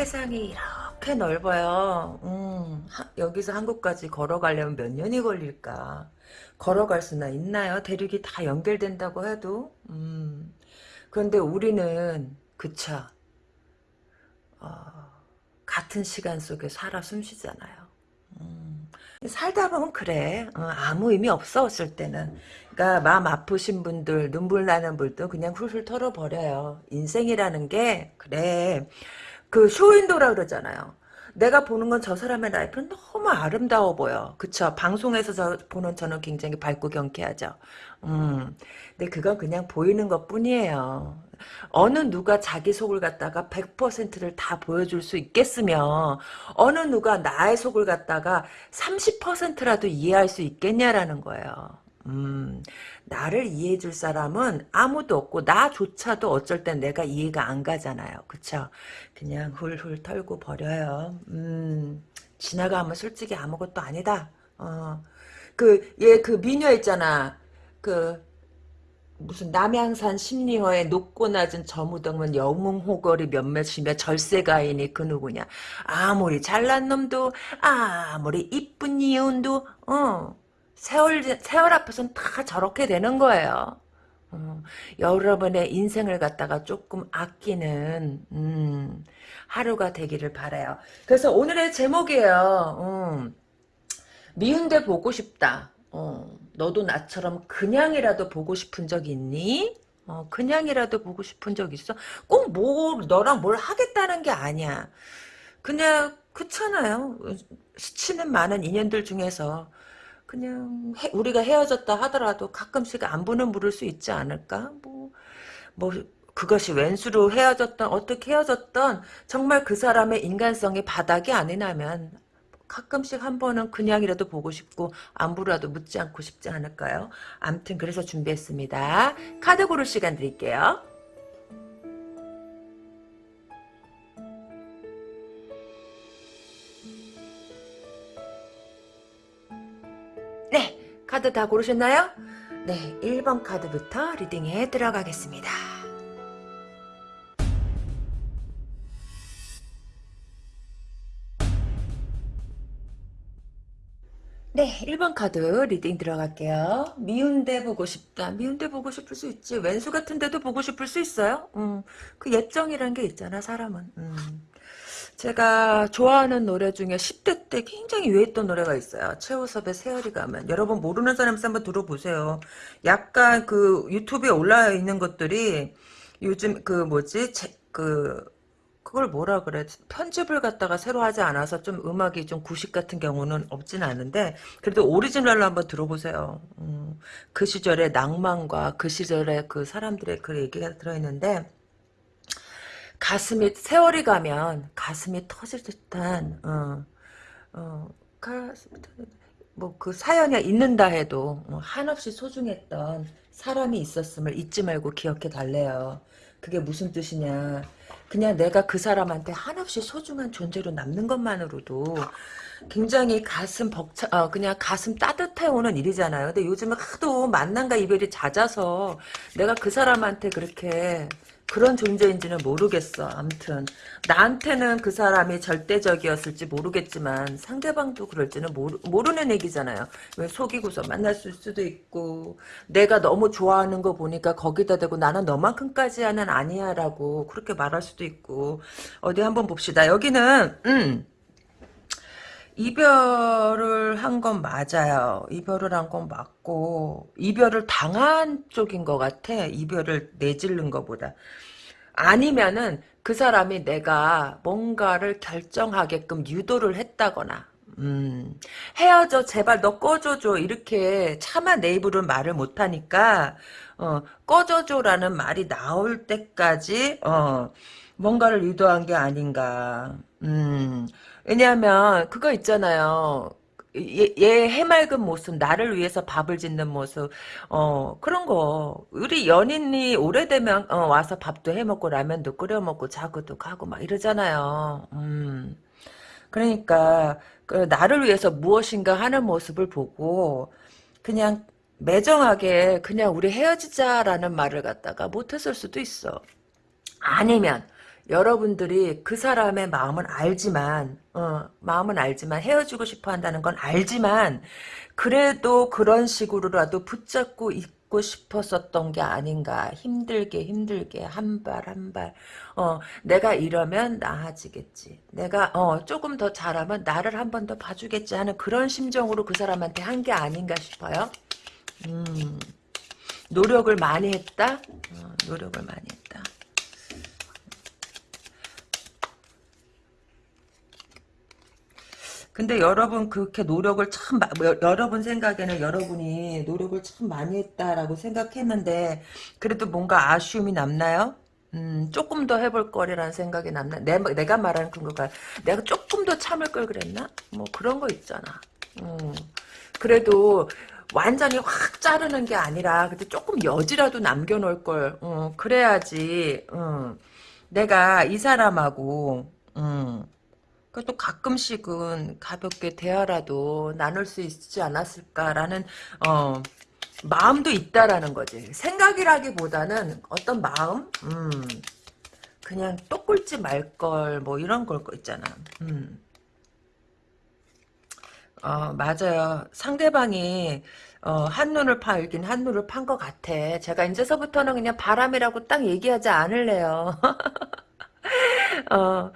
세상이 이렇게 넓어요. 음, 하, 여기서 한국까지 걸어가려면 몇 년이 걸릴까? 걸어갈 수나 있나요? 대륙이 다 연결된다고 해도. 음, 그런데 우리는 그쵸. 어, 같은 시간 속에 살아 숨쉬잖아요. 음, 살다 보면 그래. 어, 아무 의미 없어, 어을 때는. 그러니까 마음 아프신 분들, 눈물 나는 분도 그냥 훌훌 털어버려요. 인생이라는 게 그래. 그 쇼윈도라 그러잖아요. 내가 보는 건 저 사람의 라이프는 너무 아름다워 보여. 그쵸? 방송에서 저 보는 저는 굉장히 밝고 경쾌하죠. 음. 근데 그건 그냥 보이는 것 뿐이에요. 어느 누가 자기 속을 갖다가 100%를 다 보여줄 수 있겠으며 어느 누가 나의 속을 갖다가 30%라도 이해할 수 있겠냐라는 거예요. 음, 나를 이해해 줄 사람은 아무도 없고 나조차도 어쩔 땐 내가 이해가 안 가잖아요. 그쵸? 그냥 훌훌 털고 버려요. 음, 지나가면 솔직히 아무것도 아니다. 어, 그, 얘 그 미녀 있잖아. 그, 무슨 남양산 심리허에 높고 낮은 저무덤은 영웅호걸이 몇몇이며 절세가인이 그 누구냐. 아무리 잘난 놈도 아무리 이쁜 이혼도 어 세월, 세월 앞에서는 다 저렇게 되는 거예요. 어, 여러분의 인생을 갖다가 조금 아끼는 음, 하루가 되기를 바라요. 그래서 오늘의 제목이에요. 음, 미운데 보고 싶다. 어, 너도 나처럼 그냥이라도 보고 싶은 적 있니? 어, 그냥이라도 보고 싶은 적 있어? 꼭 뭐 너랑 뭘 하겠다는 게 아니야. 그냥 그렇잖아요. 스치는 많은 인연들 중에서 그냥 해, 우리가 헤어졌다 하더라도 가끔씩 안부는 물을 수 있지 않을까? 뭐, 뭐 그것이 왼수로 헤어졌던 어떻게 헤어졌던 정말 그 사람의 인간성이 바닥이 아니라면 가끔씩 한 번은 그냥이라도 보고 싶고 안부라도 묻지 않고 싶지 않을까요? 암튼 그래서 준비했습니다. 카드 고를 시간 드릴게요. 카드 다 고르셨나요? 네, 1번 카드부터 reading에 들어가겠습니다. 네, 1번 카드 reading 들어갈게요. 미운데 보고 싶다. 미운데 보고 싶을 수 있지. 웬수 같은데도 보고 싶을 수 있어요. 음, 그 애증이란 게 있잖아, 사람은. 음. 제가 좋아하는 노래 중에 10대 때 굉장히 유행했던 노래가 있어요. 최호섭의 세월이 가면. 여러분 모르는 사람 있으면 한번 들어보세요. 약간 그 유튜브에 올라 있는 것들이 요즘 그 뭐지? 제, 그 그걸 뭐라 그래 편집을 갖다가 새로 하지 않아서 좀 음악이 좀 구식 같은 경우는 없진 않은데 그래도 오리지널로 한번 들어보세요. 음, 그 시절의 낭만과 그 시절의 그 사람들의 그 얘기가 들어있는데 가슴이 세월이 가면 가슴이 터질 듯한 어, 어, 가슴 뭐그 사연이 있는다 해도 어, 한없이 소중했던 사람이 있었음을 잊지 말고 기억해 달래요. 그게 무슨 뜻이냐. 그냥 내가 그 사람한테 한없이 소중한 존재로 남는 것만으로도 굉장히 가슴 벅차, 어, 그냥 가슴 따뜻해 오는 일이잖아요. 근데 요즘은 하도 만남과 이별이 잦아서 내가 그 사람한테 그렇게 그런 존재인지는 모르겠어. 암튼 나한테는 그 사람이 절대적이었을지 모르겠지만 상대방도 그럴지는 모르, 모르는 얘기잖아요. 왜 속이고서 만날 수도 있고 내가 너무 좋아하는 거 보니까 거기다 대고 나는 너만큼까지는 아니야 라고 그렇게 말할 수도 있고 어디 한번 봅시다. 여기는 음 이별을 한 건 맞아요. 이별을 한 건 맞고 이별을 당한 쪽인 것 같아. 이별을 내질른 것보다. 아니면은 그 사람이 내가 뭔가를 결정하게끔 유도를 했다거나 음, 헤어져 제발 너 꺼져줘 이렇게 차마 내 입으로 말을 못하니까 어, 꺼져줘라는 말이 나올 때까지 어, 뭔가를 유도한 게 아닌가 음, 왜냐하면 그거 있잖아요. 얘, 얘 해맑은 모습, 나를 위해서 밥을 짓는 모습, 어, 그런 거. 우리 연인이 오래되면, 어, 와서 밥도 해 먹고, 라면도 끓여 먹고, 자고도 가고, 막 이러잖아요. 음. 그러니까, 그, 나를 위해서 무엇인가 하는 모습을 보고, 그냥, 매정하게, 그냥 우리 헤어지자라는 말을 갖다가 못했을 수도 있어. 아니면 여러분들이 그 사람의 마음은 알지만 어, 마음은 알지만 헤어지고 싶어 한다는 건 알지만 그래도 그런 식으로라도 붙잡고 있고 싶었었던 게 아닌가. 힘들게 힘들게 한 발 한 발. 어, 내가 이러면 나아지겠지. 내가 어, 조금 더 잘하면 나를 한 번 더 봐주겠지 하는 그런 심정으로 그 사람한테 한 게 아닌가 싶어요. 음, 노력을 많이 했다? 어, 노력을 많이 했다 근데 여러분 그렇게 노력을 참 여러분 생각에는 여러분이 노력을 참 많이 했다라고 생각했는데 그래도 뭔가 아쉬움이 남나요? 음, 조금 더 해볼 거리라는 생각이 남나? 내, 내가 말하는 그거가 내가 조금 더 참을 걸 그랬나? 뭐 그런 거 있잖아. 음, 그래도 완전히 확 자르는 게 아니라 그때 조금 여지라도 남겨놓을 걸. 어, 그래야지. 음, 내가 이 사람하고 음, 그또 가끔씩은 가볍게 대화라도 나눌 수 있지 않았을까라는 어, 마음도 있다라는 거지. 생각이라기보다는 어떤 마음, 음, 그냥 또 꿀지 말 걸 뭐 이런 걸 거 있잖아. 음. 어, 맞아요. 상대방이 어, 한눈을 팔긴 한눈을 판 것 같아. 제가 이제서부터는 그냥 바람이라고 딱 얘기하지 않을래요. 어,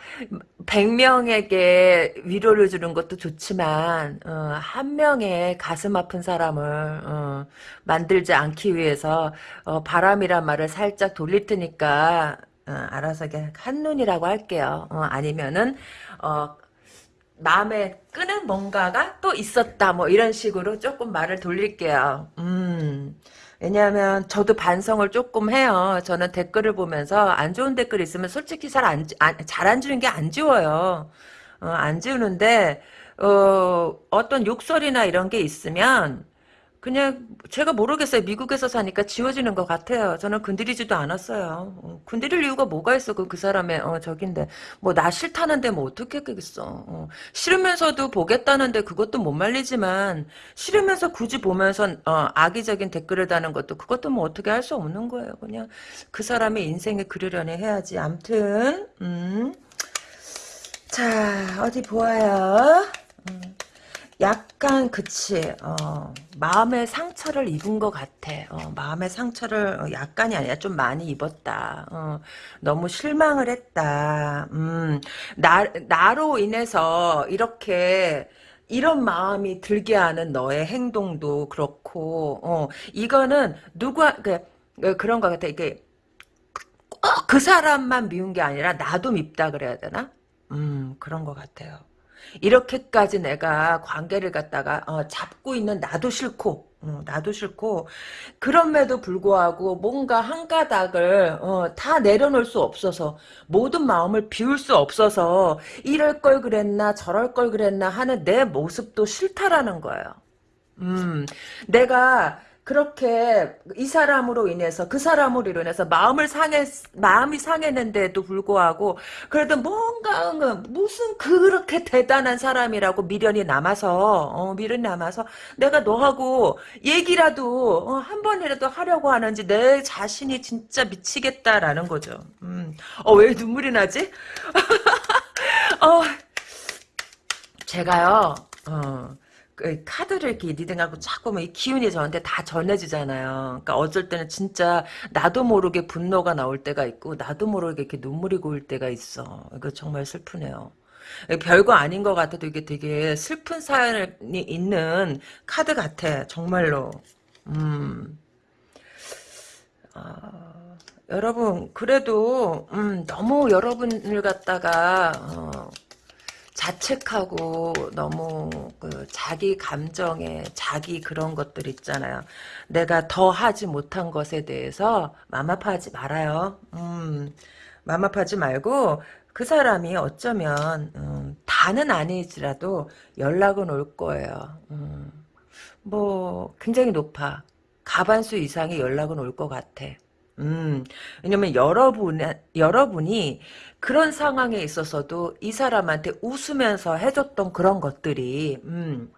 100명에게 위로를 주는 것도 좋지만, 어, 한 명의 가슴 아픈 사람을, 어, 만들지 않기 위해서, 어, 바람이란 말을 살짝 돌릴 테니까, 어, 알아서 그냥 한눈이라고 할게요. 어, 아니면은, 어, 마음에 끄는 뭔가가 또 있었다. 뭐 이런 식으로 조금 말을 돌릴게요. 음. 왜냐하면 저도 반성을 조금 해요. 저는 댓글을 보면서 안 좋은 댓글 있으면 솔직히 잘 안, 잘안 지우는 게 안 지워요. 어, 안 지우는데, 어, 어떤 욕설이나 이런 게 있으면 그냥 제가 모르겠어요. 미국에서 사니까 지워지는 것 같아요. 저는 건드리지도 않았어요. 어, 건드릴 이유가 뭐가 있어? 그, 그 사람의 어, 저긴데 뭐 나 싫다는데 뭐 어떻게 했겠어? 어, 싫으면서도 보겠다는데 그것도 못 말리지만 싫으면서 굳이 보면서 어, 악의적인 댓글을 다는 것도 그것도 뭐 어떻게 할 수 없는 거예요. 그냥 그 사람의 인생을 그리려니 해야지. 암튼 음. 자 어디 보아요. 음. 약간 그치 어, 마음의 상처를 입은 것 같아. 어, 마음의 상처를 어, 약간이 아니라 좀 많이 입었다. 어, 너무 실망을 했다. 음, 나, 나로 인해서 이렇게 이런 마음이 들게 하는 너의 행동도 그렇고 어, 이거는 누가 그, 그런 것 같아. 이게 꼭 그 사람만 미운 게 아니라 나도 밉다 그래야 되나? 음 그런 것 같아요 이렇게까지 내가 관계를 갖다가 어, 잡고 있는 나도 싫고 어, 나도 싫고 그럼에도 불구하고 뭔가 한 가닥을 어, 다 내려놓을 수 없어서 모든 마음을 비울 수 없어서 이럴 걸 그랬나 저럴 걸 그랬나 하는 내 모습도 싫다라는 거예요. 음, 내가 그렇게 이 사람으로 인해서 그 사람으로 인해서 마음을 상해 마음이 상했는데도 불구하고 그래도 뭔가 무슨 그렇게 대단한 사람이라고 미련이 남아서 어, 미련이 남아서 내가 너하고 얘기라도 어, 한 번이라도 하려고 하는지 내 자신이 진짜 미치겠다라는 거죠. 음. 어왜 눈물이 나지? 어 제가요. 어. 그 카드를 이렇게 리딩하고 자꾸 뭐이 기운이 저한테 다 전해지잖아요. 그러니까 어쩔 때는 진짜 나도 모르게 분노가 나올 때가 있고 나도 모르게 이렇게 눈물이 고일 때가 있어. 이거 정말 슬프네요. 별거 아닌 것 같아도 이게 되게 슬픈 사연이 있는 카드 같아. 정말로. 음. 어, 여러분 그래도 음, 너무 여러분을 갖다가 어, 자책하고 너무 그 자기 감정에 자기 그런 것들 있잖아요. 내가 더 하지 못한 것에 대해서 맘 아파하지 말아요. 음, 맘 아파하지 말고 그 사람이 어쩌면 음, 다는 아니지라도 연락은 올 거예요. 음, 뭐 굉장히 높아. 가반수 이상의 연락은 올 것 같아. 음, 왜냐면 여러분, 여러분이 그런 상황에 있어서도 이 사람한테 웃으면서 해줬던 그런 것들이, 음,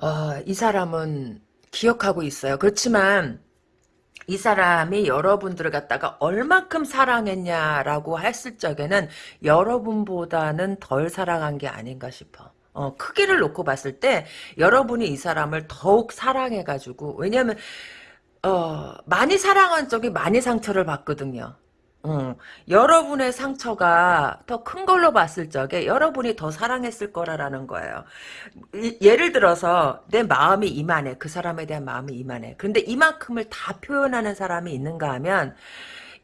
어, 이 사람은 기억하고 있어요. 그렇지만, 이 사람이 여러분들을 갖다가 얼만큼 사랑했냐라고 했을 적에는 여러분보다는 덜 사랑한 게 아닌가 싶어. 어, 크기를 놓고 봤을 때 여러분이 이 사람을 더욱 사랑해가지고 왜냐하면 어, 많이 사랑한 쪽이 많이 상처를 받거든요. 어, 여러분의 상처가 더 큰 걸로 봤을 적에 여러분이 더 사랑했을 거라라는 거예요. 이- 예를 들어서 내 마음이 이만해. 그 사람에 대한 마음이 이만해. 그런데 이만큼을 다 표현하는 사람이 있는가 하면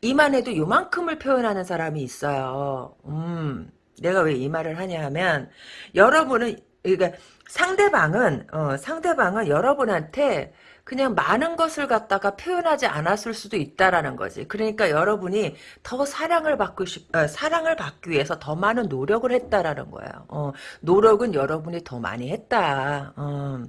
이만해도 요만큼을 표현하는 사람이 있어요. 음, 내가 왜 이 말을 하냐 하면 여러분은 그러니까 상대방은 어, 상대방은 여러분한테 그냥 많은 것을 갖다가 표현하지 않았을 수도 있다라는 거지. 그러니까 여러분이 더 사랑을 받고 싶, 어, 사랑을 받기 위해서 더 많은 노력을 했다라는 거예요. 어, 노력은 여러분이 더 많이 했다. 어.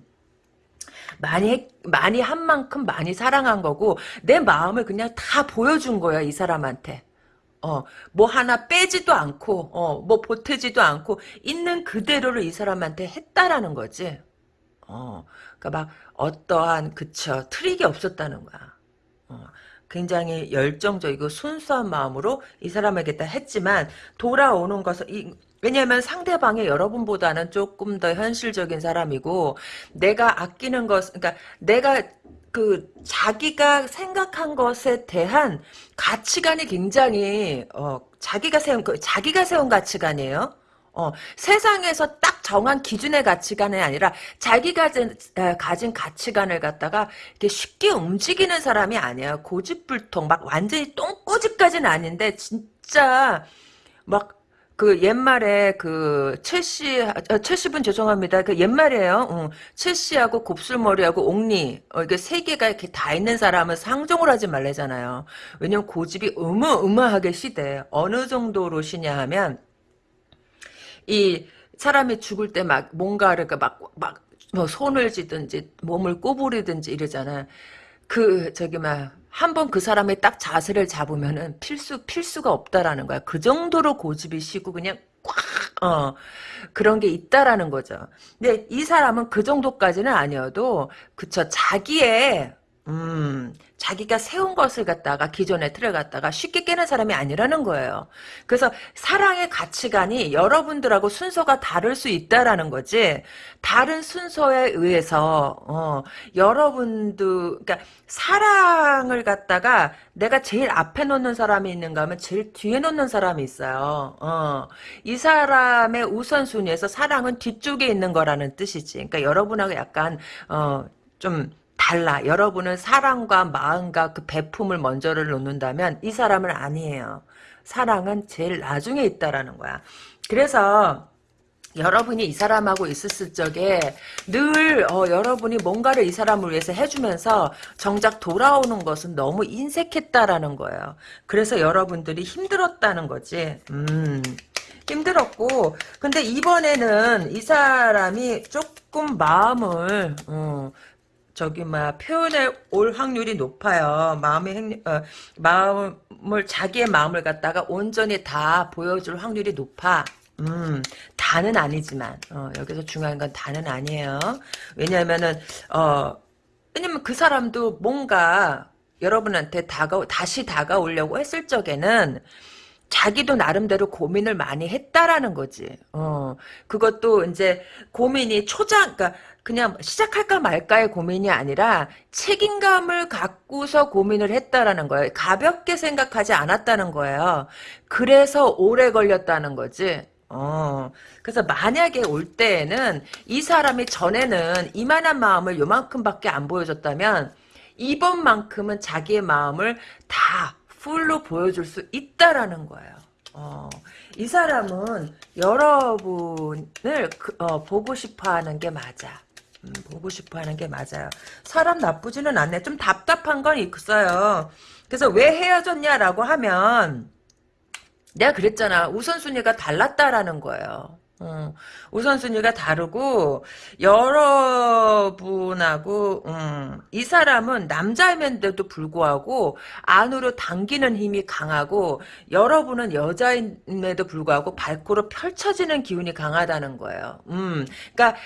많이 했- 많이 한 만큼 많이 사랑한 거고 내 마음을 그냥 다 보여준 거야 이 사람한테. 어, 뭐 하나 빼지도 않고, 어, 뭐 보태지도 않고, 있는 그대로를 이 사람한테 했다라는 거지. 어, 그니까 막, 어떠한, 그쵸, 트릭이 없었다는 거야. 어, 굉장히 열정적이고 순수한 마음으로 이 사람에게 다 했지만, 돌아오는 것은, 이, 왜냐면 상대방이 여러분보다는 조금 더 현실적인 사람이고, 내가 아끼는 것, 그러니까 내가 그 자기가 생각한 것에 대한 가치관이 굉장히 어 자기가 세운 그 자기가 세운 가치관이에요. 어 세상에서 딱 정한 기준의 가치관이 아니라 자기가 가진, 에, 가진 가치관을 갖다가 이렇게 쉽게 움직이는 사람이 아니에요. 고집불통 막 완전히 똥꼬집까지는 아닌데 진짜 막 그 옛말에 그 첼시 아, 첼시분 죄송합니다. 그 옛말이에요. 응. 첼시하고 곱슬머리하고 옥리 어, 이게 세 개가 이렇게 다 있는 사람은 상종을 하지 말래잖아요. 왜냐면 고집이 어마어마하게 시대. 어느 정도로 시냐 하면 이 사람이 죽을 때 막 뭔가를 막막 뭐 손을 쥐든지 몸을 꼬부리든지 이러잖아. 그 저기 막 한번 그 사람의 딱 자세를 잡으면은 필수 필수가 없다라는 거야. 그 정도로 고집이 시고 그냥 꽉 어, 그런 게 있다라는 거죠. 근데 이 사람은 그 정도까지는 아니어도 그쵸 자기의 음, 자기가 세운 것을 갖다가 기존의 틀을 갖다가 쉽게 깨는 사람이 아니라는 거예요. 그래서 사랑의 가치관이 여러분들하고 순서가 다를 수 있다라는 거지. 다른 순서에 의해서 어, 여러분도 그러니까 사랑을 갖다가 내가 제일 앞에 놓는 사람이 있는가 하면 제일 뒤에 놓는 사람이 있어요. 어, 이 사람의 우선순위에서 사랑은 뒤쪽에 있는 거라는 뜻이지. 그러니까 여러분하고 약간 어, 좀 달라. 여러분은 사랑과 마음과 그 배품을 먼저를 놓는다면 이 사람은 아니에요. 사랑은 제일 나중에 있다라는 거야. 그래서 여러분이 이 사람하고 있었을 적에 늘 어, 여러분이 뭔가를 이 사람을 위해서 해주면서 정작 돌아오는 것은 너무 인색했다라는 거예요. 그래서 여러분들이 힘들었다는 거지. 음. 힘들었고 근데 이번에는 이 사람이 조금 마음을 어, 저기 막 표현해 올 확률이 높아요. 마음의 행, 어, 마음을 자기의 마음을 갖다가 온전히 다 보여줄 확률이 높아. 음, 다는 아니지만 어, 여기서 중요한 건 다는 아니에요. 왜냐하면은 어, 왜냐면 그 사람도 뭔가 여러분한테 다가 다시 다가오려고 했을 적에는 자기도 나름대로 고민을 많이 했다라는 거지. 어, 그것도 이제 고민이 초장, 그러니까 그냥 시작할까 말까의 고민이 아니라 책임감을 갖고서 고민을 했다라는 거예요. 가볍게 생각하지 않았다는 거예요. 그래서 오래 걸렸다는 거지. 어, 그래서 만약에 올 때에는 이 사람이 전에는 이만한 마음을 요만큼밖에 안 보여줬다면 이번만큼은 자기의 마음을 다 풀로 보여줄 수 있다라는 거예요. 어, 이 사람은 여러분을 그, 어, 보고 싶어하는 게 맞아. 음, 보고 싶어 하는 게 맞아요. 사람 나쁘지는 않네. 좀 답답한 건 있어요. 그래서 왜 헤어졌냐라고 하면 내가 그랬잖아. 우선순위가 달랐다라는 거예요. 음, 우선순위가 다르고 여러분하고 음, 이 사람은 남자임에도 불구하고 안으로 당기는 힘이 강하고 여러분은 여자임에도 불구하고 발코로 펼쳐지는 기운이 강하다는 거예요. 음, 그러니까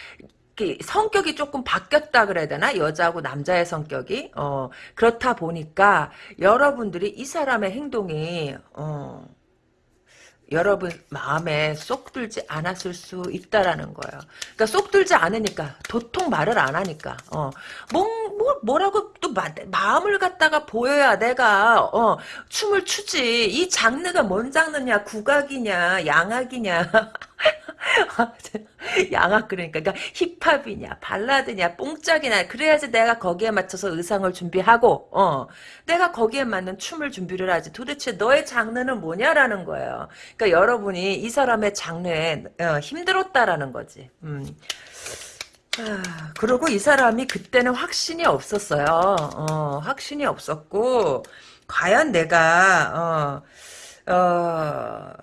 그 성격이 조금 바뀌었다 그래야 되나? 여자하고 남자의 성격이? 어 그렇다 보니까 여러분들이 이 사람의 행동이 어 여러분 마음에 쏙 들지 않았을 수 있다라는 거예요. 그러니까 쏙 들지 않으니까 도통 말을 안 하니까 어. 뭐, 뭐 뭐라고 또 마, 마음을 갖다가 보여야 내가 어 춤을 추지. 이 장르가 뭔 장르냐? 국악이냐? 양악이냐 양악 그러니까. 그러니까 힙합이냐 발라드냐 뽕짝이냐. 그래야지 내가 거기에 맞춰서 의상을 준비하고 어. 내가 거기에 맞는 춤을 준비를 하지. 도대체 너의 장르는 뭐냐라는 거예요. 그러니까 여러분이 이 사람의 장르에 어, 힘들었다라는 거지. 음. 아, 그리고 이 사람이 그때는 확신이 없었어요. 어, 확신이 없었고 과연 내가 어, 어,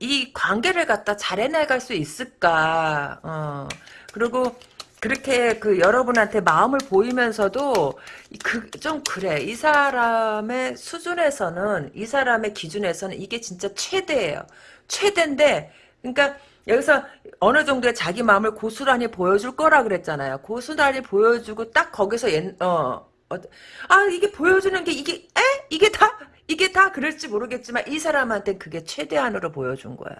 이 관계를 갖다 잘 해나갈 수 있을까? 어, 그리고 그렇게 그 여러분한테 마음을 보이면서도 그 좀 그래. 이 사람의 수준에서는 이 사람의 기준에서는 이게 진짜 최대예요. 최대인데 그러니까 여기서 어느 정도의 자기 마음을 고스란히 보여줄 거라 그랬잖아요. 고스란히 보여주고 딱 거기서 옛, 어, 어, 아 이게 보여주는 게 이게 에? 이게 다 이게 다 그럴지 모르겠지만 이 사람한테 그게 최대한으로 보여준 거예요.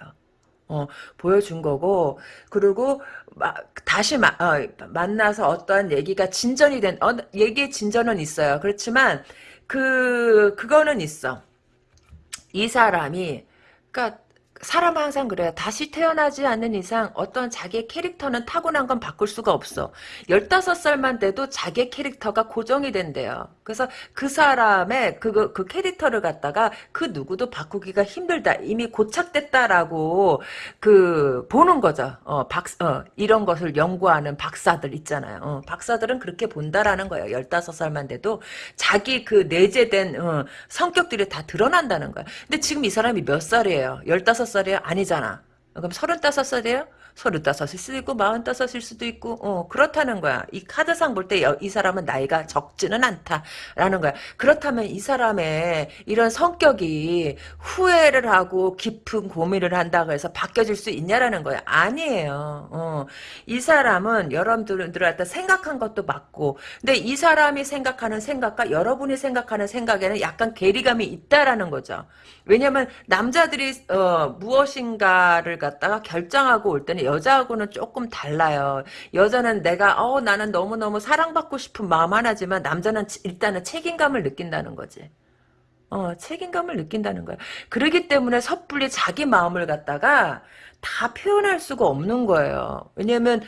어, 보여준 거고, 그리고, 마, 다시 마, 어, 만나서 어떠한 얘기가 진전이 된, 어, 얘기의 진전은 있어요. 그렇지만, 그, 그거는 있어. 이 사람이, 그니까, 사람 항상 그래요. 다시 태어나지 않는 이상 어떤 자기의 캐릭터는 타고난 건 바꿀 수가 없어. 15살만 돼도 자기의 캐릭터가 고정이 된대요. 그래서 그 사람의 그, 그 캐릭터를 갖다가 그 누구도 바꾸기가 힘들다. 이미 고착됐다라고 그 보는 거죠. 어, 박, 어, 이런 것을 연구하는 박사들 있잖아요. 어, 박사들은 그렇게 본다라는 거예요. 15살만 돼도 자기 그 내재된 어, 성격들이 다 드러난다는 거예요. 근데 지금 이 사람이 몇 살이에요? 15살 35살이에요? 아니잖아. 그럼 35살이에요? 서른다섯일 수도 있고 마흔다섯일 수도 있고 어 그렇다는 거야. 이 카드상 볼 때 이 사람은 나이가 적지는 않다라는 거야. 그렇다면 이 사람의 이런 성격이 후회를 하고 깊은 고민을 한다고 해서 바뀌어질 수 있냐라는 거야. 아니에요. 어. 이 사람은 여러분들한테 생각한 것도 맞고 근데 이 사람이 생각하는 생각과 여러분이 생각하는 생각에는 약간 괴리감이 있다라는 거죠. 왜냐면 남자들이 어, 무엇인가를 갖다가 결정하고 올 때는 여자하고는 조금 달라요. 여자는 내가 어 나는 너무너무 사랑받고 싶은 마음 하나지만 남자는 일단은 책임감을 느낀다는 거지. 어, 책임감을 느낀다는 거야. 그러기 때문에 섣불리 자기 마음을 갖다가 다 표현할 수가 없는 거예요. 왜냐면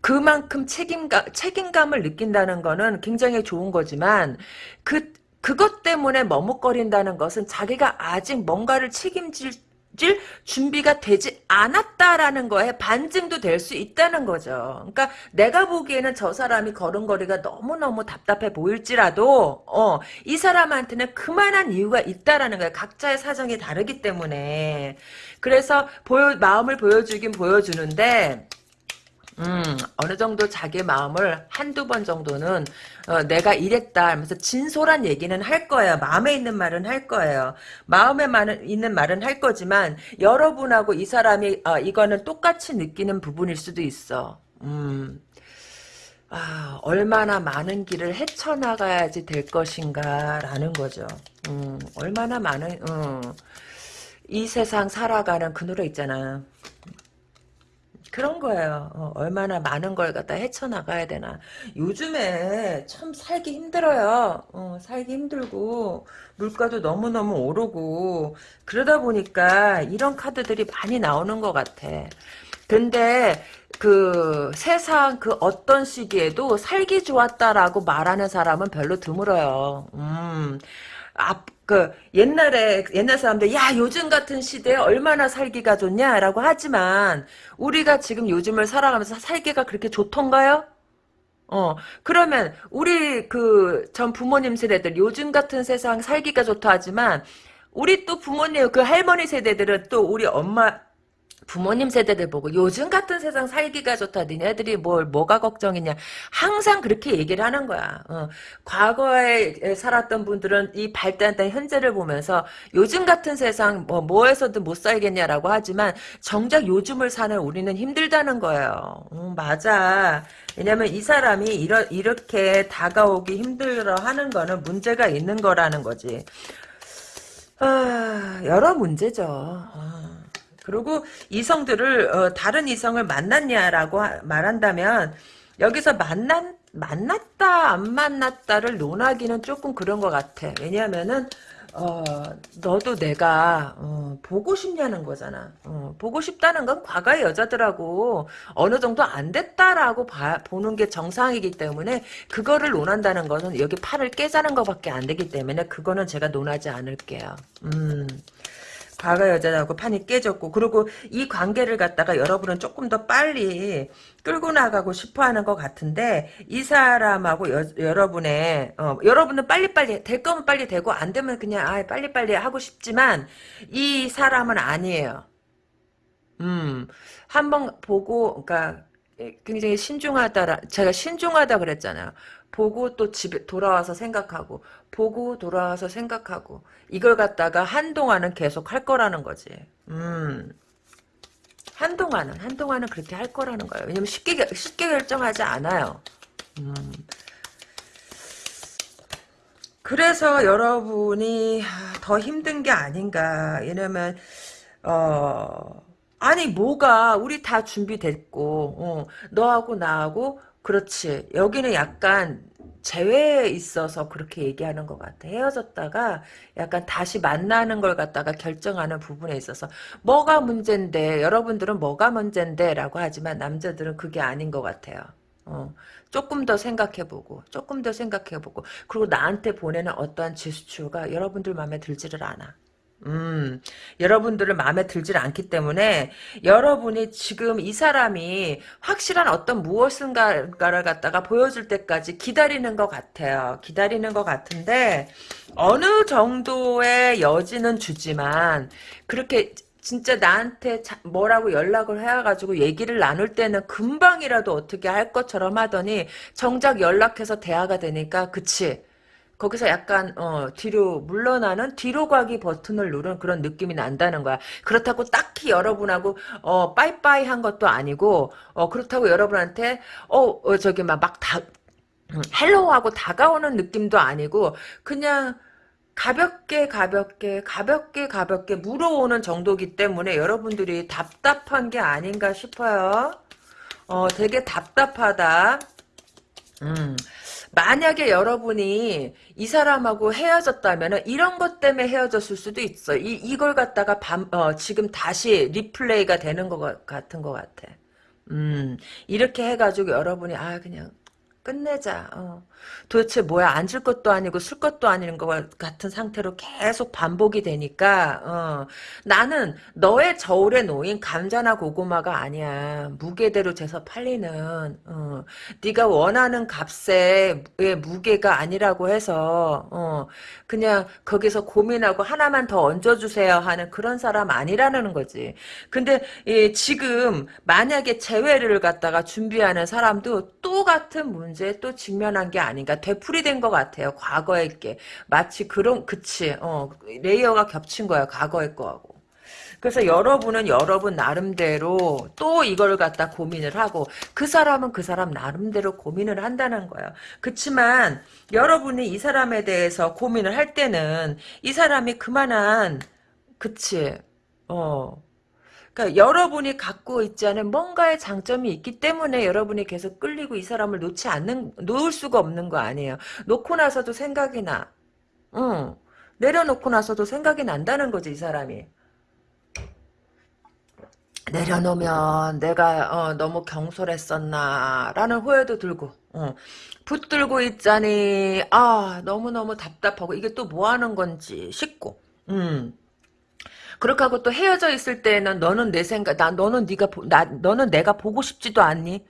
그만큼 책임감, 책임감을 느낀다는 거는 굉장히 좋은 거지만, 그, 그것 때문에 머뭇거린다는 것은 자기가 아직 뭔가를 책임질 질 준비가 되지 않았다라는 거에 반증도 될 수 있다는 거죠. 그러니까 내가 보기에는 저 사람이 걸음걸이가 너무너무 답답해 보일지라도 어, 이 사람한테는 그만한 이유가 있다라는 거예요. 각자의 사정이 다르기 때문에. 그래서 보여, 마음을 보여주긴 보여주는데 음, 어느 정도 자기 마음을 한두 번 정도는 어, 내가 이랬다 하면서 진솔한 얘기는 할 거예요. 마음에 있는 말은 할 거예요. 마음에 말은, 있는 말은 할 거지만 여러분하고 이 사람이 어, 이거는 똑같이 느끼는 부분일 수도 있어. 음, 아, 얼마나 많은 길을 헤쳐나가야지 될 것인가라는 거죠. 음, 얼마나 많은 음, 이 세상 살아가는 그 노래 있잖아. 그런 거예요. 어, 얼마나 많은 걸 갖다 헤쳐나가야 되나. 요즘에 참 살기 힘들어요. 어, 살기 힘들고 물가도 너무너무 오르고 그러다 보니까 이런 카드들이 많이 나오는 것 같아. 근데 그 세상 그 어떤 시기에도 살기 좋았다라고 말하는 사람은 별로 드물어요. 음. 앞, 그, 옛날에, 옛날 사람들, 야, 요즘 같은 시대에 얼마나 살기가 좋냐라고 하지만, 우리가 지금 요즘을 살아가면서 살기가 그렇게 좋던가요? 어, 그러면, 우리 그, 전 부모님 세대들, 요즘 같은 세상 살기가 좋다 하지만, 우리 또 부모님, 그 할머니 세대들은 또 우리 엄마, 부모님 세대들 보고 요즘 같은 세상 살기가 좋다. 니네들이 뭘 뭐가 걱정이냐. 항상 그렇게 얘기를 하는 거야. 어. 과거에 살았던 분들은 이 발달된 현재를 보면서 요즘 같은 세상 뭐 뭐에서든 못 살겠냐라고 하지만 정작 요즘을 사는 우리는 힘들다는 거예요. 음, 맞아. 왜냐면 이 사람이 이러, 이렇게 다가오기 힘들어 하는 거는 문제가 있는 거라는 거지. 아, 여러 문제죠. 아. 그리고 이성들을 어, 다른 이성을 만났냐라고 하, 말한다면 여기서 만난 만났다 안 만났다를 논하기는 조금 그런 것 같아. 왜냐하면은 어, 너도 내가 어, 보고 싶냐는 거잖아. 어, 보고 싶다는 건 과거의 여자들하고 어느 정도 안 됐다라고 봐, 보는 게 정상이기 때문에 그거를 논한다는 것은 여기 팔을 깨자는 것밖에 안 되기 때문에 그거는 제가 논하지 않을게요. 음. 과거 여자하고 판이 깨졌고 그리고 이 관계를 갖다가 여러분은 조금 더 빨리 끌고 나가고 싶어하는 것 같은데 이 사람하고 여, 여러분의 어, 여러분은 빨리빨리 될 거면 빨리 되고 안 되면 그냥 아 빨리빨리 하고 싶지만 이 사람은 아니에요. 음 한번 보고 그러니까 굉장히 신중하다 제가 신중하다 그랬잖아요. 보고 또 집에 돌아와서 생각하고 보고 돌아와서 생각하고 이걸 갖다가 한동안은 계속 할 거라는 거지. 음. 한동안은 한동안은 그렇게 할 거라는 거예요. 왜냐면 쉽게 쉽게 결정하지 않아요. 음. 그래서 여러분이 더 힘든 게 아닌가. 왜냐면 어 아니 뭐가 우리 다 준비됐고 어, 너하고 나하고 그렇지. 여기는 약간 재회에 있어서 그렇게 얘기하는 것 같아. 헤어졌다가 약간 다시 만나는 걸 갖다가 결정하는 부분에 있어서 뭐가 문제인데 여러분들은 뭐가 문제인데 라고 하지만 남자들은 그게 아닌 것 같아요. 어, 조금 더 생각해보고 조금 더 생각해보고 그리고 나한테 보내는 어떠한 제스처가 여러분들 마음에 들지를 않아. 음, 여러분들을 마음에 들질 않기 때문에 여러분이 지금 이 사람이 확실한 어떤 무엇인가를 갖다가 보여줄 때까지 기다리는 것 같아요. 기다리는 것 같은데 어느 정도의 여지는 주지만 그렇게 진짜 나한테 뭐라고 연락을 해가지고 얘기를 나눌 때는 금방이라도 어떻게 할 것처럼 하더니 정작 연락해서 대화가 되니까 그치 거기서 약간 어, 뒤로 물러나는 뒤로 가기 버튼을 누른 그런 느낌이 난다는 거야. 그렇다고 딱히 여러분하고 어, 빠이빠이 한 것도 아니고 어, 그렇다고 여러분한테 어, 어 저기 막다 음, hello 하고 다가오는 느낌도 아니고 그냥 가볍게 가볍게 가볍게 가볍게 물어오는 정도기 때문에 여러분들이 답답한 게 아닌가 싶어요. 어, 되게 답답하다. 음. 만약에 여러분이 이 사람하고 헤어졌다면 이런 것 때문에 헤어졌을 수도 있어. 이, 이걸 갖다가 밤, 어, 지금 다시 replay가 되는 것 같은 것 같아. 음, 이렇게 해가지고 여러분이, 아, 그냥, 끝내자. 어. 도대체 뭐야 앉을 것도 아니고 쓸 것도 아닌 것 같은 상태로 계속 반복이 되니까 어. 나는 너의 저울에 놓인 감자나 고구마가 아니야. 무게대로 재서 팔리는 어. 네가 원하는 값의 무게가 아니라고 해서 어. 그냥 거기서 고민하고 하나만 더 얹어주세요 하는 그런 사람 아니라는 거지. 근데 예, 지금 만약에 재회를 갖다가 준비하는 사람도 똑같은 문제에 또 직면한 게 아 닌가 되풀이된 것 같아요. 과거의 게 마치 그런 그치 어 레이어가 겹친 거야 과거의 거하고. 그래서 여러분은 여러분 나름대로 또 이걸 갖다 고민을 하고 그 사람은 그 사람 나름대로 고민을 한다는 거예요. 그렇지만 여러분이 이 사람에 대해서 고민을 할 때는 이 사람이 그만한 그치 어 그러니까 여러분이 갖고 있지 않은 뭔가의 장점이 있기 때문에 여러분이 계속 끌리고 이 사람을 놓지 않는 놓을 수가 없는 거 아니에요. 놓고 나서도 생각이 나. 응. 내려놓고 나서도 생각이 난다는 거지 이 사람이. 내려놓으면 내가 어, 너무 경솔했었나 라는 후회도 들고 어. 붙들고 있자니 아 너무너무 답답하고 이게 또 뭐하는 건지 싶고 음. 그렇게 하고 또 헤어져 있을 때는 너는 내 생각, 나 너는 네가 나 너는 내가 보고 싶지도 않니?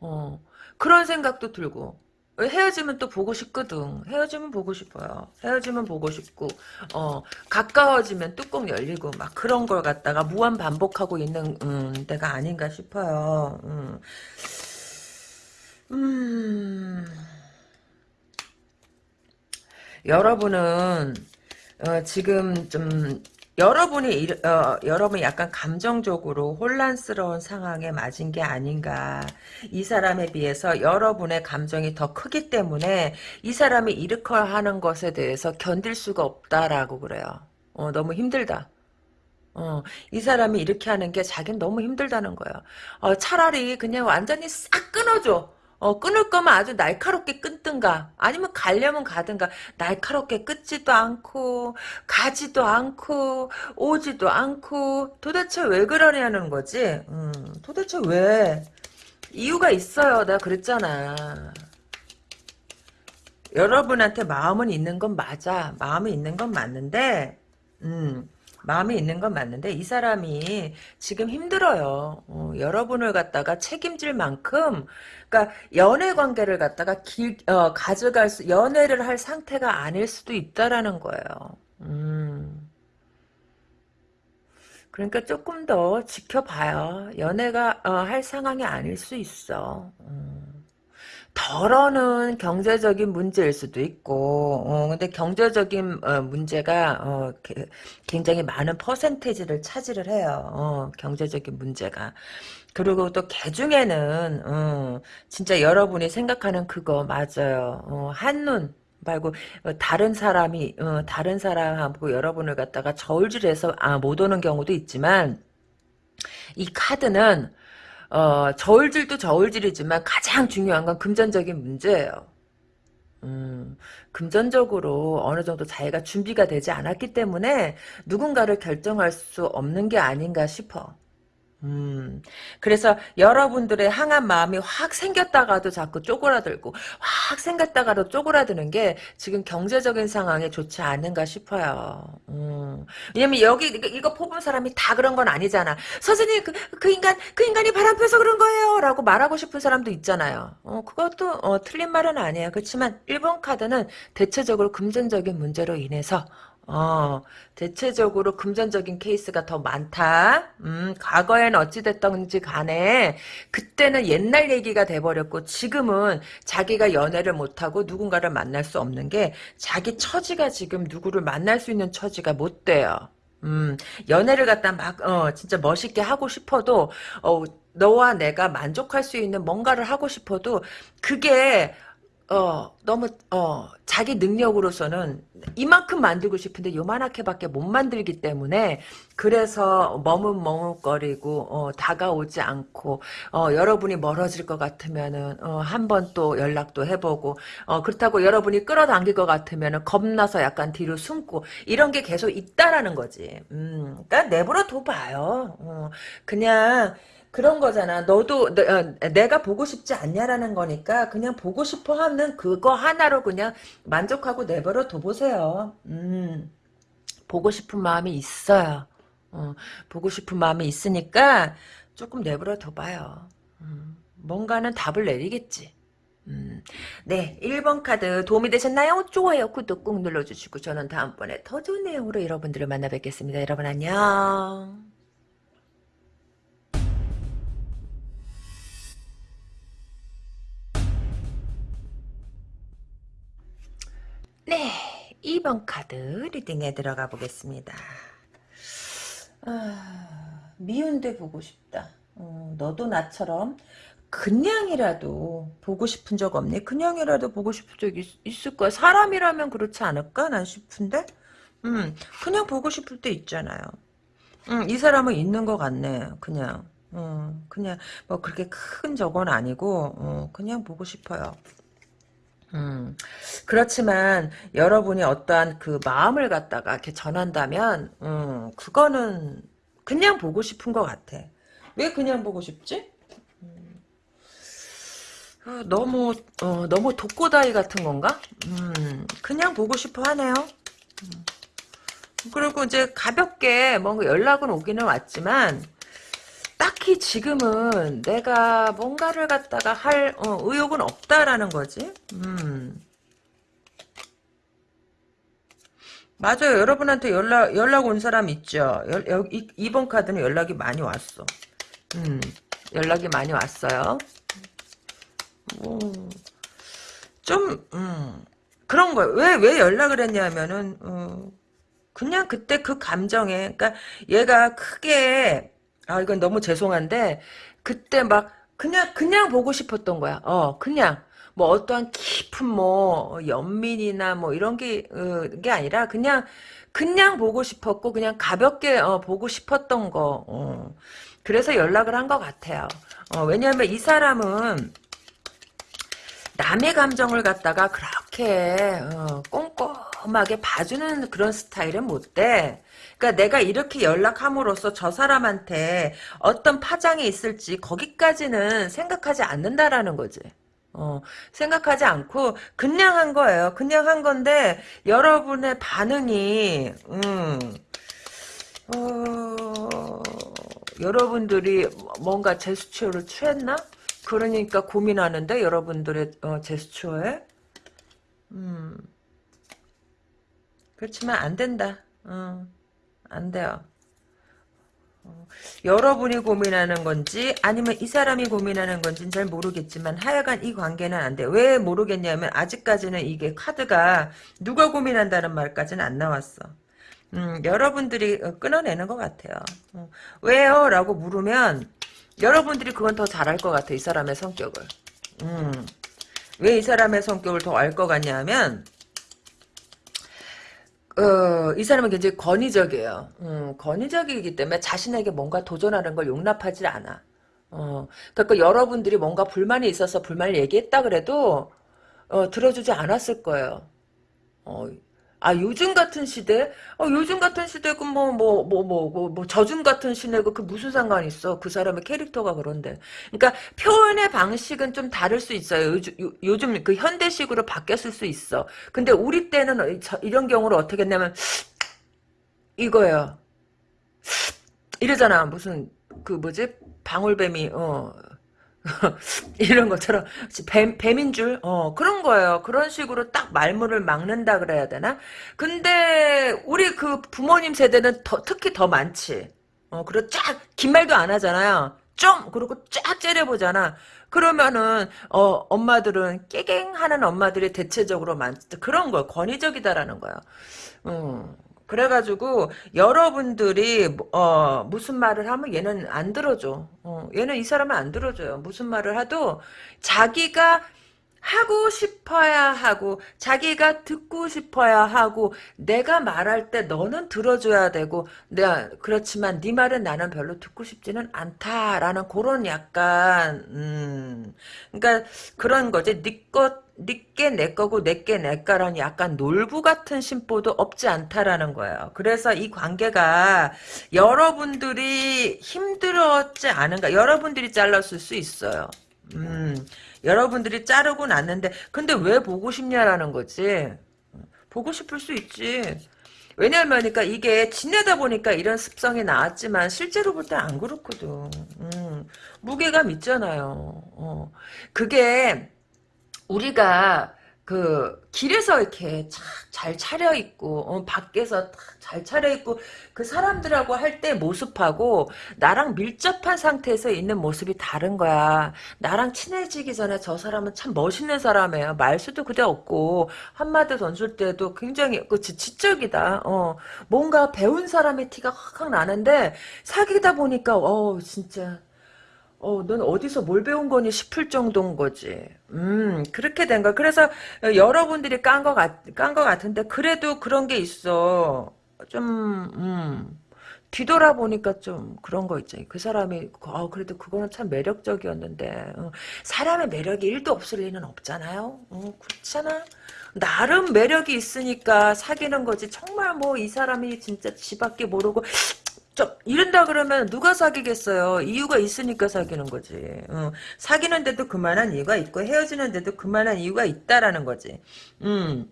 어 그런 생각도 들고, 헤어지면 또 보고 싶거든. 헤어지면 보고 싶어요. 헤어지면 보고 싶고, 어, 가까워지면 뚜껑 열리고, 막 그런 걸 갖다가 무한 반복하고 있는, 음, 때가 아닌가 싶어요. 음. 음. 여러분은, 어, 지금 좀, 여러분이 일- 어, 여러분이 약간 감정적으로 혼란스러운 상황에 맞은 게 아닌가. 이 사람에 비해서 여러분의 감정이 더 크기 때문에 이 사람이 일으켜 하는 것에 대해서 견딜 수가 없다라고 그래요. 어, 너무 힘들다. 어, 이 사람이 이렇게 하는 게 자기는 너무 힘들다는 거예요. 어, 차라리 그냥 완전히 싹 끊어줘. 어, 끊을 거면 아주 날카롭게 끊든가, 아니면 가려면 가든가, 날카롭게 끊지도 않고, 가지도 않고, 오지도 않고, 도대체 왜 그러냐는 거지? 음, 도대체 왜? 이유가 있어요. 내가 그랬잖아. 여러분한테 마음은 있는 건 맞아. 마음이 있는 건 맞는데, 음, 마음이 있는 건 맞는데, 이 사람이 지금 힘들어요. 어, 여러분을 갖다가 책임질 만큼, 그러니까 연애 관계를 갖다가 길, 어, 가져갈 수, 연애를 할 상태가 아닐 수도 있다라는 거예요. 음. 그러니까 조금 더 지켜봐요. 연애가 어, 할 상황이 아닐 수 있어. 음. 덜어는 경제적인 문제일 수도 있고, 어, 근데 경제적인 어, 문제가 어, 게- 굉장히 많은 퍼센테이지를 차지를 해요. 어, 경제적인 문제가. 그리고 또 개 중에는 어, 진짜 여러분이 생각하는 그거 맞아요. 어, 한눈 말고 어, 다른 사람이 어, 다른 사람하고 여러분을 갖다가 저울질해서 아, 못 오는 경우도 있지만 이 카드는 어, 저울질도 저울질이지만 가장 중요한 건 금전적인 문제예요. 음, 금전적으로 어느 정도 자기가 준비가 되지 않았기 때문에 누군가를 결정할 수 없는 게 아닌가 싶어. 음, 그래서 여러분들의 항한 마음이 확 생겼다가도 자꾸 쪼그라들고, 확 생겼다가도 쪼그라드는 게 지금 경제적인 상황에 좋지 않은가 싶어요. 음, 왜냐면 여기, 이거, 뽑은 사람이 다 그런 건 아니잖아. 선생님, 그, 그 인간, 그 인간이 바람 펴서 그런 거예요. 라고 말하고 싶은 사람도 있잖아요. 어, 그것도, 어, 틀린 말은 아니에요. 그렇지만 1번 카드는 대체적으로 금전적인 문제로 인해서 어, 대체적으로 금전적인 케이스가 더 많다. 음, 과거엔 어찌됐던지 간에, 그때는 옛날 얘기가 돼버렸고, 지금은 자기가 연애를 못하고 누군가를 만날 수 없는 게, 자기 처지가 지금 누구를 만날 수 있는 처지가 못 돼요. 음, 연애를 갖다 막, 어, 진짜 멋있게 하고 싶어도, 어, 너와 내가 만족할 수 있는 뭔가를 하고 싶어도, 그게, 어, 너무, 어, 자기 능력으로서는 이만큼 만들고 싶은데 요만하게밖에 못 만들기 때문에 그래서 머뭇머뭇거리고 어, 다가오지 않고 어, 여러분이 멀어질 것 같으면은 어, 한번 또 연락도 해보고 어, 그렇다고 여러분이 끌어당길 것 같으면은 겁나서 약간 뒤로 숨고 이런 게 계속 있다라는 거지. 음, 그러니까 내버려 둬봐요. 어, 그냥 그런 거잖아. 너도 너, 어, 내가 보고 싶지 않냐라는 거니까 그냥 보고 싶어 하는 그거 하나로 그냥 만족하고 내버려 둬보세요. 음, 보고 싶은 마음이 있어요. 어, 보고 싶은 마음이 있으니까 조금 내버려 둬봐요. 음, 뭔가는 답을 내리겠지. 음, 네, 1번 카드 도움이 되셨나요? 좋아요, 구독 꾹 눌러주시고 저는 다음번에 더 좋은 내용으로 여러분들을 만나 뵙겠습니다. 여러분 안녕. 네, 2번 카드 리딩에 들어가 보겠습니다. 아, 미운데 보고 싶다. 어, 너도 나처럼 그냥이라도 보고 싶은 적 없니? 그냥이라도 보고 싶은 적 있, 을 거야. 사람이라면 그렇지 않을까? 난 싶은데? 음, 그냥 보고 싶을 때 있잖아요. 음, 이 사람은 있는 것 같네. 그냥. 음, 그냥 뭐 그렇게 큰 적은 아니고 어, 그냥 보고 싶어요. 음, 그렇지만 여러분이 어떠한 그 마음을 갖다가 이렇게 전한다면, 음, 그거는 그냥 보고 싶은 것 같아. 왜 그냥 보고 싶지? 어, 너무, 어, 너무 독고다이 같은 건가? 음, 그냥 보고 싶어 하네요. 그리고 이제 가볍게 뭔가 연락은 오기는 왔지만, 딱히 지금은 내가 뭔가를 갖다가 할 어, 의욕은 없다라는 거지. 음. 맞아요. 여러분한테 연락 연락 온 사람 있죠. 여, 여, 이, 이번 카드는 연락이 많이 왔어. 음, 연락이 많이 왔어요. 뭐, 좀, 음, 그런 거예요. 왜, 왜 연락을 했냐면은, 어, 그냥 그때 그 감정에, 그니까 얘가 크게, 아, 이건 너무 죄송한데, 그때 막, 그냥, 그냥 보고 싶었던 거야. 어, 그냥. 뭐 어떠한 깊은 뭐 연민이나 뭐 이런 게, 어, 게 아니라 그냥 그냥 보고 싶었고 그냥 가볍게 어, 보고 싶었던 거. 어. 그래서 연락을 한 것 같아요. 어, 왜냐하면 이 사람은 남의 감정을 갖다가 그렇게 어, 꼼꼼하게 봐주는 그런 스타일은 못 돼. 그러니까 내가 이렇게 연락함으로써 저 사람한테 어떤 파장이 있을지 거기까지는 생각하지 않는다라는 거지. 어, 생각하지 않고 그냥 한 거예요. 그냥 한 건데 여러분의 반응이 음, 어, 여러분들이 뭔가 제스처를 취했나? 그러니까 고민하는데 여러분들의 어, 제스처에 음, 그렇지만 안 된다. 어, 안 돼요. 어, 여러분이 고민하는 건지 아니면 이 사람이 고민하는 건지는 잘 모르겠지만 하여간 이 관계는 안 돼. 왜 모르겠냐면 아직까지는 이게 카드가 누가 고민한다는 말까지는 안 나왔어. 음, 여러분들이 어, 끊어내는 것 같아요. 어, 왜요? 라고 물으면 여러분들이 그건 더 잘할 것 같아. 이 사람의 성격을. 음, 왜 이 사람의 성격을 더 알 것 같냐면 어, 이 사람은 굉장히 권위적이에요. 음, 권위적이기 때문에 자신에게 뭔가 도전하는 걸 용납하지 않아. 어, 그러니까 여러분들이 뭔가 불만이 있어서 불만을 얘기했다 그래도 어, 들어주지 않았을 거예요. 어, 아 요즘 같은 시대? 어, 요즘 같은 시대고 뭐 뭐 뭐 뭐뭐뭐 저즘 같은 시대고 그 무슨 상관 있어? 그 사람의 캐릭터가 그런데. 그러니까 표현의 방식은 좀 다를 수 있어요. 요즘, 요 즘 그 현대식으로 바뀌었을 수 있어. 근데 우리 때는 이런 경우를 어떻게 했냐면 이거예요. 이러잖아. 무슨 그 뭐지? 방울뱀이 어 이런 것처럼 뱀, 뱀인 줄 어, 그런 거예요. 그런 식으로 딱 말문을 막는다 그래야 되나? 근데 우리 그 부모님 세대는 더, 특히 더 많지. 어, 그리고 쫙긴 말도 안 하잖아요. 좀 그리고 쫙 째려보잖아. 그러면은 어, 엄마들은 깨갱하는 엄마들이 대체적으로 많 그런 거 권위적이다라는 거야. 음. 그래가지고 여러분들이 어 무슨 말을 하면 얘는 안 들어줘. 어, 얘는 이 사람은 안 들어줘요. 무슨 말을 하도 자기가 하고 싶어야 하고 자기가 듣고 싶어야 하고 내가 말할 때 너는 들어줘야 되고 내가 그렇지만 네 말은 나는 별로 듣고 싶지는 않다라는 그런 약간 음 그러니까 그런 거지 네것 니께 내 거고 내게 내 거라는 약간 놀부 같은 심보도 없지 않다라는 거예요. 그래서 이 관계가 여러분들이 힘들었지 않은가 여러분들이 잘랐을 수 있어요. 음, 여러분들이 자르고 났는데 근데 왜 보고 싶냐라는 거지. 보고 싶을 수 있지. 왜냐면 그러니까 이게 지내다 보니까 이런 습성이 나왔지만 실제로 볼 때 안 그렇거든. 음, 무게감 있잖아요. 어. 그게 우리가 그 길에서 이렇게 잘 차려 입고 어, 밖에서 잘 차려 입고 그 사람들하고 할 때 모습하고 나랑 밀접한 상태에서 있는 모습이 다른 거야. 나랑 친해지기 전에 저 사람은 참 멋있는 사람이에요. 말수도 그대 없고 한마디 던질 때도 굉장히 그 지적이다. 어, 뭔가 배운 사람의 티가 확확 나는데 사귀다 보니까 어 진짜 어, 넌 어디서 뭘 배운 거니 싶을 정도인 거지. 음, 그렇게 된 거야. 그래서 여러분들이 깐 거 같, 깐 거 같은데, 그래도 그런 게 있어. 좀, 음, 뒤돌아보니까 좀 그런 거 있지. 그 사람이, 아, 그래도 그거는 참 매력적이었는데, 어, 사람의 매력이 1도 없을 리는 없잖아요. 어, 그렇잖아. 나름 매력이 있으니까 사귀는 거지. 정말 뭐 이 사람이 진짜 지밖에 모르고 좀 이런다 그러면 누가 사귀겠어요? 이유가 있으니까 사귀는 거지. 어, 사귀는데도 그만한 이유가 있고 헤어지는데도 그만한 이유가 있다라는 거지. 음.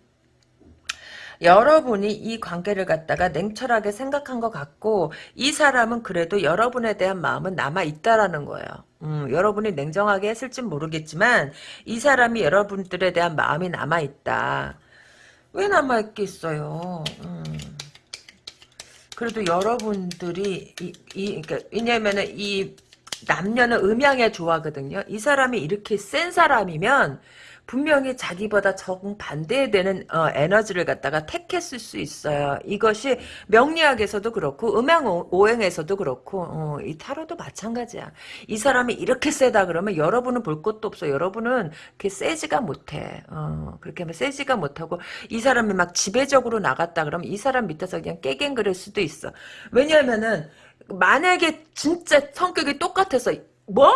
여러분이 이 관계를 갖다가 냉철하게 생각한 것 같고 이 사람은 그래도 여러분에 대한 마음은 남아 있다라는 거예요. 음, 여러분이 냉정하게 했을진 모르겠지만 이 사람이 여러분들에 대한 마음이 남아 있다. 왜 남아 있겠어요? 음. 그래도 여러분들이 이, 이 그러니까 왜냐면은 이 남녀는 음양에 좋아하거든요. 이 사람이 이렇게 센 사람이면 분명히 자기보다 정반대되는 어, 에너지를 갖다가 택했을 수 있어요. 이것이 명리학에서도 그렇고 음양 오행에서도 그렇고 어, 이 타로도 마찬가지야. 이 사람이 이렇게 세다 그러면 여러분은 볼 것도 없어. 여러분은 그렇게 세지가 못해. 어, 그렇게 하면 세지가 못하고 이 사람이 막 지배적으로 나갔다 그러면 이 사람 밑에서 그냥 깨갱그릴 수도 있어. 왜냐하면은 만약에 진짜 성격이 똑같아서 뭐?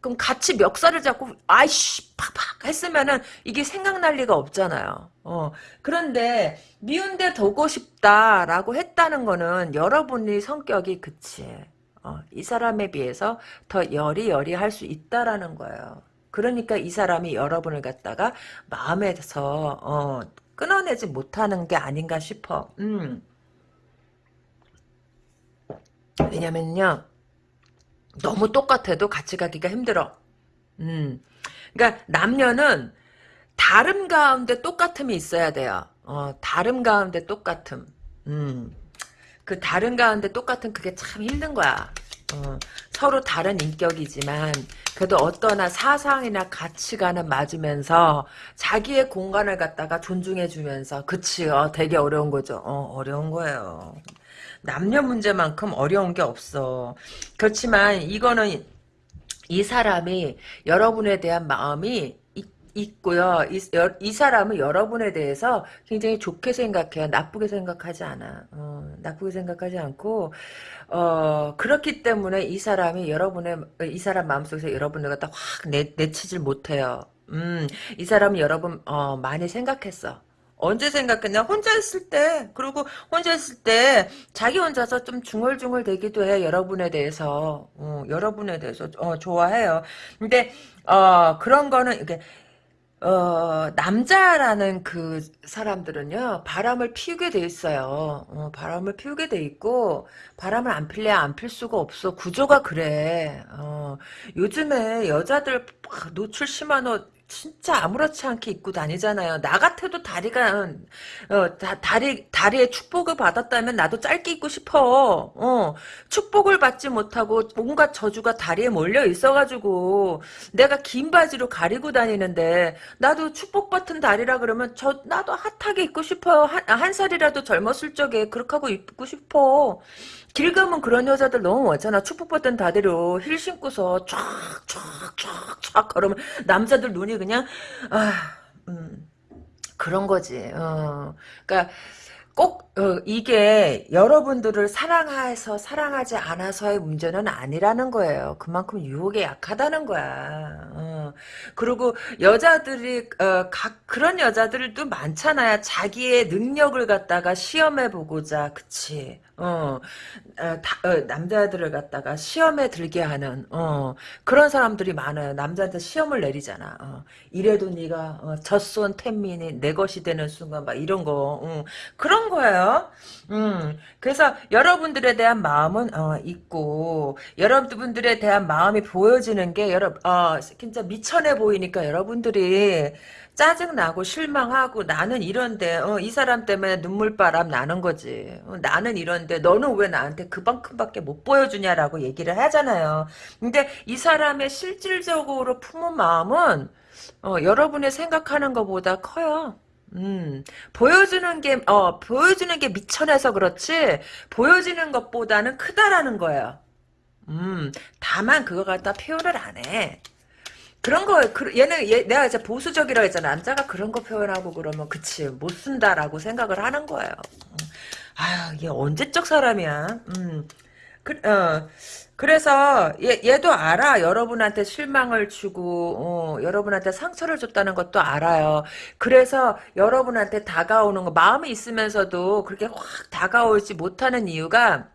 그럼 같이 멱살을 잡고 아이씨 팍팍 했으면은 이게 생각날 리가 없잖아요. 어. 그런데 미운데 두고 싶다라고 했다는 거는 여러분이 성격이 그치. 어. 이 사람에 비해서 더 여리여리 할 수 있다라는 거예요. 그러니까 이 사람이 여러분을 갖다가 마음에서 어, 끊어내지 못하는 게 아닌가 싶어. 음. 왜냐면요. 너무 똑같아도 같이 가기가 힘들어. 음. 그러니까 남녀는 다름 가운데 똑같음이 있어야 돼요. 어, 다름 가운데 똑같음. 음. 그 다른 가운데 똑같은 그게 참 힘든 거야. 어, 서로 다른 인격이지만 그래도 어떠나 사상이나 가치관은 맞으면서 자기의 공간을 갖다가 존중해주면서 그치요 되게 어려운 거죠 어, 어려운 거예요 남녀 문제만큼 어려운 게 없어. 그렇지만 이거는 이 사람이 여러분에 대한 마음이 있고요. 이, 이, 사람은 여러분에 대해서 굉장히 좋게 생각해요. 나쁘게 생각하지 않아. 어, 나쁘게 생각하지 않고 어, 그렇기 때문에 이 사람이 여러분의 이 사람 마음속에서 여러분을 갖다 확 내, 내치질 못해요. 음, 이 사람은 여러분 어, 많이 생각했어. 언제 생각했냐? 혼자 있을 때. 그리고 혼자 있을 때 자기 혼자서 좀 중얼중얼 대기도 해. 여러분에 대해서. 어, 여러분에 대해서 어, 좋아해요. 근데 어, 그런 거는 이게 어, 남자라는 그 사람들은요, 바람을 피우게 돼 있어요. 어, 바람을 피우게 돼 있고, 바람을 안 필래야 안 필 수가 없어. 구조가 그래. 어, 요즘에 여자들 노출 심한 옷, 진짜 아무렇지 않게 입고 다니잖아요. 나 같아도 다리가 어, 다, 다리 다리에 축복을 받았다면 나도 짧게 입고 싶어. 어, 축복을 받지 못하고 뭔가 저주가 다리에 몰려 있어가지고 내가 긴 바지로 가리고 다니는데 나도 축복 받은 다리라 그러면 저 나도 핫하게 입고 싶어요. 한, 한 살이라도 젊었을 적에 그렇게 하고 입고 싶어. 길 가면 그런 여자들 너무 많잖아. 축복받은 다리로 힐 신고서 쫙쫙쫙쫙 걸으면 남자들 눈이 그냥 아 음, 그런 거지. 어. 그러니까 꼭 어, 이게 여러분들을 사랑해서 사랑하지 않아서의 문제는 아니라는 거예요. 그만큼 유혹에 약하다는 거야. 어. 그리고 여자들이 어, 각 그런 여자들도 많잖아요. 자기의 능력을 갖다가 시험해 보고자, 그치? 어, 어, 다, 어, 남자들을 갖다가 시험에 들게 하는 어, 그런 사람들이 많아요. 남자한테 시험을 내리잖아. 어, 이래도 네가 어, 젖손 텐민이 내 것이 되는 순간 막 이런 거 음, 그런 거예요. 음, 그래서 여러분들에 대한 마음은 어, 있고 여러분들에 대한 마음이 보여지는 게 여러 어, 진짜 미천해 보이니까 여러분들이 짜증나고 실망하고 나는 이런데 어, 이 사람 때문에 눈물바람 나는 거지. 어, 나는 이런데 너는 왜 나한테 그만큼밖에 못 보여주냐라고 얘기를 하잖아요. 근데 이 사람의 실질적으로 품은 마음은 어, 여러분의 생각하는 것보다 커요. 음, 보여주는 게, 어, 보여주는 게 미천해서 그렇지, 보여지는 것보다는 크다라는 거예요. 음, 다만 그거 갖다 표현을 안 해. 그런 거, 그, 얘는, 얘, 내가 이제 보수적이라고 했잖아. 남자가 그런 거 표현하고 그러면, 그치, 못 쓴다라고 생각을 하는 거예요. 아유, 얘 언제적 사람이야. 음, 그, 어, 그래서, 얘, 얘도 알아. 여러분한테 실망을 주고, 어, 여러분한테 상처를 줬다는 것도 알아요. 그래서, 여러분한테 다가오는 거, 마음이 있으면서도 그렇게 확 다가오지 못하는 이유가,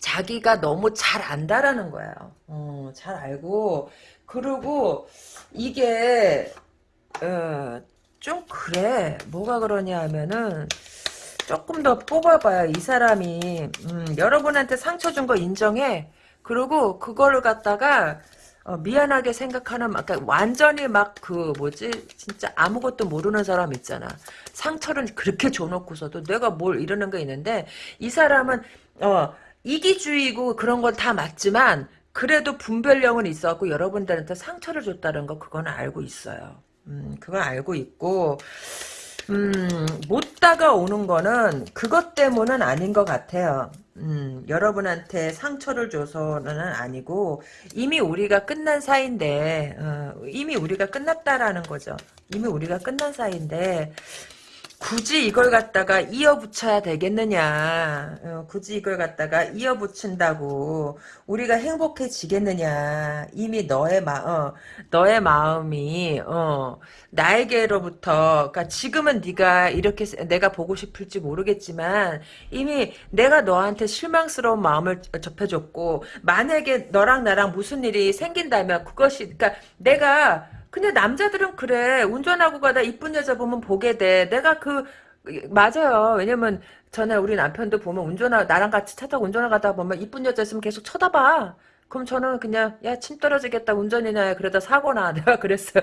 자기가 너무 잘 안다라는 거예요. 어, 잘 알고, 그리고 이게 어, 좀 그래. 뭐가 그러냐 하면은 조금 더 뽑아봐요. 이 사람이 음, 여러분한테 상처 준 거 인정해. 그리고 그거를 갖다가 어, 미안하게 생각하는 막 그러니까 완전히 막 그 뭐지 진짜 아무것도 모르는 사람 있잖아. 상처를 그렇게 줘놓고서도 내가 뭘 이러는 거 있는데 이 사람은 어 이기주의고 그런 건 다 맞지만 그래도 분별력은 있어갖고 여러분들한테 상처를 줬다는 거 그건 알고 있어요. 음, 그건 알고 있고 음, 못 다가오는 거는 그것 때문은 아닌 것 같아요. 음, 여러분한테 상처를 줘서는 아니고 이미 우리가 끝난 사이인데 어, 이미 우리가 끝났다라는 거죠. 이미 우리가 끝난 사이인데 굳이 이걸 갖다가 이어붙여야 되겠느냐. 어, 굳이 이걸 갖다가 이어붙인다고 우리가 행복해지겠느냐. 이미 너의 마, 어, 너의 마음이 어, 나에게로부터 그러니까 지금은 네가 이렇게 내가 보고 싶을지 모르겠지만 이미 내가 너한테 실망스러운 마음을 접해줬고 만약에 너랑 나랑 무슨 일이 생긴다면 그것이 그러니까 내가 근데 남자들은 그래. 운전하고 가다 이쁜 여자 보면 보게 돼. 내가 그 맞아요. 왜냐면 전에 우리 남편도 보면 운전하 나랑 같이 차 타고 운전하다 보면 이쁜 여자 있으면 계속 쳐다봐. 그럼 저는 그냥 야 침 떨어지겠다 운전이나 그러다 사고나 내가 그랬어요.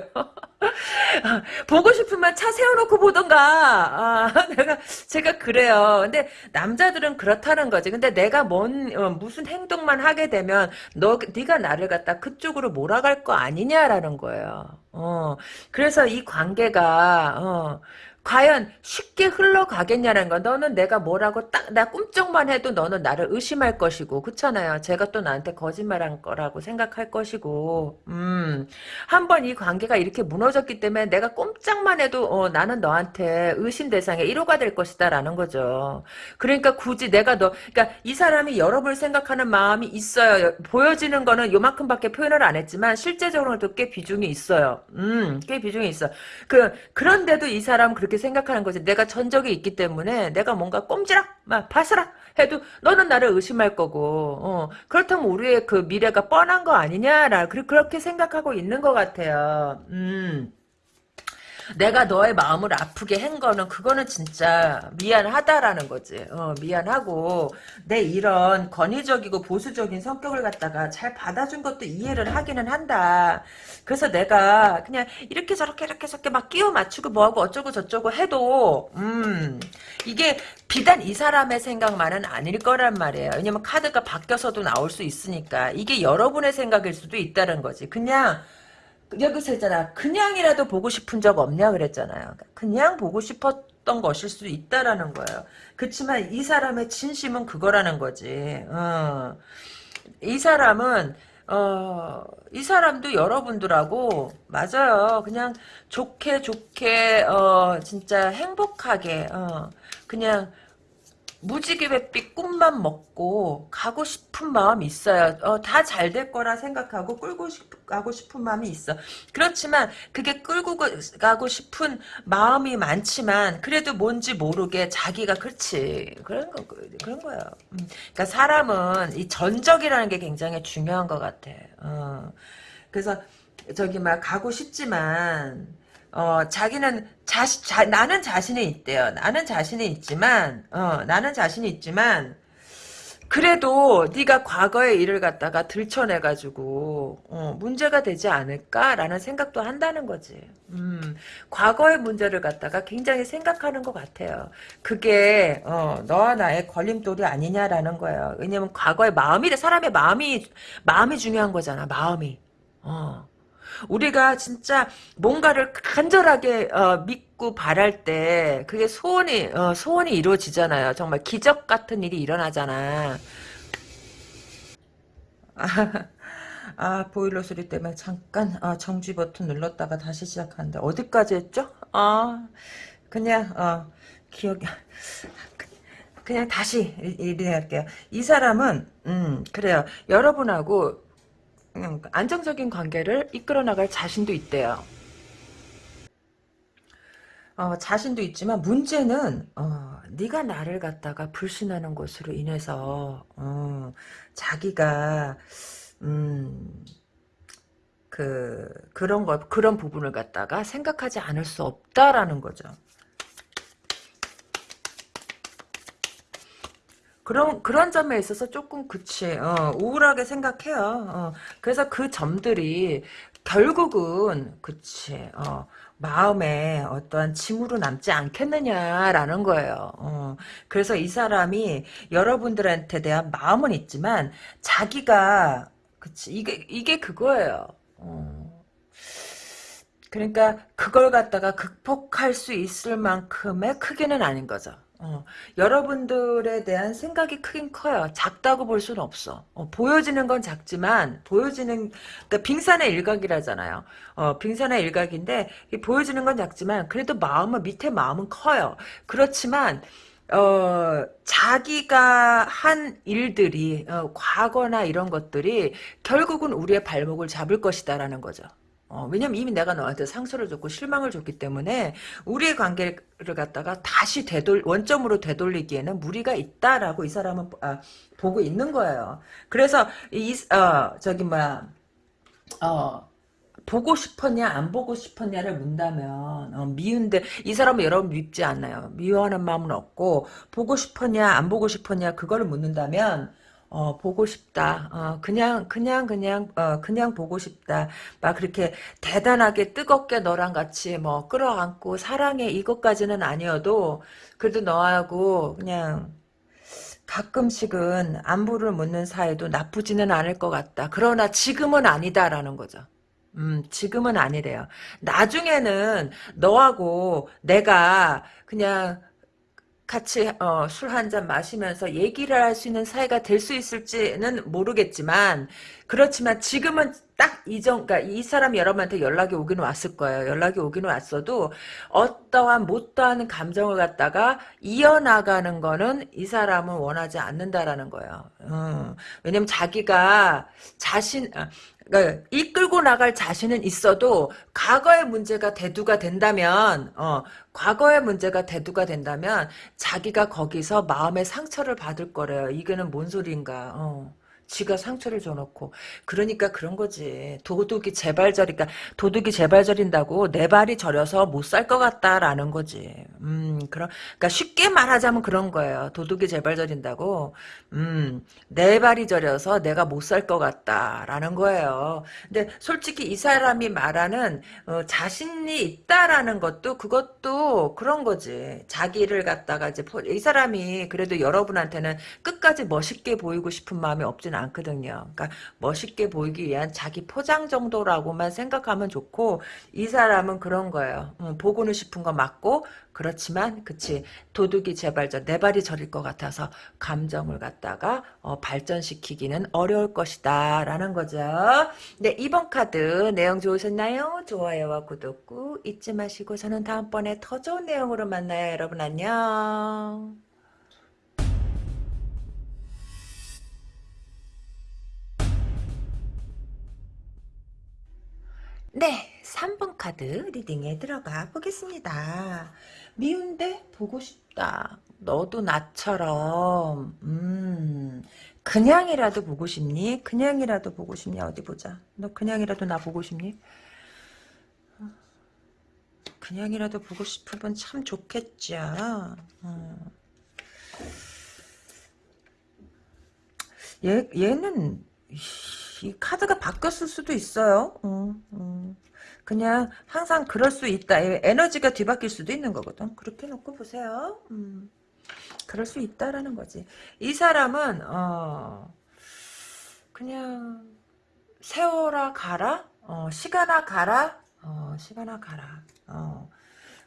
보고 싶으면 차 세워놓고 보던가. 아, 내가 제가 그래요. 근데 남자들은 그렇다는 거지. 근데 내가 뭔 어, 무슨 행동만 하게 되면 너 네가 나를 갖다 그쪽으로 몰아갈 거 아니냐라는 거예요. 어. 그래서 이 관계가 어. 과연 쉽게 흘러가겠냐는 거. 너는 내가 뭐라고 딱, 나 꿈쩍만 해도 너는 나를 의심할 것이고, 그렇잖아요. 제가 또 나한테 거짓말한 거라고 생각할 것이고, 음. 한번 이 관계가 이렇게 무너졌기 때문에 내가 꼼짝만 해도, 어, 나는 너한테 의심 대상의 1호가 될 것이다 라는 거죠. 그러니까 굳이 내가 너, 그러니까 이 사람이 여러분을 생각하는 마음이 있어요. 보여지는 거는 요만큼밖에 표현을 안 했지만, 실제적으로도 꽤 비중이 있어요. 음, 꽤 비중이 있어. 그, 그런데도 이 사람 그렇게 생각하는 거지. 내가 전적이 있기 때문에 내가 뭔가 꼼지락, 막 바스락 해도 너는 나를 의심할 거고. 어. 그렇다면 우리의 그 미래가 뻔한 거 아니냐라 그렇게 생각하고 있는 것 같아요. 음. 내가 너의 마음을 아프게 한 거는 그거는 진짜 미안하다라는 거지. 어, 미안하고 내 이런 권위적이고 보수적인 성격을 갖다가 잘 받아준 것도 이해를 하기는 한다. 그래서 내가 그냥 이렇게 저렇게 이렇게 저렇게 막 끼워 맞추고 뭐하고 어쩌고 저쩌고 해도 음 이게 비단 이 사람의 생각만은 아닐 거란 말이에요. 왜냐면 카드가 바뀌어서도 나올 수 있으니까 이게 여러분의 생각일 수도 있다는 거지. 그냥 여기서 했잖아. 그냥이라도 보고 싶은 적 없냐 그랬잖아요. 그냥 보고 싶었던 것일 수 있다라는 거예요. 그렇지만 이 사람의 진심은 그거라는 거지. 어. 이 사람은 어, 이 사람도 여러분들하고 맞아요. 그냥 좋게 좋게 어, 진짜 행복하게 어, 그냥 무지개 뱃빛 꿈만 먹고 가고 싶은 마음이 있어요. 어, 다 잘 될 거라 생각하고 끌고 싶, 가고 싶은 마음이 있어. 그렇지만 그게 끌고 가고 싶은 마음이 많지만 그래도 뭔지 모르게 자기가 그렇지 그런 거 그런 거예요. 음. 그러니까 사람은 이 전적이라는 게 굉장히 중요한 것 같아. 어. 그래서 저기 막 가고 싶지만 어, 자기는 자시, 자, 나는 자신이 있대요. 나는 자신이 있지만, 어, 나는 자신이 있지만, 그래도 네가 과거의 일을 갖다가 들춰내가지고 어, 문제가 되지 않을까라는 생각도 한다는 거지. 음, 과거의 문제를 갖다가 굉장히 생각하는 것 같아요. 그게 어, 너와 나의 걸림돌이 아니냐라는 거예요. 왜냐면 과거의 마음이 사람의 마음이 마음이 중요한 거잖아. 마음이. 어. 우리가 진짜 뭔가를 간절하게 어, 믿고 바랄 때 그게 소원이 어, 소원이 이루어지잖아요. 정말 기적 같은 일이 일어나잖아. 아, 아 보일러 소리 때문에 잠깐 아, 정지 버튼 눌렀다가 다시 시작하는데 어디까지 했죠? 아 그냥 어, 기억이 그냥 다시 일해할게요. 이 사람은 음 그래요. 여러분하고 음, 안정적인 관계를 이끌어 나갈 자신도 있대요. 어, 자신도 있지만 문제는 어, 네가 나를 갖다가 불신하는 것으로 인해서 어, 자기가 음, 그 그런 거 그런 부분을 갖다가 생각하지 않을 수 없다라는 거죠. 그런 그런 점에 있어서 조금 그치 어, 우울하게 생각해요. 어, 그래서 그 점들이 결국은 그치 어, 마음에 어떠한 짐으로 남지 않겠느냐라는 거예요. 어, 그래서 이 사람이 여러분들한테 대한 마음은 있지만 자기가 그치 이게 이게 그거예요. 어. 그러니까 그걸 갖다가 극복할 수 있을 만큼의 크기는 아닌 거죠. 어, 여러분들에 대한 생각이 크긴 커요. 작다고 볼 수는 없어. 어, 보여지는 건 작지만 보여지는 그러니까 빙산의 일각이라잖아요. 어, 빙산의 일각인데 보여지는 건 작지만 그래도 마음은 밑에 마음은 커요. 그렇지만 어, 자기가 한 일들이 어, 과거나 이런 것들이 결국은 우리의 발목을 잡을 것이다라는 거죠. 어, 왜냐면 이미 내가 너한테 상처를 줬고 실망을 줬기 때문에 우리의 관계를 갖다가 다시 되돌 원점으로 되돌리기에는 무리가 있다라고 이 사람은 아, 보고 있는 거예요. 그래서 이 어, 저기 뭐야 어 보고 싶었냐 안 보고 싶었냐를 문다면 어, 미운데 이 사람은 여러분 밉지 않나요? 미워하는 마음은 없고 보고 싶었냐 안 보고 싶었냐 그거를 묻는다면 어, 보고 싶다. 어, 그냥, 그냥, 그냥, 어, 그냥 보고 싶다. 막 그렇게 대단하게 뜨겁게 너랑 같이 뭐 끌어안고 사랑해 이것까지는 아니어도 그래도 너하고 그냥 가끔씩은 안부를 묻는 사이도 나쁘지는 않을 것 같다. 그러나 지금은 아니다라는 거죠. 음, 지금은 아니래요. 나중에는 너하고 내가 그냥 같이 어, 술 한 잔 마시면서 얘기를 할 수 있는 사이가 될 수 있을지는 모르겠지만 그렇지만 지금은 딱 이정 그러니까 이 사람 여러분한테 연락이 오기는 왔을 거예요. 연락이 오기는 왔어도 어떠한 못다한 감정을 갖다가 이어나가는 거는 이 사람은 원하지 않는다라는 거예요. 음, 왜냐면 자기가 자신 어, 그러니까 이끌고 나갈 자신은 있어도 과거의 문제가 대두가 된다면 어, 과거의 문제가 대두가 된다면 자기가 거기서 마음의 상처를 받을 거래요. 이거는 뭔 소리인가. 어. 지가 상처를 줘놓고. 그러니까 그런 거지. 도둑이 재발저리니까 도둑이 재발저린다고 내 발이 저려서 못 살 것 같다라는 거지. 음 그런 그러니까 쉽게 말하자면 그런 거예요. 도둑이 재발저린다고. 음내 발이 저려서 내가 못 살 것 같다라는 거예요. 근데 솔직히 이 사람이 말하는 어, 자신이 있다라는 것도 그것도 그런 거지. 자기를 갖다가 이제 이 사람이 그래도 여러분한테는 끝까지 멋있게 보이고 싶은 마음이 없진 않거든요. 그러니까 멋있게 보이기 위한 자기 포장 정도라고만 생각하면 좋고 이 사람은 그런 거예요. 음, 보고는 싶은 거 맞고 그렇지만 그치 도둑이 저내 발이 저릴 것 같아서 감정을 갖다가 어, 발전시키기는 어려울 것이다 라는 거죠. 네 이번 카드 내용 좋으셨나요? 좋아요와 구독 꾹 잊지 마시고 저는 다음번에 더 좋은 내용으로 만나요. 여러분 안녕. 네, 3번 카드 리딩에 들어가 보겠습니다. 미운데 보고 싶다. 너도 나처럼 음 그냥이라도 보고 싶니? 그냥이라도 보고 싶니? 어디 보자. 너 그냥이라도 나 보고 싶니? 그냥이라도 보고 싶으면 참 좋겠죠. 음. 얘, 얘는 이 카드가 바뀌었을 수도 있어요. 음, 음. 그냥 항상 그럴 수 있다. 에너지가 뒤바뀔 수도 있는 거거든. 그렇게 놓고 보세요. 음. 그럴 수 있다라는 거지. 이 사람은 어 그냥 세월아 가라, 어, 시간아 가라, 어, 시간아 가라. 어,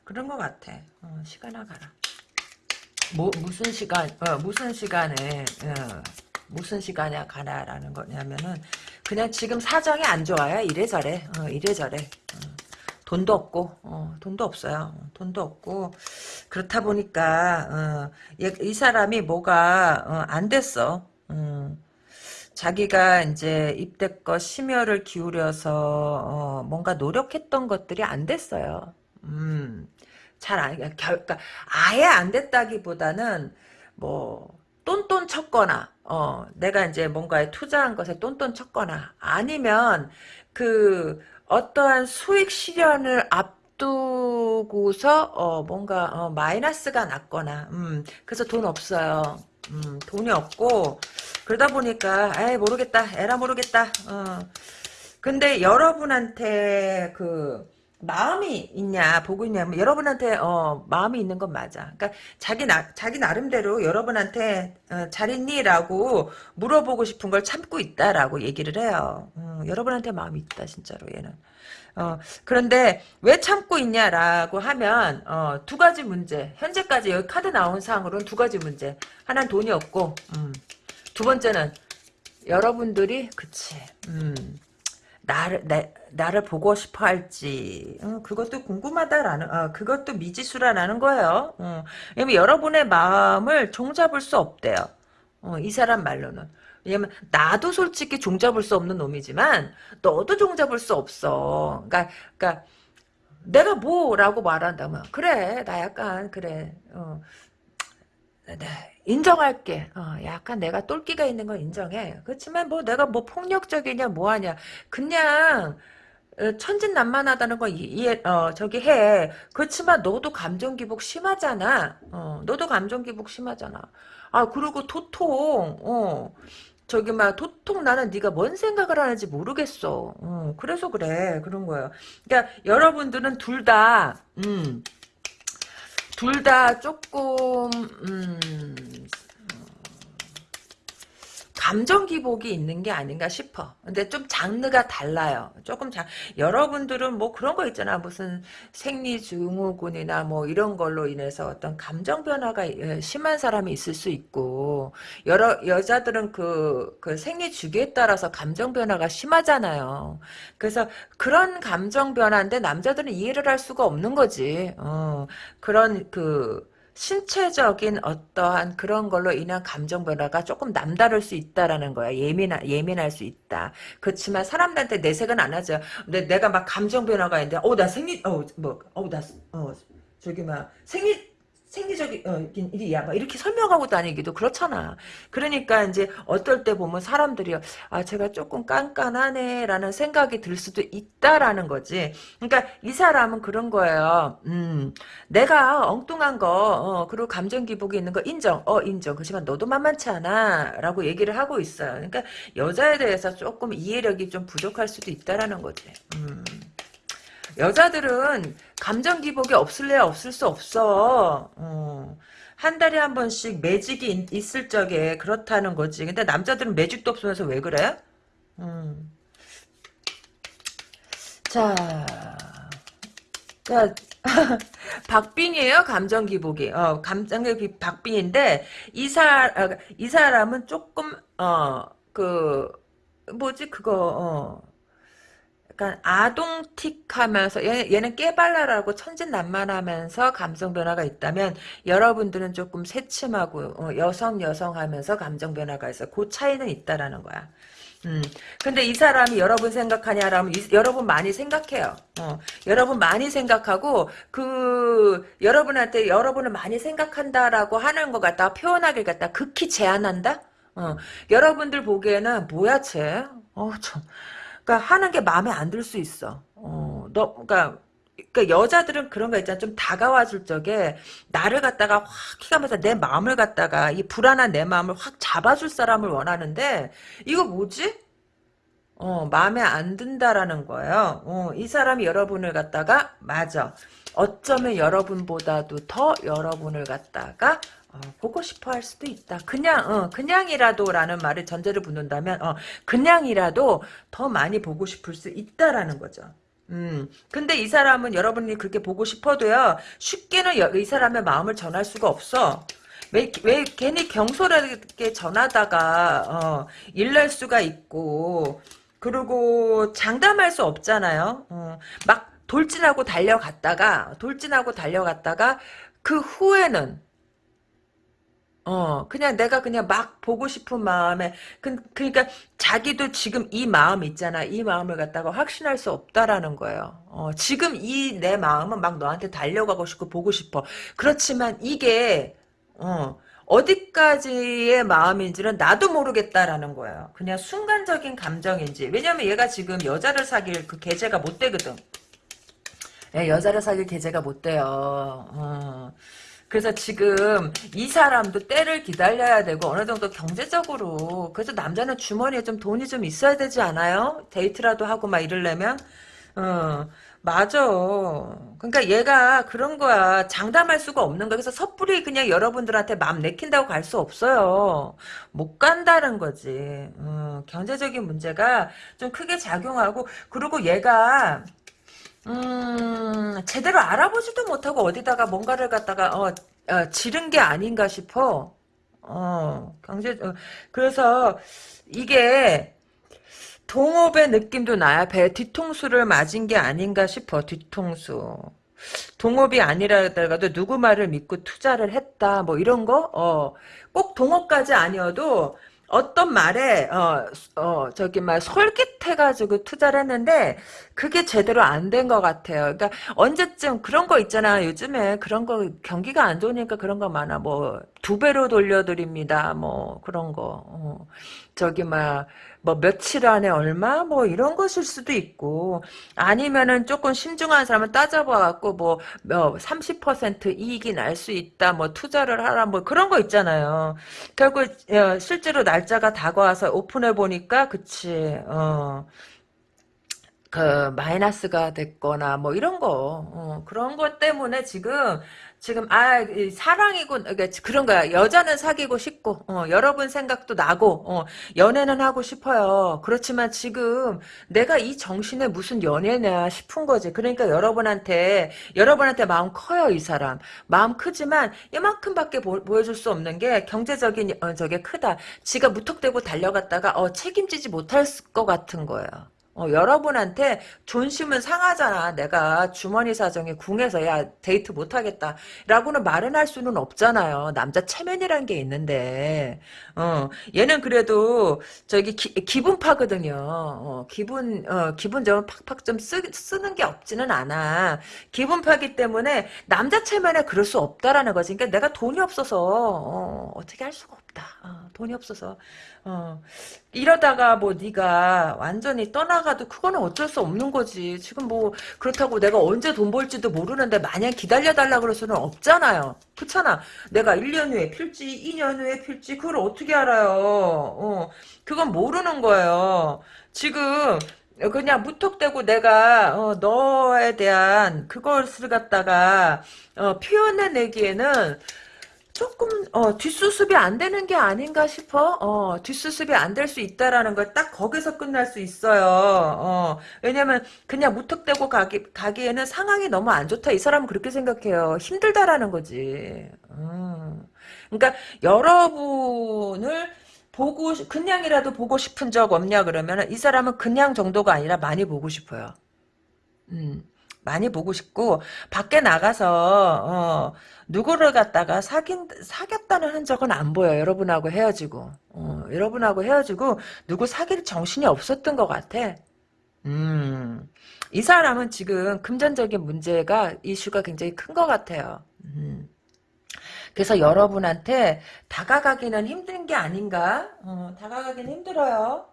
그런 것 같아. 어, 시간아 가라. 뭐 무슨 시간, 어, 무슨 시간에. 어. 무슨 시간에 가나라는 거냐면은 그냥 지금 사정이 안 좋아요. 이래저래. 어, 이래저래. 어, 돈도 없고 어, 돈도 없어요. 돈도 없고 그렇다 보니까 어, 얘, 이 사람이 뭐가 어, 안 됐어. 음, 자기가 이제 입대껏 심혈을 기울여서 어, 뭔가 노력했던 것들이 안 됐어요. 음, 잘 안, 그러니까 아예 안 됐다기보다는 뭐 똔똔 쳤거나 어, 내가 이제 뭔가에 투자한 것에 똔똔 쳤거나 아니면 그 어떠한 수익 실현을 앞두고서 어 뭔가 어 마이너스가 났거나 음 그래서 돈 없어요. 음 돈이 없고 그러다 보니까 에이 모르겠다. 에라 모르겠다. 어. 근데 여러분한테 그 마음이 있냐 보고 있냐면 여러분한테 어 마음이 있는 건 맞아. 그러니까 자기 나 자기 나름대로 여러분한테 어, 잘 있니라고 물어보고 싶은 걸 참고 있다라고 얘기를 해요. 음, 여러분한테 마음이 있다 진짜로 얘는. 어 그런데 왜 참고 있냐라고 하면 어, 두 가지 문제. 현재까지 여기 카드 나온 상으로는 두 가지 문제. 하나는 돈이 없고 음, 두 번째는 여러분들이 그치. 음. 나를 내, 나를 보고 싶어 할지 어, 그것도 궁금하다라는 어, 그것도 미지수라는 거예요. 어, 여러분의 마음을 종잡을 수 없대요. 어, 이 사람 말로는. 왜냐면 나도 솔직히 종잡을 수 없는 놈이지만 너도 종잡을 수 없어. 그러니까 그러니까 내가 뭐라고 말한다면 그래 나 약간 그래 어, 네, 인정할게. 어, 약간 내가 똘끼가 있는 건 인정해. 그렇지만 뭐 내가 뭐 폭력적이냐 뭐하냐. 그냥 어, 천진난만하다는 거 이해 어 저기 해. 그렇지만 너도 감정 기복 심하잖아. 어 너도 감정 기복 심하잖아. 아 그리고 도통 어 저기 막 도통 나는 네가 뭔 생각을 하는지 모르겠어. 어 그래서 그래 그런 거예요. 그러니까 여러분들은 둘다 음. 둘 다 조금 음, 감정 기복이 있는 게 아닌가 싶어. 근데 좀 장르가 달라요. 조금 장, 여러분들은 뭐 그런 거 있잖아. 무슨 생리증후군이나 뭐 이런 걸로 인해서 어떤 감정 변화가 예, 심한 사람이 있을 수 있고, 여러, 여자들은 그, 그 생리 주기에 따라서 감정 변화가 심하잖아요. 그래서 그런 감정 변화인데 남자들은 이해를 할 수가 없는 거지. 어, 그런 그, 신체적인 어떠한 그런 걸로 인한 감정 변화가 조금 남다를 수 있다라는 거야. 예민하, 예민할 수 있다. 그렇지만 사람들한테 내색은 안 하죠. 근데 내가 막 감정 변화가 있는데, 어, 나 생리, 어, 뭐, 어, 나, 어, 저기 막, 생리, 생리적인 어, 일이야. 막 이렇게 설명하고 다니기도 그렇잖아. 그러니까 이제 어떨 때 보면 사람들이 아 제가 조금 깐깐하네라는 생각이 들 수도 있다라는 거지. 그러니까 이 사람은 그런 거예요. 음, 내가 엉뚱한 거 어, 그리고 감정 기복이 있는 거 인정. 어 인정. 그렇지만 너도 만만치 않아라고 얘기를 하고 있어요. 그러니까 여자에 대해서 조금 이해력이 좀 부족할 수도 있다라는 거지. 음. 여자들은 감정 기복이 없을래야 없을 수 없어. 어. 한 달에 한 번씩 매직이 있, 을 적에 그렇다는 거지. 근데 남자들은 매직도 없으면서 왜 그래? 음. 자, 자, 박빙이에요, 감정 기복이. 어, 감정 기복이 박빙인데, 이 사, 아, 이 사람은 조금, 어, 그, 뭐지, 그거, 어, 약간 아동틱하면서 얘, 는 깨발랄하고 천진난만하면서 감정 변화가 있다면 여러분들은 조금 새침하고 어, 여성 여성하면서 감정 변화가 있어. 그 차이는 있다라는 거야. 음. 근데 이 사람이 여러분 생각하냐라면 이, 여러분 많이 생각해요. 어. 여러분 많이 생각하고 그 여러분한테 여러분을 많이 생각한다라고 하는 것 같다 표현하길 갖다 극히 제한한다. 어. 여러분들 보기에는 뭐야 쟤? 어, 참. 그러니까 하는 게 마음에 안 들 수 있어. 어, 너, 그러니까, 그러니까 여자들은 그런 거 있잖아. 좀 다가와 줄 적에 나를 갖다가 확 키가면서 내 마음을 갖다가 이 불안한 내 마음을 확 잡아줄 사람을 원하는데 이거 뭐지? 어, 마음에 안 든다라는 거예요. 어, 이 사람이 여러분을 갖다가 맞아. 어쩌면 여러분보다도 더 여러분을 갖다가 어, 보고 싶어 할 수도 있다. 그냥, 어, 그냥이라도라는 말을 전제를 붙는다면, 어, 그냥이라도 더 많이 보고 싶을 수 있다라는 거죠. 음, 근데 이 사람은 여러분이 그렇게 보고 싶어도요, 쉽게는 여, 이 사람의 마음을 전할 수가 없어. 왜, 왜 괜히 경솔하게 전하다가, 어, 일날 수가 있고, 그리고 장담할 수 없잖아요. 어, 막 돌진하고 달려갔다가, 돌진하고 달려갔다가, 그 후에는, 어, 그냥 내가 그냥 막 보고 싶은 마음에, 그, 그러니까 자기도 지금 이 마음 있잖아. 이 마음을 갖다가 확신할 수 없다라는 거예요. 어, 지금 이 내 마음은 막 너한테 달려가고 싶고 보고 싶어. 그렇지만 이게, 어, 어디까지의 마음인지는 나도 모르겠다라는 거예요. 그냥 순간적인 감정인지. 왜냐면 얘가 지금 여자를 사귈 그 계제가 못 되거든. 예, 여자를 사귈 계제가 못 돼요. 어. 그래서 지금 이 사람도 때를 기다려야 되고 어느 정도 경제적으로 그래서 남자는 주머니에 좀 돈이 좀 있어야 되지 않아요? 데이트라도 하고 막 이러려면 어 맞아. 그러니까 얘가 그런 거야. 장담할 수가 없는 거야. 그래서 섣불리 그냥 여러분들한테 마음 내킨다고 갈 수 없어요. 못 간다는 거지. 어, 경제적인 문제가 좀 크게 작용하고 그리고 얘가 음, 제대로 알아보지도 못하고 어디다가 뭔가를 갖다가, 어, 어, 지른 게 아닌가 싶어. 어, 경제, 어, 그래서, 이게, 동업의 느낌도 나야. 배 뒤통수를 맞은 게 아닌가 싶어, 뒤통수. 동업이 아니라더라도 누구 말을 믿고 투자를 했다, 뭐 이런 거? 어, 꼭 동업까지 아니어도, 어떤 말에 어, 어 저기 막 솔깃해가지고 투자를 했는데 그게 제대로 안 된 것 같아요. 그러니까 언제쯤 그런 거 있잖아. 요즘에 그런 거 경기가 안 좋으니까 그런 거 많아. 뭐 두 배로 돌려드립니다. 뭐 그런 거. 어. 저기 막 뭐 며칠 안에 얼마 뭐 이런 것일 수도 있고 아니면은 조금 신중한 사람은 따져봐갖고 뭐30% 이익이 날 수 있다 뭐 투자를 하라 뭐 그런 거 있잖아요 결국 어, 실제로 날짜가 다가와서 오픈해 보니까 그치 어. 그 마이너스가 됐거나 뭐 이런 거 어, 그런 것 때문에 지금 지금 아 사랑이고 그러니까 그런 거야. 여자는 사귀고 싶고 어, 여러분 생각도 나고 어, 연애는 하고 싶어요. 그렇지만 지금 내가 이 정신에 무슨 연애냐 싶은 거지. 그러니까 여러분한테 여러분한테 마음 커요 이 사람. 마음 크지만 이만큼밖에 보, 여줄수 없는 게 경제적인 어, 저게 크다. 지가 무턱대고 달려갔다가 어, 책임지지 못할 것 같은 거예요 어, 여러분한테 존심은 상하잖아. 내가 주머니 사정에 궁해서 야 데이트 못하겠다. 라고는 말은 할 수는 없잖아요. 남자 체면이란 게 있는데 어, 얘는 그래도 저기 기, 분 파거든요. 어, 기분 어, 기분 좀 팍팍 좀 쓰, 쓰는 게 없지는 않아. 기분 파기 때문에 남자 체면에 그럴 수 없다라는 거지. 그러니까 내가 돈이 없어서 어, 어떻게 할 수가 없다. 어, 돈이 없어서 어, 이러다가 뭐 네가 완전히 떠나가도 그거는 어쩔 수 없는 거지. 지금 뭐 그렇다고 내가 언제 돈 벌지도 모르는데 마냥 기다려달라 그럴 수는 없잖아요. 그렇잖아. 내가 1년 후에 필지 2년 후에 필지 그걸 어떻게 알아요. 어, 그건 모르는 거예요. 지금 그냥 무턱대고 내가 어, 너에 대한 그것을 갖다가 어, 표현해내기에는 조금 어, 뒷수습이 안 되는 게 아닌가 싶어. 어, 뒷수습이 안 될 수 있다라는 걸 딱 거기서 끝날 수 있어요. 어, 왜냐면 그냥 무턱대고 가기, 가기에는 상황이 너무 안 좋다. 이 사람은 그렇게 생각해요. 힘들다라는 거지. 음. 그러니까 여러분을 보고 그냥이라도 보고 싶은 적 없냐 그러면 이 사람은 그냥 정도가 아니라 많이 보고 싶어요. 음. 많이 보고 싶고 밖에 나가서 어, 누구를 갖다가 사귄 사귀었다는 흔적은 안 보여. 여러분하고 헤어지고 어, 여러분하고 헤어지고 누구 사귈 정신이 없었던 것 같아. 음, 이 사람은 지금 금전적인 문제가 이슈가 굉장히 큰 것 같아요. 음. 그래서 여러분한테 다가가기는 힘든 게 아닌가? 어, 다가가기는 힘들어요.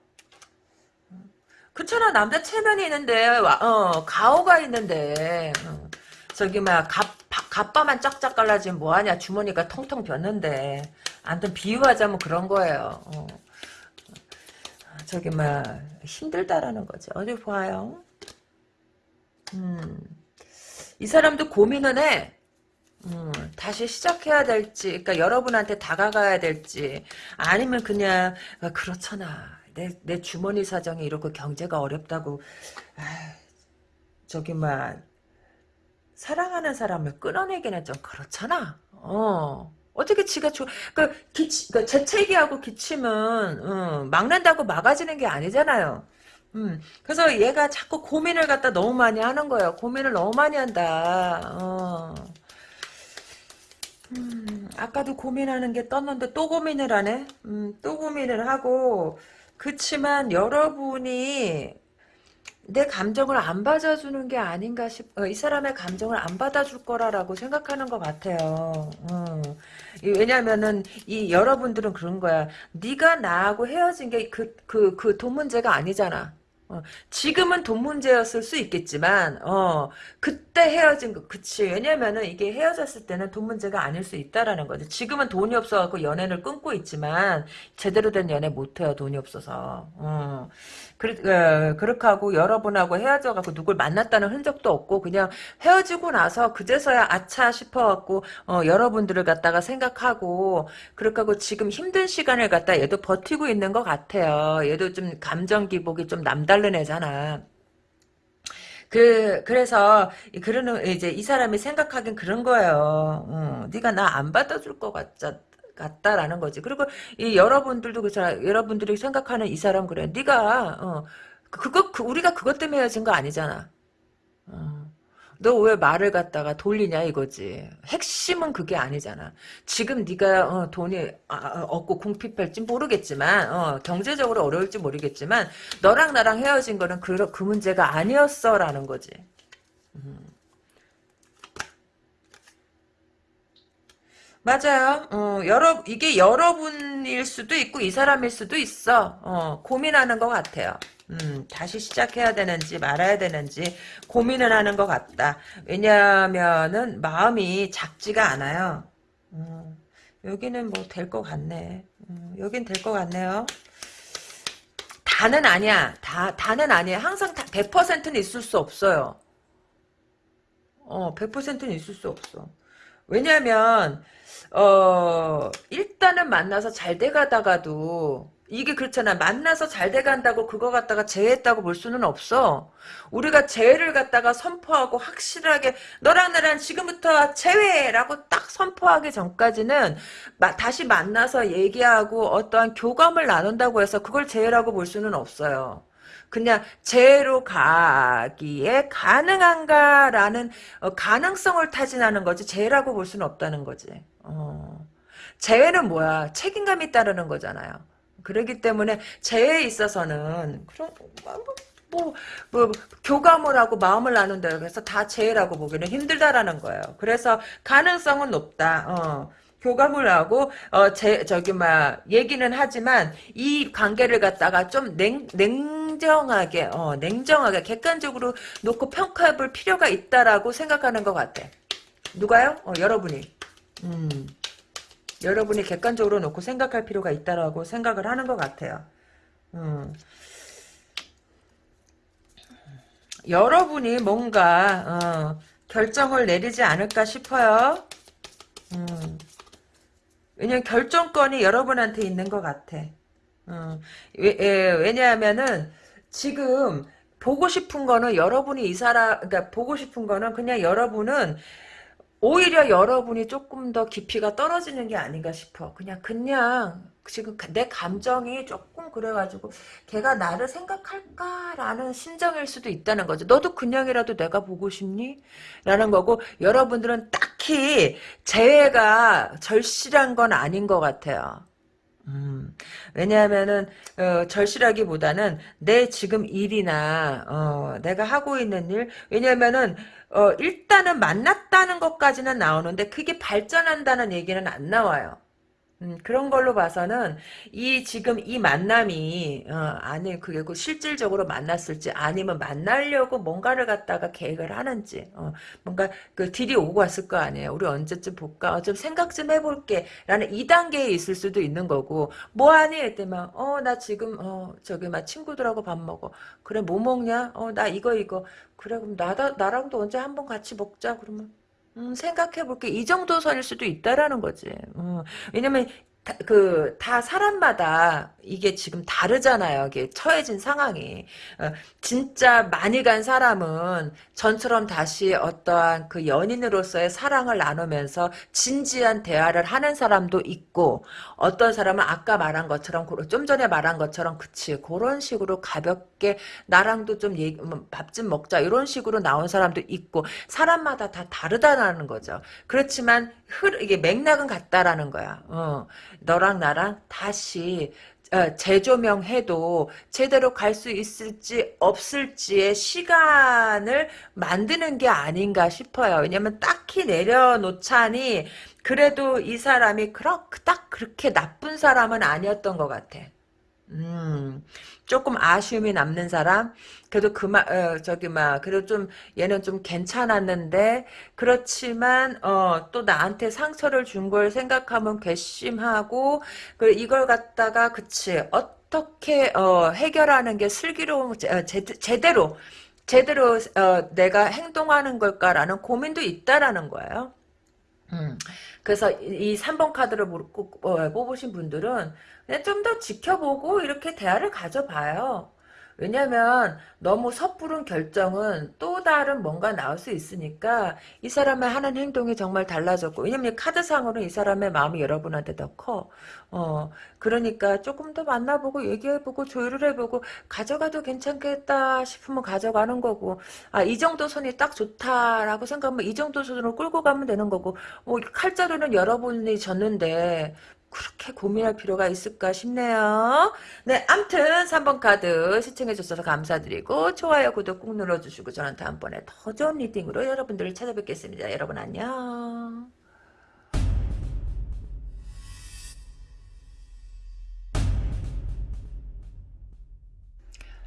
그렇잖아 남자 체면이 있는데 어 가오가 있는데 어, 저기 막 갑, 갑바만 쫙쫙 갈라지면 뭐하냐? 주머니가 텅텅 ቢ었는데. 아무튼 비유하자면 그런 거예요. 어. 저기 막 힘들다라는 거지 어디 봐요? 음. 이 사람도 고민은 해. 음, 다시 시작해야 될지, 그러니까 여러분한테 다가가야 될지, 아니면 그냥 아, 그렇잖아. 내, 내 주머니 사정이 이렇게 경제가 어렵다고. 아, 저기 막 사랑하는 사람을 끊어내기는 좀 그렇잖아. 어. 어떻게 지가 주, 그, 기치, 그, 재채기하고 기침은, 어, 막는다고 막아지는 게 아니잖아요. 음, 그래서 얘가 자꾸 고민을 갖다 너무 많이 하는 거예요. 고민을 너무 많이 한다. 어. 음, 아까도 고민하는 게 떴는데 또 고민을 하네? 음, 또 고민을 하고, 그치만 여러분이 내 감정을 안 받아주는 게 아닌가 싶, 어, 이 사람의 감정을 안 받아줄 거라라고 생각하는 것 같아요. 어. 이- 왜냐면은, 이, 여러분들은 그런 거야. 네가 나하고 헤어진 게 그, 그, 그 돈 문제가 아니잖아. 어, 지금은 돈 문제였을 수 있겠지만, 어, 그때 헤어진 거, 그치. 왜냐면은 이게 헤어졌을 때는 돈 문제가 아닐 수 있다라는 거지. 지금은 돈이 없어갖고 연애를 끊고 있지만, 제대로 된 연애 못해요, 돈이 없어서. 어. 그렇, 어, 그렇게 하고 여러분하고 헤어져갖고 누굴 만났다는 흔적도 없고 그냥 헤어지고 나서 그제서야 아차 싶어갖고 어, 여러분들을 갖다가 생각하고 그렇게 하고 지금 힘든 시간을 갖다 얘도 버티고 있는 것 같아요. 얘도 좀 감정 기복이 좀 남다른 애잖아. 그 그래서 이- 그러는 이제 이 사람이 생각하긴 그런 거예요. 어, 네가 나 안 받아줄 것 같자. 같다라는 거지. 그리고 이 여러분들도 그렇잖아. 여러분들이 생각하는 이 사람 그래. 네가 어, 그거 그, 우리가 그것 때문에 헤어진 거 아니잖아. 어. 너왜 말을 갖다가 돌리냐 이거지. 핵심은 그게 아니잖아. 지금 네가 어, 돈이 아, 아, 없고 궁핍할지 모르겠지만 어, 경제적으로 어려울지 모르겠지만 너랑 나랑 헤어진 거는 그, 그 문제가 아니었어라는 거지. 맞아요. 어, 여러, 이게 여러분일 수도 있고, 이 사람일 수도 있어. 어, 고민하는 것 같아요. 음, 다시 시작해야 되는지 말아야 되는지 고민을 하는 것 같다. 왜냐면은 마음이 작지가 않아요. 음, 여기는 뭐 될 것 같네. 음, 여긴 될 것 같네요. 다는 아니야. 다, 다는 아니야. 항상 다 100%는 있을 수 없어요. 어, 100%는 있을 수 없어. 왜냐면, 어, 일단은 만나서 잘 돼가다가도, 이게 그렇잖아. 만나서 잘 돼간다고 그거 갖다가 재했다고 볼 수는 없어. 우리가 재회를 갖다가 선포하고 확실하게, 너랑 나랑 지금부터 재회라고 딱 선포하기 전까지는, 마- 다시 만나서 얘기하고 어떠한 교감을 나눈다고 해서 그걸 재회라고 볼 수는 없어요. 그냥 재회로 가기에 가능한가라는 어, 가능성을 타진하는 거지 재회라고 볼 수는 없다는 거지. 어. 재회는 뭐야? 책임감이 따르는 거잖아요. 그렇기 때문에 재회에 있어서는 그런 뭐, 뭐, 뭐 교감을 하고 마음을 나눈다고 해서 다 재회라고 보기는 힘들다라는 거예요. 그래서 가능성은 높다. 어. 교감을 하고 어 제 저기 막 얘기는 하지만 이 관계를 갖다가 좀 냉, 냉정하게 어 냉정하게 객관적으로 놓고 평가해 볼 필요가 있다라고 생각하는 것 같아. 누가요? 어 여러분이. 음. 여러분이 객관적으로 놓고 생각할 필요가 있다라고 생각을 하는 것 같아요. 음. 여러분이 뭔가 어, 결정을 내리지 않을까 싶어요. 음. 왜냐면 결정권이 여러분한테 있는 것 같아. 어, 왜, 예, 왜냐하면은 지금 보고 싶은 거는 여러분이 이 사람, 그러니까 보고 싶은 거는 그냥 여러분은 오히려 여러분이 조금 더 깊이가 떨어지는 게 아닌가 싶어. 그냥 그냥 지금 내 감정이 조금 그래가지고 걔가 나를 생각할까라는 심정일 수도 있다는 거죠. 너도 그냥이라도 내가 보고 싶니? 라는 거고 여러분들은 딱히 재회가 절실한 건 아닌 것 같아요. 음, 왜냐하면은 어, 절실하기보다는 내 지금 일이나 어, 내가 하고 있는 일 왜냐하면은 어, 일단은 만났다는 것까지는 나오는데 그게 발전한다는 얘기는 안 나와요. 음, 그런 걸로 봐서는 이 지금 이 만남이 어, 아니 그게 그 실질적으로 만났을지 아니면 만나려고 뭔가를 갖다가 계획을 하는지 어, 뭔가 그 딜이 오고 왔을 거 아니에요. 우리 언제쯤 볼까? 어, 좀 생각 좀 해볼게. 라는 이 단계에 있을 수도 있는 거고 뭐하니? 했더만 어 나 지금 어 저기 막 친구들하고 밥 먹어. 그래 뭐 먹냐? 어 나 이거 이거 그래 그럼 나다 나랑도 언제 한번 같이 먹자 그러면 음, 생각해 볼게. 이 정도 선일 수도 있다라는 거지. 음, 왜냐면, 다, 그, 다 사람마다 이게 지금 다르잖아요. 이게 처해진 상황이. 어, 진짜 많이 간 사람은 전처럼 다시 어떠한 그 연인으로서의 사랑을 나누면서 진지한 대화를 하는 사람도 있고, 어떤 사람은 아까 말한 것처럼, 좀 전에 말한 것처럼, 그치. 그런 식으로 가볍게 나랑도 좀 밥 좀 먹자. 이런 식으로 나온 사람도 있고, 사람마다 다 다르다라는 거죠. 그렇지만 흐 이게 맥락은 같다라는 거야. 어. 너랑 나랑 다시 어, 재조명해도 제대로 갈 수 있을지 없을지의 시간을 만드는 게 아닌가 싶어요. 왜냐면 딱히 내려놓자니 그래도 이 사람이 그렇, 딱 그렇게 나쁜 사람은 아니었던 것 같아. 음, 조금 아쉬움이 남는 사람? 그래도 그만, 어, 저기, 막, 그래도 좀, 얘는 좀 괜찮았는데, 그렇지만, 어, 또 나한테 상처를 준 걸 생각하면 괘씸하고, 그, 이걸 갖다가, 그치, 어떻게, 어, 해결하는 게 슬기로운, 제, 제, 제대로, 제대로, 어, 내가 행동하는 걸까라는 고민도 있다라는 거예요. 음. 그래서 이 3번 카드를 어, 뽑으신 분들은 좀 더 지켜보고 이렇게 대화를 가져봐요. 왜냐면 너무 섣부른 결정은 또 다른 뭔가 나올 수 있으니까 이 사람의 하는 행동이 정말 달라졌고 왜냐면 카드상으로 이 사람의 마음이 여러분한테 더 커. 어, 그러니까 조금 더 만나보고 얘기해보고 조율을 해보고 가져가도 괜찮겠다 싶으면 가져가는 거고 아 이 정도 선이 딱 좋다라고 생각하면 이 정도 선으로 끌고 가면 되는 거고 뭐 칼자루는 여러분이 쥐었는데 그렇게 고민할 필요가 있을까 싶네요. 네, 암튼 3번 카드 시청해주셔서 감사드리고 좋아요, 구독 꾹 눌러주시고 저는 다음번에 더 좋은 reading으로 여러분들을 찾아뵙겠습니다. 여러분 안녕.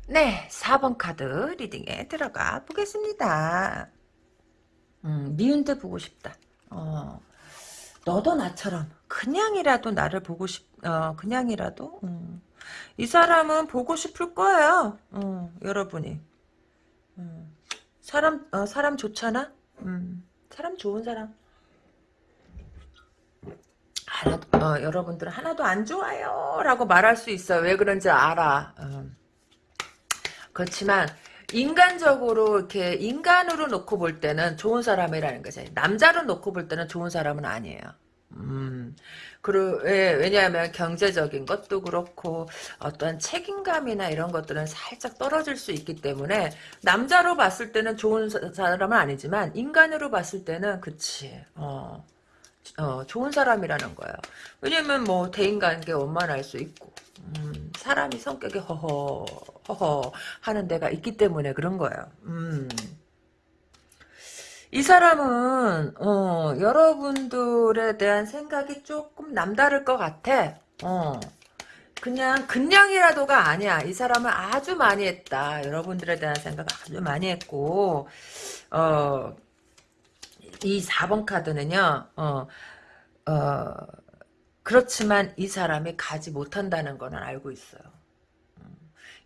네, 4번 카드 reading에 들어가 보겠습니다. 음, 미운 데 보고 싶다. 어, 너도 나처럼 그냥이라도 나를 보고 싶, 어, 그냥이라도, 음. 이 사람은 보고 싶을 거예요. 어, 여러분이. 음. 사람, 어, 사람 좋잖아? 음. 사람 좋은 사람. 하나, 어, 여러분들은 하나도 안 좋아요. 라고 말할 수 있어요. 왜 그런지 알아. 어. 그렇지만, 인간적으로 이렇게 인간으로 놓고 볼 때는 좋은 사람이라는 거지. 남자로 놓고 볼 때는 좋은 사람은 아니에요. 음, 그리고, 예, 왜냐하면 경제적인 것도 그렇고, 어떤 책임감이나 이런 것들은 살짝 떨어질 수 있기 때문에, 남자로 봤을 때는 좋은 사람은 아니지만, 인간으로 봤을 때는, 그치, 어, 어, 좋은 사람이라는 거예요. 왜냐면 뭐, 대인관계 원만할 수 있고, 음, 사람이 성격이 허허, 허허 하는 데가 있기 때문에 그런 거예요. 음. 이 사람은 어, 여러분들에 대한 생각이 조금 남다를 것 같아. 어. 그냥 그냥이라도가 아니야. 이 사람은 아주 많이 했다. 여러분들에 대한 생각 아주 많이 했고 어, 이 4번 카드는요. 어, 어, 그렇지만 이 사람이 가지 못한다는 거는 알고 있어요. 음,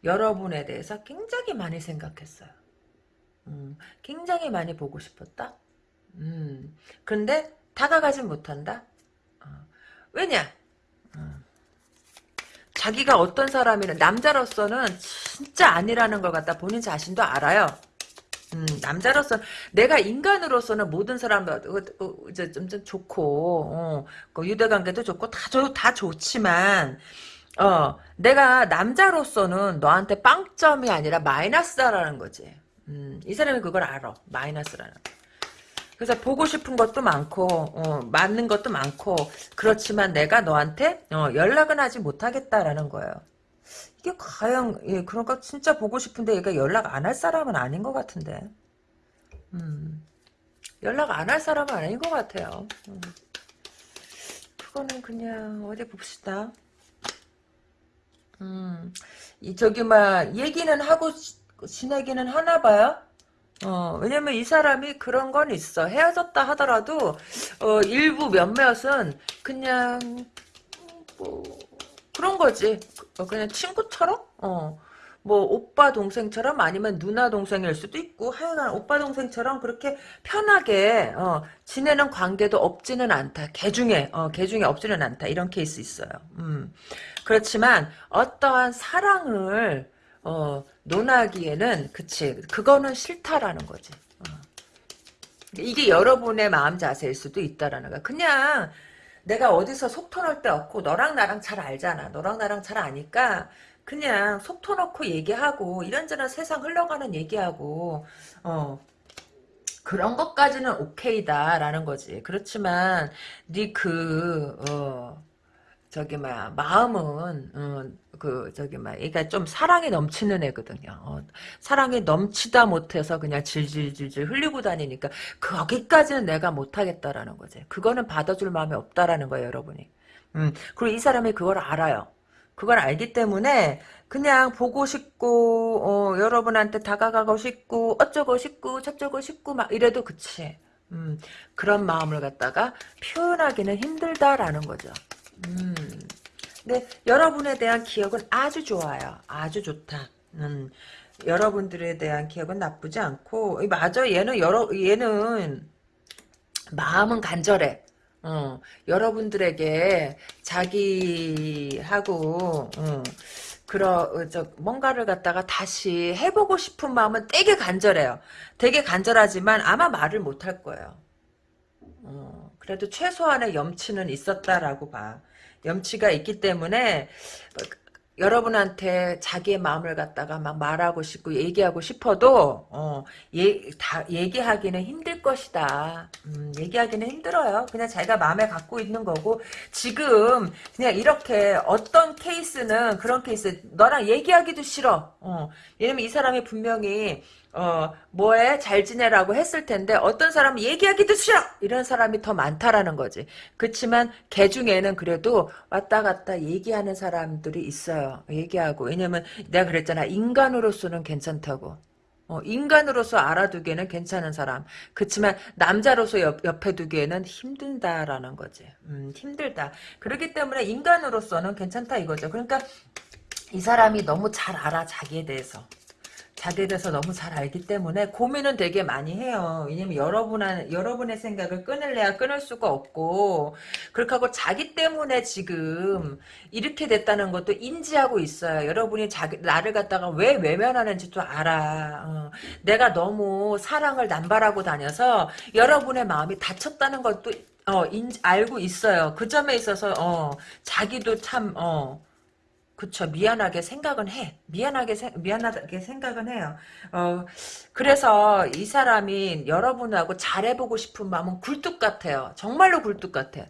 여러분에 대해서 굉장히 많이 생각했어요. 음, 굉장히 많이 보고 싶었다. 음, 그런데 다가가진 못한다. 어, 왜냐? 어, 자기가 어떤 사람이는 남자로서는 진짜 아니라는 걸 갖다 본인 자신도 알아요. 음, 남자로서 내가 인간으로서는 모든 사람들 어, 어, 이제 좀, 좀 좋고 어, 그 유대관계도 좋고 다, 좋, 다 좋지만 어, 내가 남자로서는 너한테 빵점이 아니라 마이너스다라는 거지. 음, 이 사람이 그걸 알아. 마이너스라는. 그래서 보고 싶은 것도 많고 어, 맞는 것도 많고 그렇지만 내가 너한테 어, 연락은 하지 못하겠다라는 거예요. 이게 과연 예, 그러니까 진짜 보고 싶은데 얘가 연락 안 할 사람은 아닌 것 같은데. 음, 연락 안 할 사람은 아닌 것 같아요. 음. 그거는 그냥 어디 봅시다. 음, 이 저기 막 얘기는 하고 지내기는 하나 봐요. 어, 왜냐면 이 사람이 그런 건 있어. 헤어졌다 하더라도, 어, 일부 몇몇은 그냥, 뭐, 그런 거지. 어, 그냥 친구처럼? 어. 뭐, 오빠 동생처럼 아니면 누나 동생일 수도 있고, 하여간 오빠 동생처럼 그렇게 편하게, 어, 지내는 관계도 없지는 않다. 개 중에, 어, 개 중에 없지는 않다. 이런 케이스 있어요. 음. 그렇지만, 어떠한 사랑을, 어, 논하기에는 그치 그거는 싫다라는 거지. 어. 이게 여러분의 마음 자세일 수도 있다라는 거야. 그냥 내가 어디서 속 터놓을 데 없고 너랑 나랑 잘 알잖아. 너랑 나랑 잘 아니까 그냥 속 터놓고 얘기하고 이런저런 세상 흘러가는 얘기하고 어 그런 것까지는 오케이다라는 거지. 그렇지만 네그 어, 저기 뭐야 마음은 어, 그 저기 뭐야 얘가 좀 사랑이 넘치는 애거든요. 어, 사랑이 넘치다 못해서 그냥 질질질질 흘리고 다니니까 거기까지는 내가 못하겠다라는 거지. 그거는 받아줄 마음이 없다라는 거예요, 여러분이. 음, 그리고 이 사람이 그걸 알아요. 그걸 알기 때문에 그냥 보고 싶고 어, 여러분한테 다가가고 싶고 어쩌고 싶고 저쩌고 싶고 막 이래도 그치. 음, 그런 마음을 갖다가 표현하기는 힘들다라는 거죠. 음. 근데 여러분에 대한 기억은 아주 좋아요. 아주 좋다. 음, 여러분들에 대한 기억은 나쁘지 않고 맞아 얘는 여러 얘는 마음은 간절해. 어, 여러분들에게 자기하고 어, 그러 저 뭔가를 갖다가 다시 해보고 싶은 마음은 되게 간절해요. 되게 간절하지만 아마 말을 못 할 거예요. 어, 그래도 최소한의 염치는 있었다라고 봐. 염치가 있기 때문에 여러분한테 자기의 마음을 갖다가 막 말하고 싶고 얘기하고 싶어도 어, 예, 다 얘기하기는 힘들 것이다. 음, 얘기하기는 힘들어요. 그냥 자기가 마음에 갖고 있는 거고 지금 그냥 이렇게 어떤 케이스는 그런 케이스 너랑 얘기하기도 싫어. 어, 왜냐면 이 사람이 분명히 어, 뭐해? 잘 지내라고 했을 텐데, 어떤 사람은 얘기하기도 싫어! 이런 사람이 더 많다라는 거지. 그렇지만, 개 중에는 그래도 왔다 갔다 얘기하는 사람들이 있어요. 얘기하고. 왜냐면, 내가 그랬잖아. 인간으로서는 괜찮다고. 어, 인간으로서 알아두기에는 괜찮은 사람. 그렇지만, 남자로서 옆, 옆에 두기에는 힘든다라는 거지. 음, 힘들다. 그렇기 때문에, 인간으로서는 괜찮다 이거죠. 그러니까, 이 사람이 너무 잘 알아, 자기에 대해서. 자기에 대해서 너무 잘 알기 때문에 고민은 되게 많이 해요. 왜냐면 여러분한, 여러분의 생각을 끊을래야 끊을 수가 없고, 그렇게 하고 자기 때문에 지금 이렇게 됐다는 것도 인지하고 있어요. 여러분이 자기, 나를 갖다가 왜 외면하는지도 알아. 어. 내가 너무 사랑을 남발하고 다녀서 여러분의 마음이 다쳤다는 것도 어, 인, 알고 있어요. 그 점에 있어서, 어, 자기도 참, 어, 그쵸. 미안하게 생각은 해. 미안하게 세, 미안하게 생각은 해요. 어 그래서 이 사람이 여러분하고 잘해보고 싶은 마음은 굴뚝 같아요. 정말로 굴뚝 같아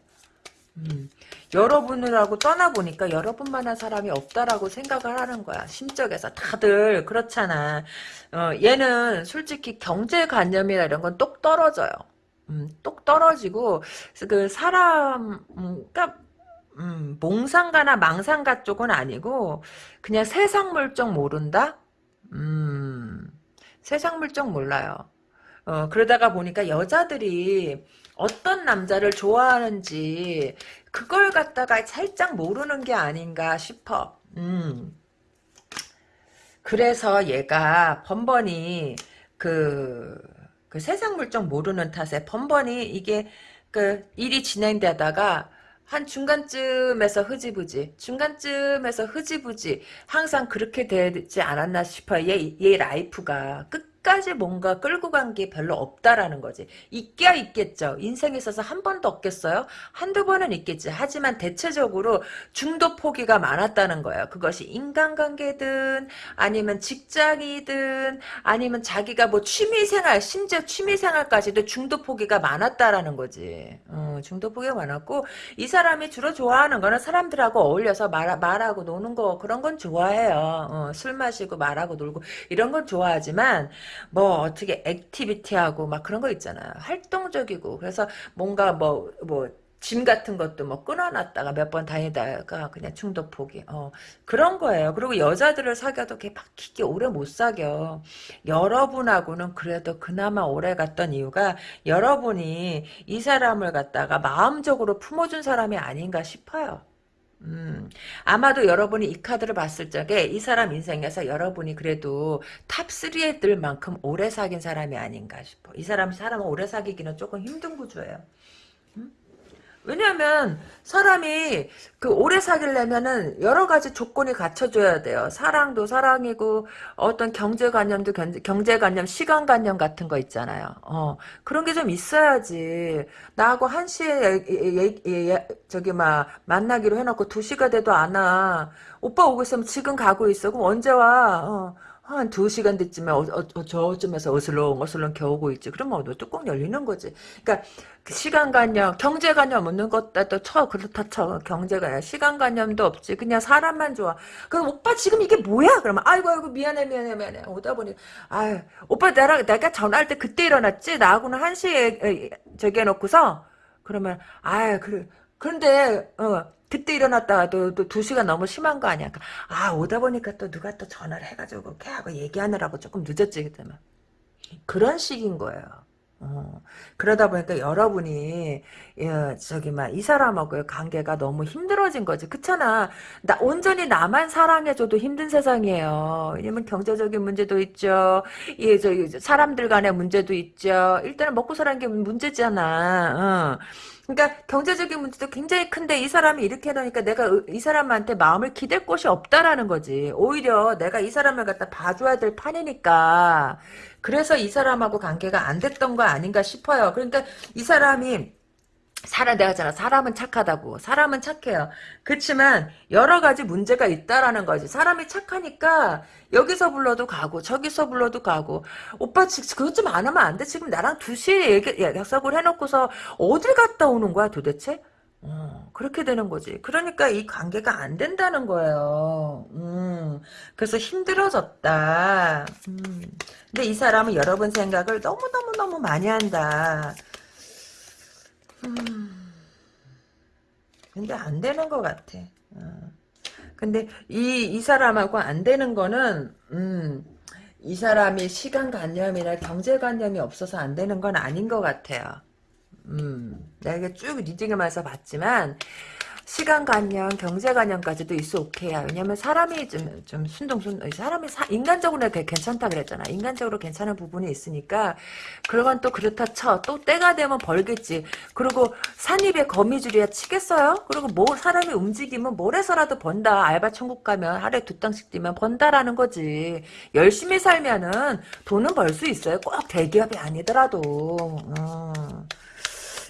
음, 여러분을하고 떠나보니까 여러분만한 사람이 없다라고 생각을 하는 거야. 심적에서. 다들 그렇잖아. 어, 얘는 솔직히 경제관념이나 이런 건 똑 떨어져요. 음, 똑 떨어지고 그 사람 음, 그러니까 음, 몽상가나 망상가 쪽은 아니고 그냥 세상 물정 모른다? 음, 세상 물정 몰라요. 어, 그러다가 보니까 여자들이 어떤 남자를 좋아하는지 그걸 갖다가 살짝 모르는 게 아닌가 싶어. 음. 그래서 얘가 번번이 그, 그 세상 물정 모르는 탓에 번번이 이게 그 일이 진행되다가 한 중간쯤에서 흐지부지 중간쯤에서 흐지부지 항상 그렇게 되지 않았나 싶어요. 얘, 얘 life가 끝 끝까지 뭔가 끌고 간 게 별로 없다라는 거지. 있기야 있겠죠. 인생에 있어서 한 번도 없겠어요? 한두 번은 있겠지. 하지만 대체적으로 중도 포기가 많았다는 거예요. 그것이 인간관계든 아니면 직장이든 아니면 자기가 뭐 취미생활 심지어 취미생활까지도 중도 포기가 많았다라는 거지. 어, 중도 포기가 많았고 이 사람이 주로 좋아하는 거는 사람들하고 어울려서 말, 말하고 노는 거 그런 건 좋아해요. 어, 술 마시고 말하고 놀고 이런 건 좋아하지만 뭐 어떻게 액티비티하고 막 그런 거 있잖아요. 활동적이고 그래서 뭔가 뭐 뭐 gym 같은 것도 뭐 끊어놨다가 몇 번 다니다가 그냥 중도 포기. 어, 그런 거예요. 그리고 여자들을 사귀어도 막 깊게 오래 못 사겨. 여러분하고는 그래도 그나마 오래 갔던 이유가 여러분이 이 사람을 갖다가 마음적으로 품어준 사람이 아닌가 싶어요. 음, 아마도 여러분이 이 카드를 봤을 적에 이 사람 인생에서 여러분이 그래도 top 3에 들 만큼 오래 사귄 사람이 아닌가 싶어. 이 사람, 사람은 오래 사귀기는 조금 힘든 구조예요. 왜냐하면 사람이 그 오래 사귀려면은 여러 가지 조건이 갖춰줘야 돼요. 사랑도 사랑이고 어떤 경제관념도 경제관념, 시간관념 같은 거 있잖아요. 어 그런 게 좀 있어야지. 나하고 한 시에 예, 예, 예, 저기 막 만나기로 해놓고 두 시가 돼도 안 와. 오빠 오고 있으면 지금 가고 있어. 그럼 언제 와? 어. 한 두 시간 됐지만 어, 어, 어, 저쯤에서 어슬렁 어슬렁 겨우고 있지. 그러면 너 뚜껑 열리는 거지. 그러니까 그 시간관념, 경제관념 없는 것다 또 쳐. 그렇다 쳐. 경제관념. 시간관념도 없지. 그냥 사람만 좋아. 그럼 오빠 지금 이게 뭐야? 그러면 아이고 아이고 미안해 미안해 미안해. 오다 보니 아유 오빠 나랑 내가 전화할 때 그때 일어났지. 나하고는 한 시에 저기 해놓고서 그러면 아유 그래. 그런데 어 그때 일어났다가 또, 또, 두 시간 너무 심한 거 아니야. 그러니까 아, 오다 보니까 또 누가 또 전화를 해가지고, 걔하고 얘기하느라고 조금 늦었지, 그때만. 그런 식인 거예요. 어, 그러다 보니까 여러분이 예, 저기 막 이 사람하고의 관계가 너무 힘들어진 거지 그렇잖아 나 온전히 나만 사랑해줘도 힘든 세상이에요 왜냐면 경제적인 문제도 있죠 예, 저 사람들 간의 문제도 있죠 일단은 먹고 사는 게 문제잖아 어. 그러니까 경제적인 문제도 굉장히 큰데 이 사람이 이렇게 해놓으니까 내가 이 사람한테 마음을 기댈 곳이 없다라는 거지 오히려 내가 이 사람을 갖다 봐줘야 될 판이니까 그래서 이 사람하고 관계가 안 됐던 거 아닌가 싶어요. 그러니까 이 사람이 사람 내가 잖아 사람은 착하다고 사람은 착해요 그렇지만 여러 가지 문제가 있다라는 거지 사람이 착하니까 여기서 불러도 가고 저기서 불러도 가고 오빠 그것 좀 안 하면 안 돼 지금 나랑 2시에 약속을 해놓고서 어딜 갔다 오는 거야 도대체 어, 그렇게 되는 거지. 그러니까 이 관계가 안 된다는 거예요. 음, 그래서 힘들어졌다. 음, 근데 이 사람은 여러분 생각을 너무너무너무 많이 한다. 음, 근데 안 되는 것 같아. 어. 근데 이, 이 사람하고 안 되는 거는, 음, 이 사람이 시간관념이나 경제관념이 없어서 안 되는 건 아닌 것 같아요. 음, 내가 쭉 리딩하면서 봤지만 시간관념, 경제관념까지도 있어 오케이야. 왜냐면 사람이 좀, 좀 순둥순, 사람이 사, 인간적으로 괜찮다 그랬잖아. 인간적으로 괜찮은 부분이 있으니까, 그건 또 그렇다 쳐. 또 때가 되면 벌겠지. 그리고 산입에 거미줄이야 치겠어요? 그리고 뭐, 사람이 움직이면 뭘 해서라도 번다. 알바 천국 가면 하루에 두 땅씩 뛰면 번다라는 거지. 열심히 살면은 돈은 벌 수 있어요. 꼭 대기업이 아니더라도. 음.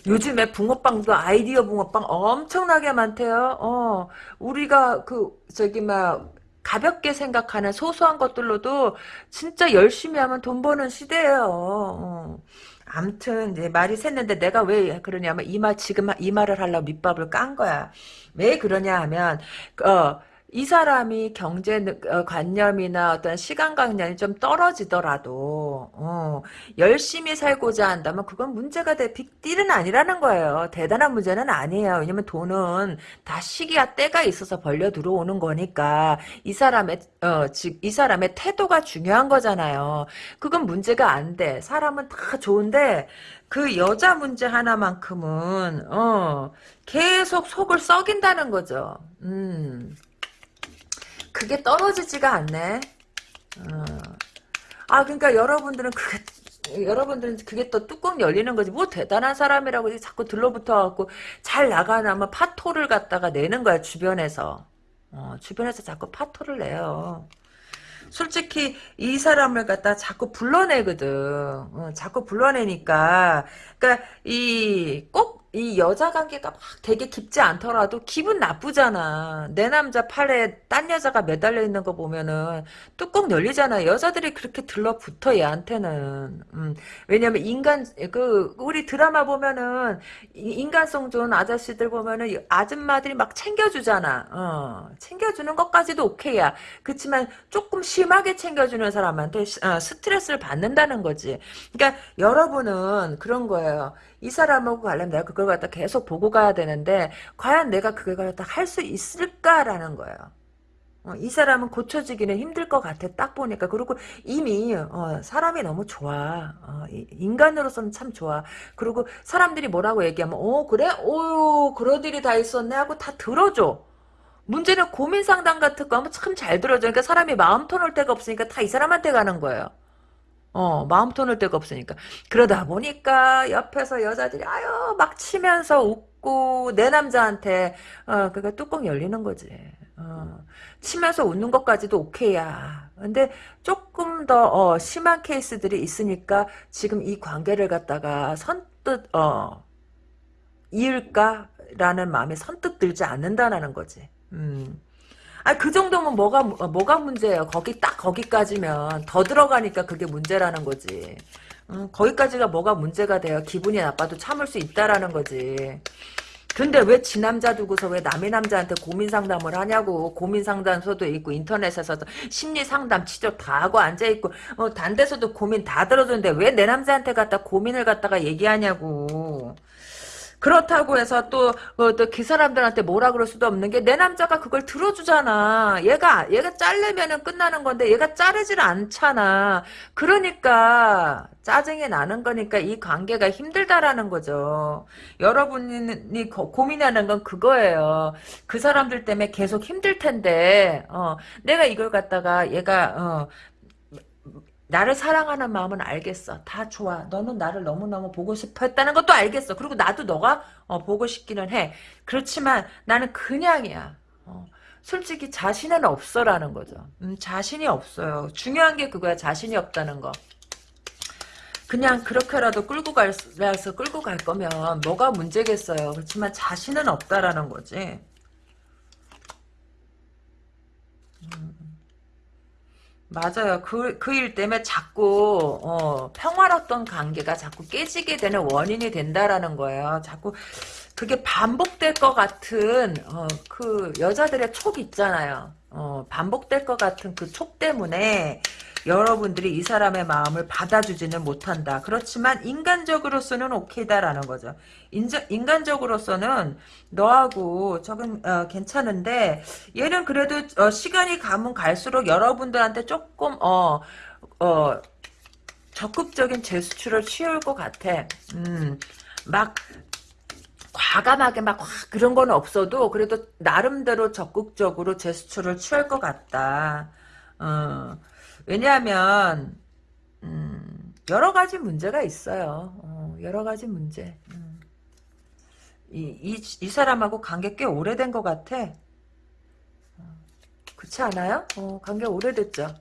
요즘에 붕어빵도 아이디어 붕어빵 엄청나게 많대요. 어, 우리가 그 저기 막 가볍게 생각하는 소소한 것들로도 진짜 열심히 하면 돈 버는 시대예요. 어. 암튼 이제 말이 샜는데 내가 왜 그러냐면 이 말 지금 이 말을 하려고 밑밥을 깐 거야. 왜 그러냐 하면 어. 이 사람이 경제 어, 관념이나 어떤 시간관념이 좀 떨어지더라도 어, 열심히 살고자 한다면 그건 문제가 돼 빅딜은 아니라는 거예요. 대단한 문제는 아니에요. 왜냐면 돈은 다 시기와 때가 있어서 벌려 들어오는 거니까 이 사람의 어, 즉 이 사람의 태도가 중요한 거잖아요. 그건 문제가 안 돼. 사람은 다 좋은데 그 여자 문제 하나만큼은 어, 계속 속을 썩인다는 거죠. 음. 그게 떨어지지가 않네. 어. 아 그러니까 여러분들은 그게 여러분들은 그게 또 뚜껑 열리는 거지. 뭐 대단한 사람이라고 자꾸 들러붙어갖고 잘 나가나면 파토를 갖다가 내는 거야 주변에서. 어, 주변에서 자꾸 파토를 내요. 솔직히 이 사람을 갖다 자꾸 불러내거든. 어, 자꾸 불러내니까. 그러니까 이 꼭 이 여자 관계가 막 되게 깊지 않더라도 기분 나쁘잖아. 내 남자 팔에 딴 여자가 매달려 있는 거 보면은 뚜껑 열리잖아. 여자들이 그렇게 들러붙어 얘한테는. 음. 왜냐면 인간 그 우리 드라마 보면은 인간성 좋은 아저씨들 보면은 아줌마들이 막 챙겨주잖아. 어. 챙겨주는 것까지도 오케이야. 그렇지만 조금 심하게 챙겨주는 사람한테 어, 스트레스를 받는다는 거지. 그러니까 여러분은 그런 거예요. 이 사람하고 가려면 내가 그걸 갖다 계속 보고 가야 되는데 과연 내가 그걸 갖다 할 수 있을까라는 거예요. 어, 이 사람은 고쳐지기는 힘들 것 같아 딱 보니까. 그리고 이미 어, 사람이 너무 좋아. 어, 인간으로서는 참 좋아. 그리고 사람들이 뭐라고 얘기하면 어 그래? 오 그런 일이 다 있었네 하고 다 들어줘. 문제는 고민 상담 같은 거 하면 참 잘 들어줘. 그러니까 사람이 마음 터놓을 데가 없으니까 다 이 사람한테 가는 거예요 어, 마음 터놓을 데가 없으니까. 그러다 보니까 옆에서 여자들이 아유 막 치면서 웃고 내 남자한테 어, 그니까 뚜껑 열리는 거지. 어, 치면서 웃는 것까지도 오케이야. 근데 조금 더 어, 심한 케이스들이 있으니까 지금 이 관계를 갖다가 선뜻 어, 이을까라는 마음이 선뜻 들지 않는다라는 거지. 음. 아, 그 정도면 뭐가, 뭐가 문제예요. 거기 딱 거기까지면. 더 들어가니까 그게 문제라는 거지. 음, 거기까지가 뭐가 문제가 돼요. 기분이 나빠도 참을 수 있다라는 거지. 근데 왜 지 남자 두고서 왜 남의 남자한테 고민 상담을 하냐고 고민 상담소도 있고 인터넷에서도 심리 상담 치료 다 하고 앉아 있고 어, 단 데서도 고민 다 들어주는데 왜 내 남자한테 갖다 고민을 갖다가 얘기하냐고 그렇다고 해서 또, 어, 또그 사람들한테 뭐라 그럴 수도 없는 게 내 남자가 그걸 들어주잖아. 얘가, 얘가 자르면은 끝나는 건데 얘가 자르질 않잖아. 그러니까 짜증이 나는 거니까 이 관계가 힘들다라는 거죠. 여러분이 고, 고민하는 건 그거예요. 그 사람들 때문에 계속 힘들 텐데, 어, 내가 이걸 갖다가 얘가, 어, 나를 사랑하는 마음은 알겠어. 다 좋아. 너는 나를 너무너무 보고 싶어 했다는 것도 알겠어. 그리고 나도 너가 어, 보고 싶기는 해. 그렇지만 나는 그냥이야. 어, 솔직히 자신은 없어라는 거죠. 음, 자신이 없어요. 중요한 게 그거야. 자신이 없다는 거. 그냥 그렇게라도 끌고 갈서 끌고 갈 거면 뭐가 문제겠어요. 그렇지만 자신은 없다라는 거지. 음. 맞아요. 그, 그 일 때문에 자꾸, 어, 평화롭던 관계가 자꾸 깨지게 되는 원인이 된다라는 거예요. 자꾸, 그게 반복될 것 같은, 어, 그, 여자들의 촉 있잖아요. 어, 반복될 것 같은 그 촉 때문에, 여러분들이 이 사람의 마음을 받아주지는 못한다. 그렇지만 인간적으로서는 오케이다라는 거죠. 인저, 인간적으로서는 너하고 저건 어, 괜찮은데 얘는 그래도 어, 시간이 가면 갈수록 여러분들한테 조금 어, 어, 적극적인 제스처를 취할 것 같아. 음, 막 과감하게 막 그런 건 없어도 그래도 나름대로 적극적으로 제스처를 취할 것 같다. 어. 왜냐하면 음, 여러 가지 문제가 있어요. 어, 여러 가지 문제. 음. 이, 이, 이 사람하고 관계 꽤 오래된 것 같아. 어, 그렇지 않아요? 어, 관계 오래됐죠.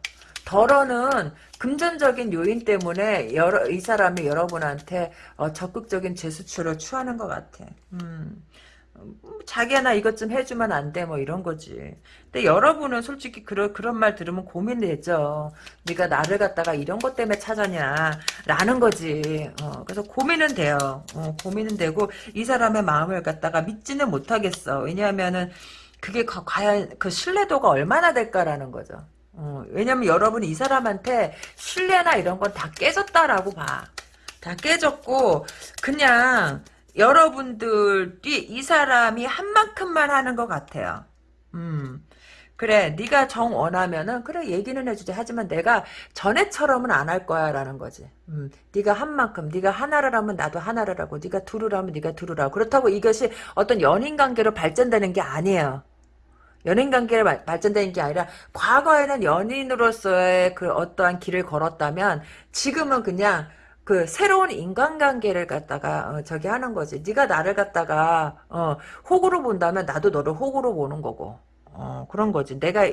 덜어는 금전적인 요인 때문에 여러, 이 사람이 여러분한테 어, 적극적인 제스처를 취하는 것 같아. 음. 자기야 나 이것 좀 해주면 안 돼 뭐 이런 거지. 근데 여러분은 솔직히 그런 그런 말 들으면 고민되죠. 네가 나를 갖다가 이런 것 때문에 찾았냐 라는 거지. 어, 그래서 고민은 돼요. 어, 고민은 되고 이 사람의 마음을 갖다가 믿지는 못하겠어. 왜냐하면은 그게 과연 그 신뢰도가 얼마나 될까라는 거죠. 어, 왜냐면 여러분이 이 사람한테 신뢰나 이런 건 다 깨졌다라고 봐. 다 깨졌고 그냥 여러분들이 이 사람이 한 만큼만 하는 것 같아요. 음. 그래 네가 정 원하면은 그래 얘기는 해주지. 하지만 내가 전에처럼은 안 할 거야 라는 거지. 음, 네가 한 만큼 네가 하나를 하면 나도 하나를 하고 네가 둘을 하면 네가 둘을 하고. 그렇다고 이것이 어떤 연인관계로 발전되는 게 아니에요. 연인관계로 발전되는 게 아니라 과거에는 연인으로서의 그 어떠한 길을 걸었다면 지금은 그냥 그 새로운 인간관계를 갖다가 어, 저기 하는 거지. 네가 나를 갖다가 어, 호구로 본다면 나도 너를 호구로 보는 거고 어, 그런 거지. 내가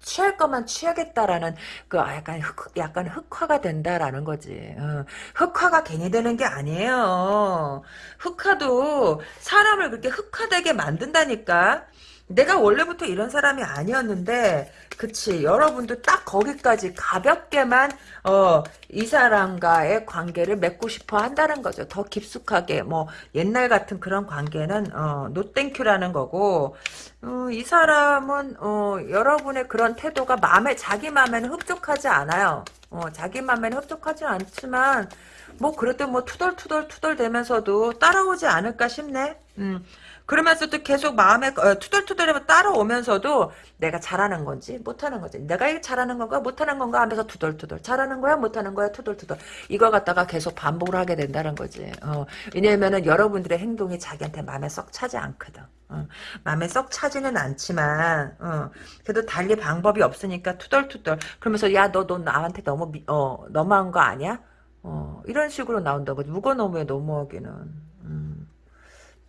취할 것만 취하겠다라는 그 약간 흑, 약간 흑화가 된다라는 거지. 어, 흑화가 괜히 되는 게 아니에요. 흑화도 사람을 그렇게 흑화되게 만든다니까. 내가 원래부터 이런 사람이 아니었는데 그치 여러분도 딱 거기까지 가볍게만 어, 이 사람과의 관계를 맺고 싶어 한다는 거죠. 더 깊숙하게 뭐 옛날 같은 그런 관계는 어, 노땡큐라는 거고 어, 이 사람은 어, 여러분의 그런 태도가 마음에 자기 마음에는 흡족하지 않아요. 어, 자기 마음에는 흡족하지 않지만 뭐 그래도 뭐 투덜투덜 투덜 되면서도 따라오지 않을까 싶네. 음. 그러면서도 계속 마음에 어, 투덜투덜하면 따라오면서도 내가 잘하는 건지 못하는 건지 내가 잘하는 건가 못하는 건가 하면서 투덜투덜 잘하는 거야 못하는 거야 투덜투덜. 이거 갖다가 계속 반복을 하게 된다는 거지. 어, 왜냐면은 여러분들의 행동이 자기한테 마음에 썩 차지 않거든. 어, 마음에 썩 차지는 않지만 어, 그래도 달리 방법이 없으니까 투덜투덜. 그러면서 야 너 너 나한테 너무 미, 어, 너무한 거 아니야? 어, 이런 식으로 나온다고. 너무해 너무하기는. 음.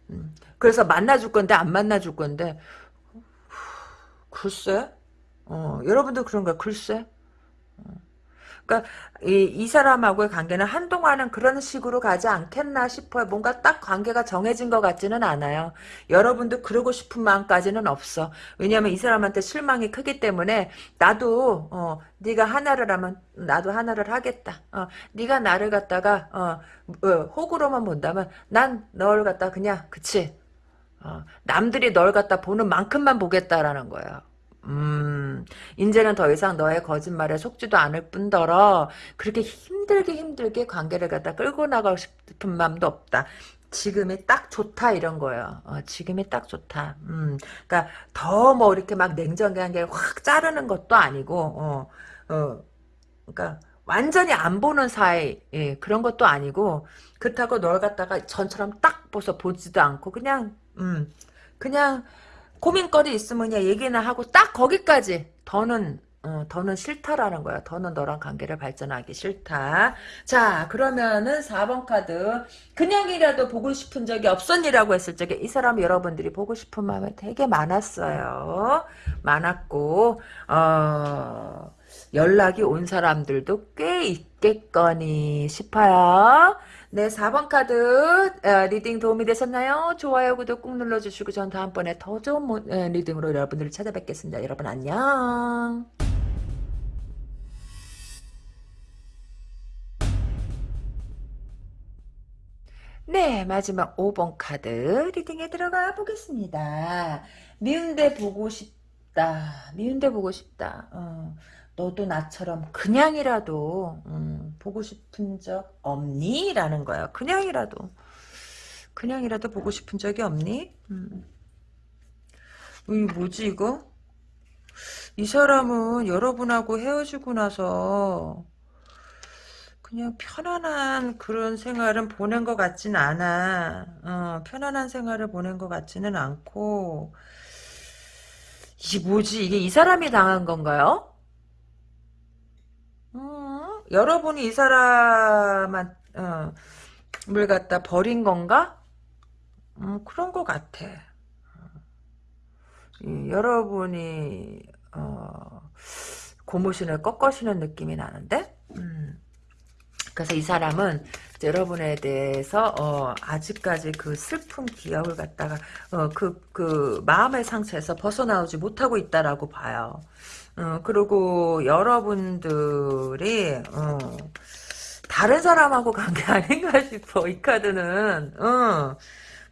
음. 그래서 만나줄 건데 안 만나줄 건데 글쎄 어, 여러분들 그런가 글쎄 어. 그러니까 이, 이 사람하고의 관계는 한동안은 그런 식으로 가지 않겠나 싶어요. 뭔가 딱 관계가 정해진 것 같지는 않아요. 여러분도 그러고 싶은 마음까지는 없어. 왜냐하면 이 사람한테 실망이 크기 때문에 나도 어, 네가 하나를 하면 나도 하나를 하겠다. 어, 네가 나를 갖다가 어, 어, 호구로만 본다면 난 널 갖다 그냥 그치. 어, 남들이 널 갖다 보는 만큼만 보겠다라는 거예요. 음, 이제는 더 이상 너의 거짓말에 속지도 않을 뿐더러 그렇게 힘들게 힘들게 관계를 갖다 끌고 나가고 싶은 마음도 없다. 지금이 딱 좋다 이런 거예요. 어, 지금이 딱 좋다. 음, 그러니까 더 뭐 이렇게 막 냉정한 게확 자르는 것도 아니고, 어, 어, 그러니까 완전히 안 보는 사이 예, 그런 것도 아니고 그렇다고 널 갖다가 전처럼 딱 보서 보지도 않고 그냥 음, 그냥 고민거리 있으면 얘기나 하고 딱 거기까지 더는 어, 더는 싫다라는 거야. 더는 너랑 관계를 발전하기 싫다. 자, 그러면은 4번 카드. 그냥이라도 보고 싶은 적이 없었니라고 했을 적에 이 사람 여러분들이 보고 싶은 마음이 되게 많았어요. 많았고, 어, 연락이 온 사람들도 꽤 있겠거니 싶어요. 네, 4번 카드 어, reading 도움이 되셨나요? 좋아요, 구독 꾹 눌러주시고 전 다음번에 더 좋은 reading으로 여러분들을 찾아뵙겠습니다. 여러분 안녕. 네, 마지막 5번 카드 reading에 들어가 보겠습니다. 미운데 보고 싶다. 미운데 보고 싶다. 어. 너도 나처럼 그냥이라도 음, 보고 싶은 적 없니? 라는 거야. 그냥이라도. 그냥이라도 보고 싶은 적이 없니? 음. 이 뭐지 이거? 이 사람은 여러분하고 헤어지고 나서 그냥 편안한 그런 생활은 보낸 것 같진 않아. 어, 편안한 생활을 보낸 것 같지는 않고 이게 뭐지? 이게 이 사람이 당한 건가요? 음, 여러분이 이 사람을 갖다 버린 건가? 음, 그런 것 같아. 이, 여러분이 어, 고무신을 꺾으시는 느낌이 나는데 음. 그래서 이 사람은 여러분에 대해서 어, 아직까지 그 슬픈 기억을 갖다가 어, 그, 그 마음의 상처에서 벗어나오지 못하고 있다라고 봐요. 어, 그리고 여러분들이 어, 다른 사람하고 관계 아닌가 싶어 이 카드는 어,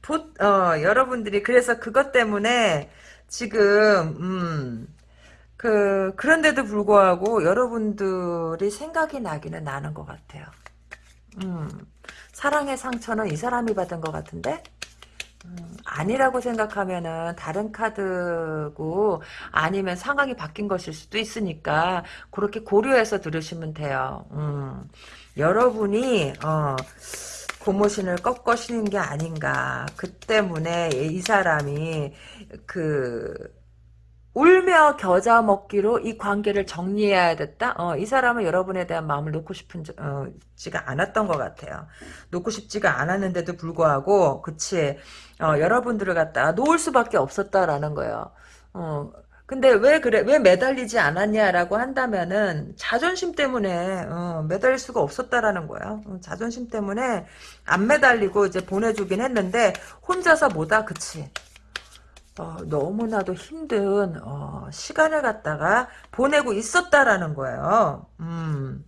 보, 어, 여러분들이 그래서 그것 때문에 지금 음, 그 그런데도 불구하고 여러분들이 생각이 나기는 나는 것 같아요. 음, 사랑의 상처는 이 사람이 받은 것 같은데 음, 아니라고 생각하면은 다른 카드고 아니면 상황이 바뀐 것일 수도 있으니까 그렇게 고려해서 들으시면 돼요. 음, 여러분이 어, 고모신을 꺾으시는 게 아닌가. 그 때문에 이 사람이 그 울며 겨자 먹기로 이 관계를 정리해야 됐다. 어, 이 사람은 여러분에 대한 마음을 놓고 싶은 어, 지가 않았던 것 같아요. 놓고 싶지가 않았는데도 불구하고, 그치. 어, 여러분들을 갖다 놓을 수밖에 없었다라는 거예요. 어, 근데 왜 그래, 왜 매달리지 않았냐라고 한다면은, 자존심 때문에, 어, 매달릴 수가 없었다라는 거야. 어, 자존심 때문에 안 매달리고 이제 보내주긴 했는데, 혼자서 뭐다, 그치. 어, 너무나도 힘든 어, 시간을 갖다가 보내고 있었다라는 거예요. 음.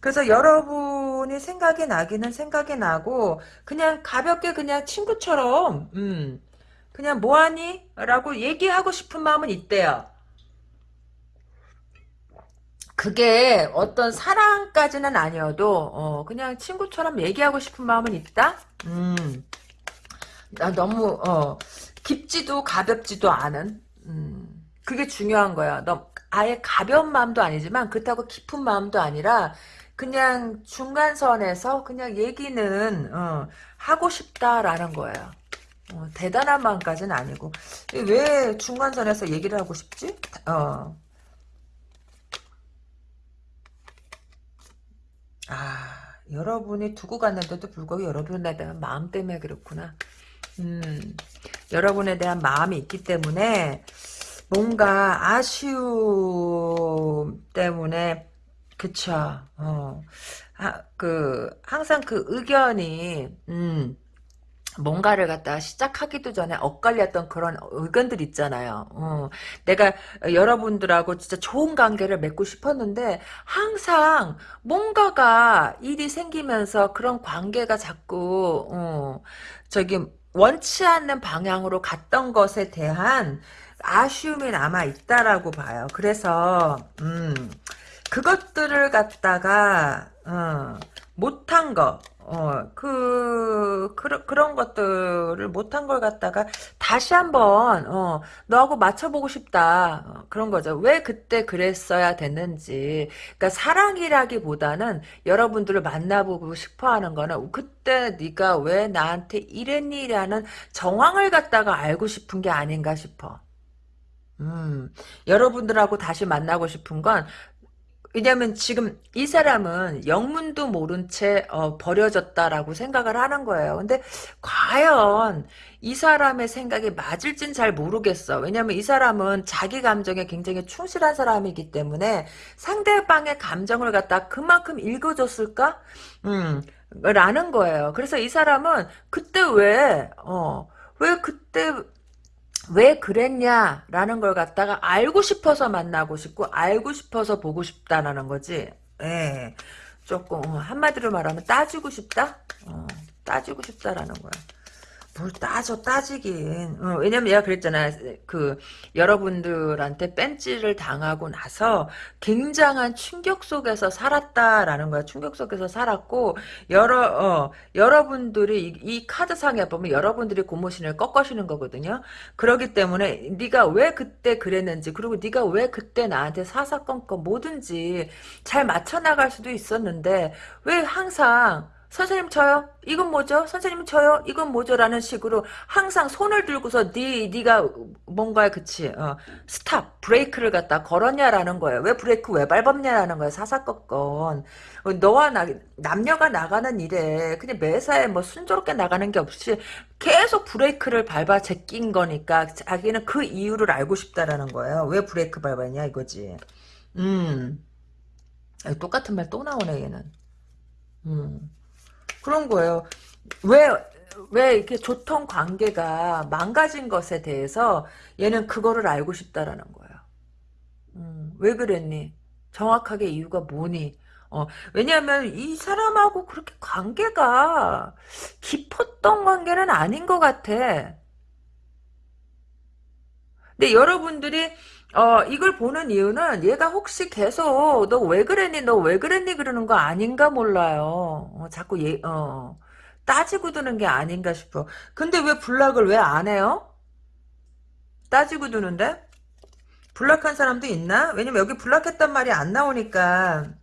그래서 여러분이 생각이 나기는 생각이 나고 그냥 가볍게 그냥 친구처럼 음, 그냥 뭐하니? 라고 얘기하고 싶은 마음은 있대요. 그게 어떤 사랑까지는 아니어도 어, 그냥 친구처럼 얘기하고 싶은 마음은 있다? 음. 나 너무 어, 깊지도 가볍지도 않은 음, 그게 중요한 거야. 너 아예 가벼운 마음도 아니지만 그렇다고 깊은 마음도 아니라 그냥 중간선에서 그냥 얘기는 어, 하고 싶다라는 거예요. 어, 대단한 마음까지는 아니고 왜 중간선에서 얘기를 하고 싶지? 어. 아 여러분이 두고 갔는데도 불구하고 여러분에 대한 마음 때문에 그렇구나. 음, 여러분에 대한 마음이 있기 때문에 뭔가 아쉬움 때문에 그쵸. 어. 하, 그, 항상 그 의견이, 음, 뭔가를 갖다 시작하기도 전에 엇갈렸던 그런 의견들 있잖아요. 어, 내가 여러분들하고 진짜 좋은 관계를 맺고 싶었는데 항상 뭔가가 일이 생기면서 그런 관계가 자꾸 어, 저기 원치 않는 방향으로 갔던 것에 대한 아쉬움이 남아 있다라고 봐요. 그래서 음, 그것들을 갖다가 어, 못한 거, 어, 그, 그, 그런 것들을 못한 걸 갖다가 다시 한번, 어, 너하고 맞춰보고 싶다. 어, 그런 거죠. 왜 그때 그랬어야 됐는지. 그러니까 사랑이라기보다는 여러분들을 만나보고 싶어 하는 거는 그때 네가 왜 나한테 이랬니라는 정황을 갖다가 알고 싶은 게 아닌가 싶어. 음, 여러분들하고 다시 만나고 싶은 건 왜냐면 지금 이 사람은 영문도 모른 채 어, 버려졌다라고 생각을 하는 거예요. 근데 과연 이 사람의 생각이 맞을진 잘 모르겠어. 왜냐면 이 사람은 자기 감정에 굉장히 충실한 사람이기 때문에 상대방의 감정을 갖다 그만큼 읽어줬을까? 음, 라는 거예요. 그래서 이 사람은 그때 왜, 어, 왜 그때 왜 그랬냐라는 걸 갖다가 알고 싶어서 만나고 싶고 알고 싶어서 보고 싶다라는 거지. 예. 조금 어, 한마디로 말하면 따지고 싶다? 어, 따지고 싶다라는 거야. 뭘 따져 따지긴. 어, 왜냐면 내가 그랬잖아. 그 여러분들한테 뺀찌를 당하고 나서 굉장한 충격 속에서 살았다라는 거야. 충격 속에서 살았고 여러 어, 여러분들이 이, 이 카드상에 보면 여러분들이 고무신을 꺾으시는 거거든요. 그러기 때문에 네가 왜 그때 그랬는지 그리고 네가 왜 그때 나한테 사사건건 뭐든지 잘 맞춰 나갈 수도 있었는데 왜 항상 선생님 쳐요? 이건 뭐죠? 선생님 쳐요? 이건 뭐죠? 라는 식으로 항상 손을 들고서 네, 네가 뭔가에 그치 어, stop 브레이크를 갖다 걸었냐라는 거예요. 왜 브레이크 왜 밟았냐라는 거예요. 사사건건 어, 너와 나, 남녀가 나가는 일에 그냥 매사에 뭐 순조롭게 나가는 게 없이 계속 브레이크를 밟아 제낀 거니까 자기는 그 이유를 알고 싶다라는 거예요. 왜 브레이크 밟았냐 이거지. 음 똑같은 말 또 나오네 얘는. 음. 그런 거예요. 왜, 왜 이렇게 조통 관계가 망가진 것에 대해서 얘는 그거를 알고 싶다라는 거예요. 음, 왜 그랬니? 정확하게 이유가 뭐니? 어, 왜냐하면 이 사람하고 그렇게 관계가 깊었던 관계는 아닌 것 같아. 근데 여러분들이 어, 이걸 보는 이유는 얘가 혹시 계속 너 왜 그랬니? 너 왜 그랬니? 그러는 거 아닌가 몰라요. 어, 자꾸 얘, 어, 따지고 드는 게 아닌가 싶어. 근데 왜 블락을 왜 안 해요? 따지고 두는데? 블락한 사람도 있나? 왜냐면 여기 블락했단 말이 안 나오니까.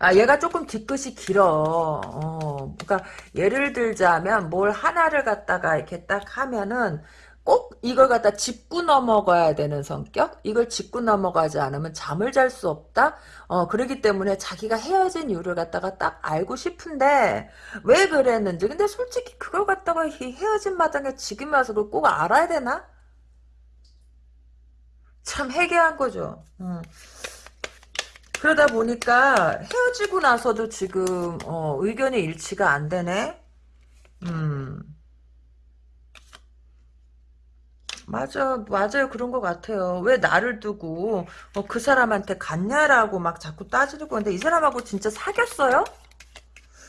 아, 얘가 조금 뒤끝이 길어. 어, 그러니까 예를 들자면 뭘 하나를 갖다가 이렇게 딱 하면은 꼭 이걸 갖다 짚고 넘어가야 되는 성격? 이걸 짚고 넘어가지 않으면 잠을 잘 수 없다? 어, 그러기 때문에 자기가 헤어진 이유를 갖다가 딱 알고 싶은데, 왜 그랬는지. 근데 솔직히 그걸 갖다가 헤어진 마당에 지금 와서 꼭 알아야 되나? 참 해괴한 거죠. 음. 그러다 보니까 헤어지고 나서도 지금, 어, 의견이 일치가 안 되네? 음. 맞아, 맞아요. 그런 것 같아요. 왜 나를 두고 어, 그 사람한테 갔냐라고 막 자꾸 따지는 건데 이 사람하고 진짜 사귀었어요?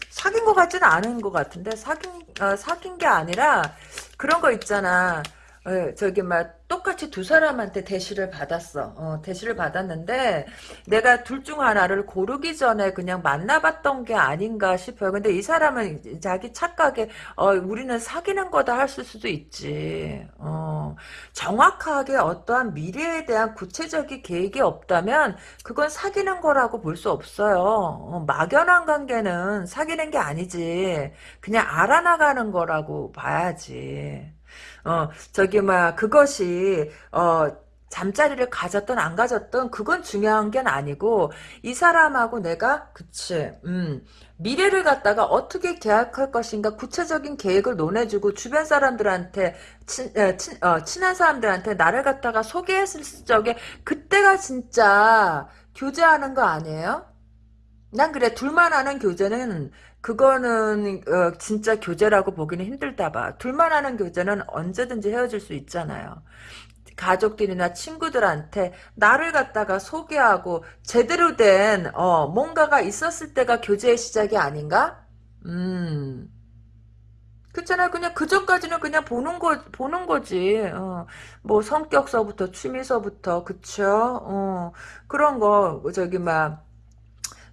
사귄 것 같지는 않은 것 같은데 사귄 어, 사귄 게 아니라 그런 거 있잖아. 어, 저기 막 똑같이 두 사람한테 대시를 받았어. 어, 대시를 받았는데 내가 둘 중 하나를 고르기 전에 그냥 만나봤던 게 아닌가 싶어요. 근데 이 사람은 자기 착각에 어, 우리는 사귀는 거다 할 수도 있지. 어, 정확하게 어떠한 미래에 대한 구체적인 계획이 없다면 그건 사귀는 거라고 볼 수 없어요. 어, 막연한 관계는 사귀는 게 아니지. 그냥 알아나가는 거라고 봐야지. 어, 저기, 막, 그것이, 어, 잠자리를 가졌던 안 가졌던 그건 중요한 게 아니고 이 사람하고 내가 그치 음 미래를 갖다가 어떻게 계약할 것인가 구체적인 계획을 논해주고 주변 사람들한테 친, 친, 어, 친한 사람들한테 나를 갖다가 소개했을 적에 그때가 진짜 교제하는 거 아니에요? 난 그래 둘만 하는 교제는 그거는 어, 진짜 교제라고 보기는 힘들다 봐. 둘만 하는 교제는 언제든지 헤어질 수 있잖아요. 가족들이나 친구들한테 나를 갖다가 소개하고 제대로 된 어, 뭔가가 있었을 때가 교제의 시작이 아닌가? 음. 그렇잖아. 그냥 그 전까지는 그냥 보는 거 보는 거지. 어. 뭐 성격서부터 취미서부터 그쵸? 어. 그런 거 저기 막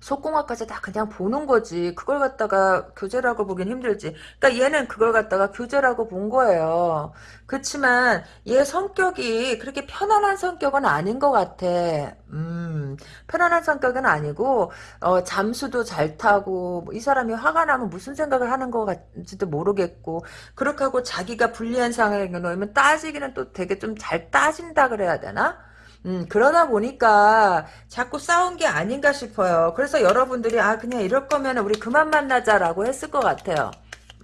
속공학까지 다 그냥 보는 거지. 그걸 갖다가 교제라고 보긴 힘들지. 그러니까 얘는 그걸 갖다가 교제라고 본 거예요. 그렇지만 얘 성격이 그렇게 편안한 성격은 아닌 것 같아. 음, 편안한 성격은 아니고 어, 잠수도 잘 타고 뭐 이 사람이 화가 나면 무슨 생각을 하는 것 같지도 모르겠고 그렇게 하고 자기가 불리한 상황에 놓으면 따지기는 또 되게 좀 잘 따진다 그래야 되나? 음, 그러다 보니까 자꾸 싸운 게 아닌가 싶어요. 그래서 여러분들이 아 그냥 이럴 거면 우리 그만 만나자라고 했을 것 같아요.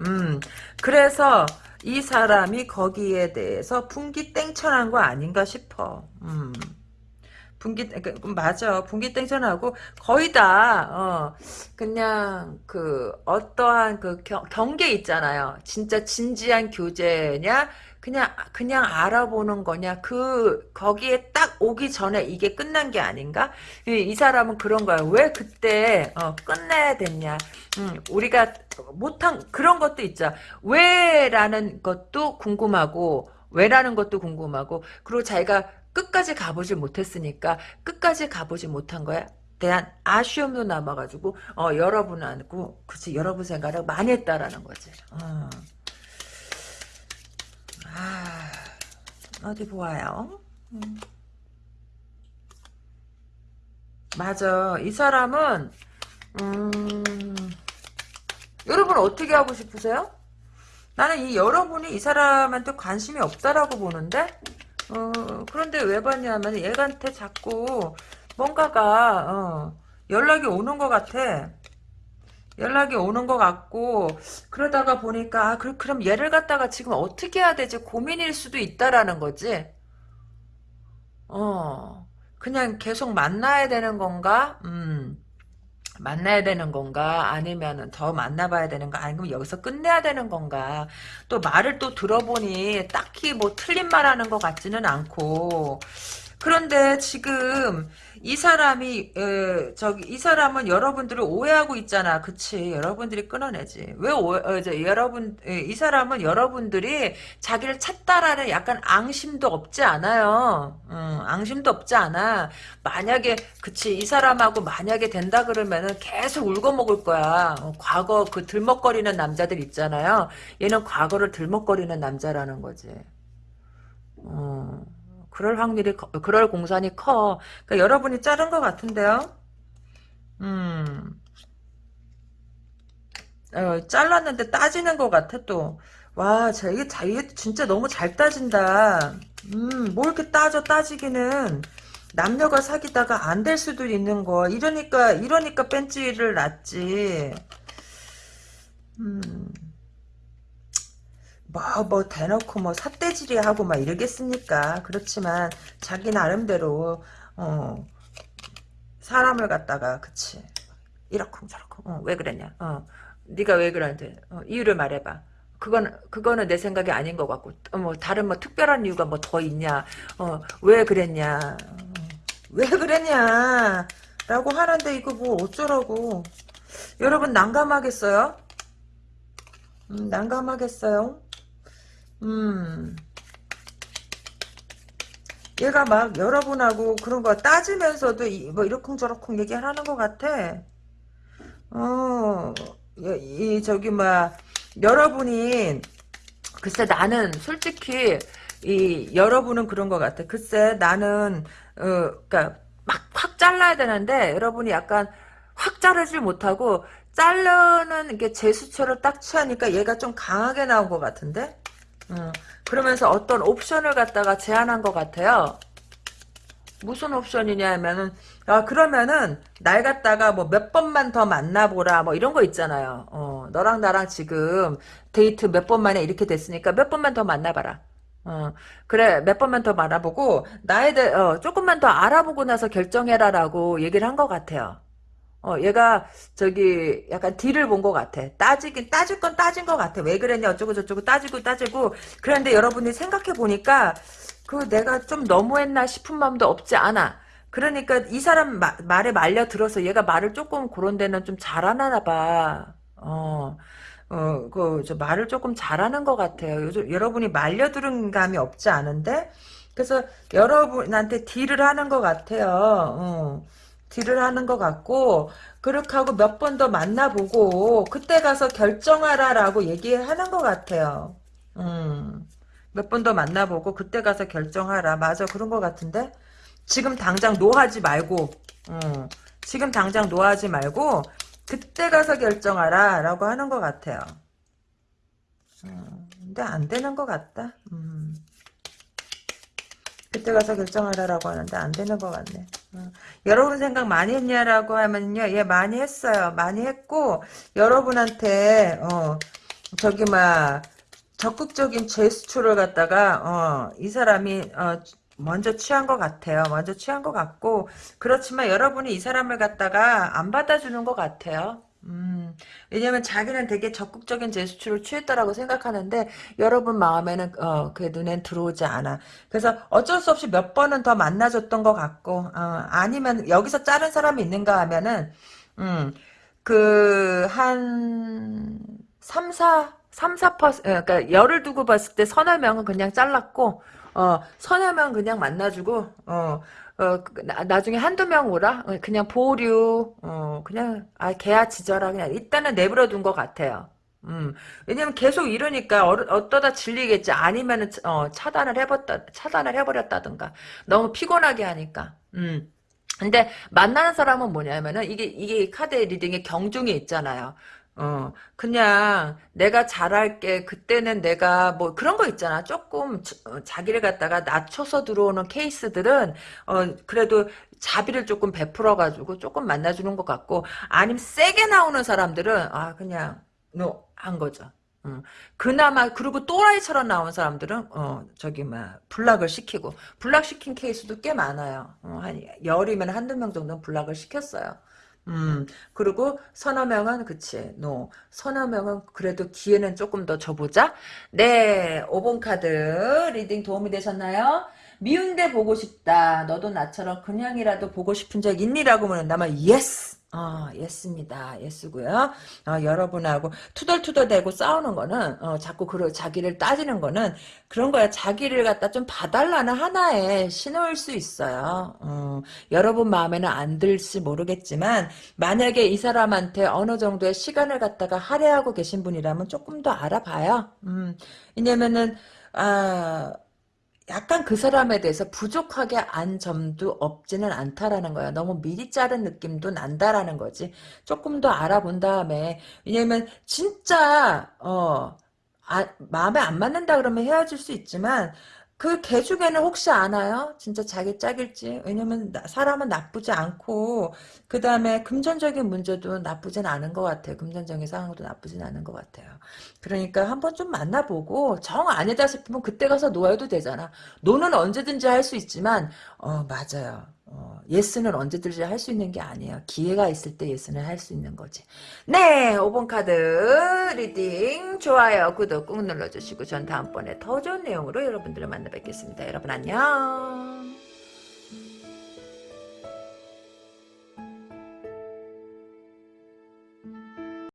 음, 그래서 이 사람이 거기에 대해서 분기땡천한 거 아닌가 싶어. 음. 분기 그, 맞아 분기땡천하고 거의 다 어, 그냥 그 어떠한 그 경, 경계 있잖아요. 진짜 진지한 교제냐 그냥 그냥 알아보는 거냐? 그 거기에 딱 오기 전에 이게 끝난 게 아닌가? 이, 이 사람은 그런 거야. 왜 그때 어, 끝내야 됐냐? 음, 우리가 못한 그런 것도 있죠. 왜라는 것도 궁금하고 왜라는 것도 궁금하고 그리고 자기가 끝까지 가보지 못했으니까 끝까지 가보지 못한 거야. 대한 아쉬움도 남아가지고 어 여러분하고 그치 여러분 생각을 많이 했다라는 거지. 어. 아, 어디 보아요. 음. 맞아. 이 사람은 음, 여러분 어떻게 하고 싶으세요? 나는 이 여러분이 이 사람한테 관심이 없다라고 보는데 어, 그런데 왜 봤냐면 얘한테 자꾸 뭔가가 어, 연락이 오는 것 같아. 연락이 오는 것 같고 그러다가 보니까 아, 그, 그럼 얘를 갖다가 지금 어떻게 해야 되지 고민일 수도 있다라는 거지? 어 그냥 계속 만나야 되는 건가? 음 만나야 되는 건가? 아니면은 더 만나봐야 되는 가 아니면 여기서 끝내야 되는 건가? 또 말을 또 들어보니 딱히 뭐 틀린 말 하는 것 같지는 않고 그런데 지금 이 사람이 에, 저기 이 사람은 여러분들을 오해하고 있잖아. 그치? 여러분들이 끊어내지. 왜 오해, 어, 여러분 에, 이 사람은 여러분들이 자기를 찾다라는 약간 앙심도 없지 않아요. 음, 앙심도 없지 않아. 만약에 그치 이 사람하고 만약에 된다 그러면은 계속 울고 먹을 거야. 어, 과거 그 들먹거리는 남자들 있잖아요. 얘는 과거를 들먹거리는 남자라는 거지. 어. 그럴 확률이 커, 그럴 공산이 커. 그러니까 여러분이 자른 것 같은데요. 음. 어, 잘랐는데 따지는 것 같아 또. 와, 자, 이게, 자, 이게 진짜 너무 잘 따진다. 음, 뭐 이렇게 따져 따지기는. 남녀가 사귀다가 안 될 수도 있는 거. 이러니까, 이러니까 뺀지를 놨지. 음. 뭐, 뭐, 대놓고 뭐, 삿대질이 하고 막 이러겠습니까? 그렇지만, 자기 나름대로, 어, 사람을 갖다가, 그치. 이렇쿵 저렇쿵, 어, 왜 그랬냐, 어, 네가 왜 그러는데, 어, 이유를 말해봐. 그건, 그거는 내 생각이 아닌 것 같고, 어, 뭐, 다른 뭐, 특별한 이유가 뭐 더 있냐, 어, 왜 그랬냐, 어, 왜 그랬냐, 라고 하는데, 이거 뭐, 어쩌라고. 여러분, 난감하겠어요? 음, 난감하겠어요? 음. 얘가 막 여러분하고 그런 거 따지면서도 이, 뭐 이러쿵저러쿵 얘기를 하는 것 같아. 어, 이, 이 저기 막 여러분이 글쎄 나는 솔직히 이 여러분은 그런 것 같아. 글쎄 나는 어 그러니까 막 확 잘라야 되는데 여러분이 약간 확 자르질 못하고 자르는 게 제수처를 딱 취하니까 얘가 좀 강하게 나온 것 같은데. 어, 그러면서 어떤 옵션을 갖다가 제안한 것 같아요. 무슨 옵션이냐 하면은 아 그러면은 날 갖다가 뭐 몇 번만 더 만나보라 뭐 이런 거 있잖아요. 어 너랑 나랑 지금 데이트 몇 번 만에 이렇게 됐으니까 몇 번만 더 만나봐라. 어, 그래, 몇 번만 더 알아보고, 나에 대해, 어, 조금만 더 알아보고 나서 결정해라라고 얘기를 한 것 같아요. 어, 얘가, 저기, 약간 딜을 본 것 같아. 따지긴, 따질 건 따진 것 같아. 왜 그랬냐, 어쩌고 저쩌고 따지고 따지고. 그런데 여러분이 생각해 보니까, 그 내가 좀 너무했나 싶은 마음도 없지 않아. 그러니까 이 사람 마- 말에 말려 들어서 얘가 말을 조금 그런 데는 좀 잘하나 봐. 어. 어, 그, 저 말을 조금 잘하는 것 같아요. 요즘, 여러분이 말려들은 감이 없지 않은데? 그래서 여러분한테 딜을 하는 것 같아요. 어, 딜을 하는 것 같고, 그렇게 하고 몇 번 더 만나보고, 그때 가서 결정하라라고 얘기하는 것 같아요. 음, 몇 번 더 만나보고, 그때 가서 결정하라. 맞아, 그런 것 같은데? 지금 당장 노하지 말고, 어, 지금 당장 노하지 말고, 그때 가서 결정하라 라고 하는 것 같아요. 음, 근데 안 되는 것 같다. 음. 그때 가서 결정하라 라고 하는데 안 되는 것 같네. 음. 여러분 생각 많이 했냐라고 하면요. 예, 많이 했어요. 많이 했고, 여러분한테, 어, 저기, 막, 적극적인 제스처를 갖다가, 어, 이 사람이, 어, 먼저 취한 것 같아요. 먼저 취한 것 같고, 그렇지만 여러분이 이 사람을 갖다가 안 받아주는 것 같아요. 음, 왜냐면 자기는 되게 적극적인 제스처를 취했다라고 생각하는데 여러분 마음에는 어, 그 눈엔 들어오지 않아. 그래서 어쩔 수 없이 몇 번은 더 만나줬던 것 같고 어, 아니면 여기서 자른 사람이 있는가 하면은 음, 그한 3, 4 3, 4%, 그러니까 열을 두고 봤을 때 서너 명은 그냥 잘랐고, 어, 서너 명 그냥 만나주고, 어, 어, 그, 나, 나중에 한두 명 오라? 어, 그냥 보류, 어, 그냥, 아, 개야 지져라. 그냥 일단은 내버려 둔 것 같아요. 음, 왜냐면 계속 이러니까 어, 어떠다 질리겠지. 아니면은, 어, 차단을 해버렸다, 차단을 해버렸다든가. 너무 피곤하게 하니까. 음. 근데 만나는 사람은 뭐냐면은 이게 이게 카드 리딩의 경중이 있잖아요. 어, 그냥 내가 잘할게. 그때는 내가 뭐 그런 거 있잖아. 조금 저- 어, 자기를 갖다가 낮춰서 들어오는 케이스들은 어, 그래도 자비를 조금 베풀어 가지고 조금 만나 주는 것 같고 아니면 세게 나오는 사람들은 아 그냥 no 한 거죠. 음. 그나마 그리고 또라이처럼 나온 사람들은 어 저기 막 block을 시키고 블락 시킨 케이스도 꽤 많아요. 어, 한 열이면 한두 명 정도는 block을 시켰어요. 음, 그리고 서너 명은, 그치, no. 서너 명은 그래도 기회는 조금 더 줘보자. 네, 5번 카드 reading 도움이 되셨나요? 미운데 보고 싶다. 너도 나처럼 그냥이라도 보고 싶은 적 있니 라고 물은다면, yes! 어, yes입니다. yes고요. 어, 여러분하고 투덜투덜대고 싸우는 거는, 어, 자꾸 그 자기를 따지는 거는 그런 거야. 자기를 갖다 좀 봐달라는 하나의 신호일 수 있어요. 어, 여러분 마음에는 안 들지 모르겠지만 만약에 이 사람한테 어느 정도의 시간을 갖다가 할애하고 계신 분이라면 조금 더 알아봐요. 음, 왜냐면은 아 약간 그 사람에 대해서 부족하게 안 점도 없지는 않다라는 거야. 너무 미리 자른 느낌도 난다라는 거지. 조금 더 알아본 다음에 왜냐면 진짜 어 아, 마음에 안 맞는다 그러면 헤어질 수 있지만 그 개 중에는 혹시 아나요? 진짜 자기 짝일지. 왜냐면 나- 사람은 나쁘지 않고 그 다음에 금전적인 문제도 나쁘진 않은 것 같아요. 금전적인 상황도 나쁘진 않은 것 같아요. 그러니까 한번 좀 만나보고 정 아니다 싶으면 그때 가서 no 해도 되잖아. no는 언제든지 할 수 있지만 어 맞아요. 어, yes는 언제든지 할 수 있는 게 아니에요. 기회가 있을 때 yes는 할 수 있는 거지. 네, 5번 카드 reading 좋아요, 구독 꾹 눌러주시고 전 다음번에 더 좋은 내용으로 여러분들을 만나 뵙겠습니다. 여러분 안녕.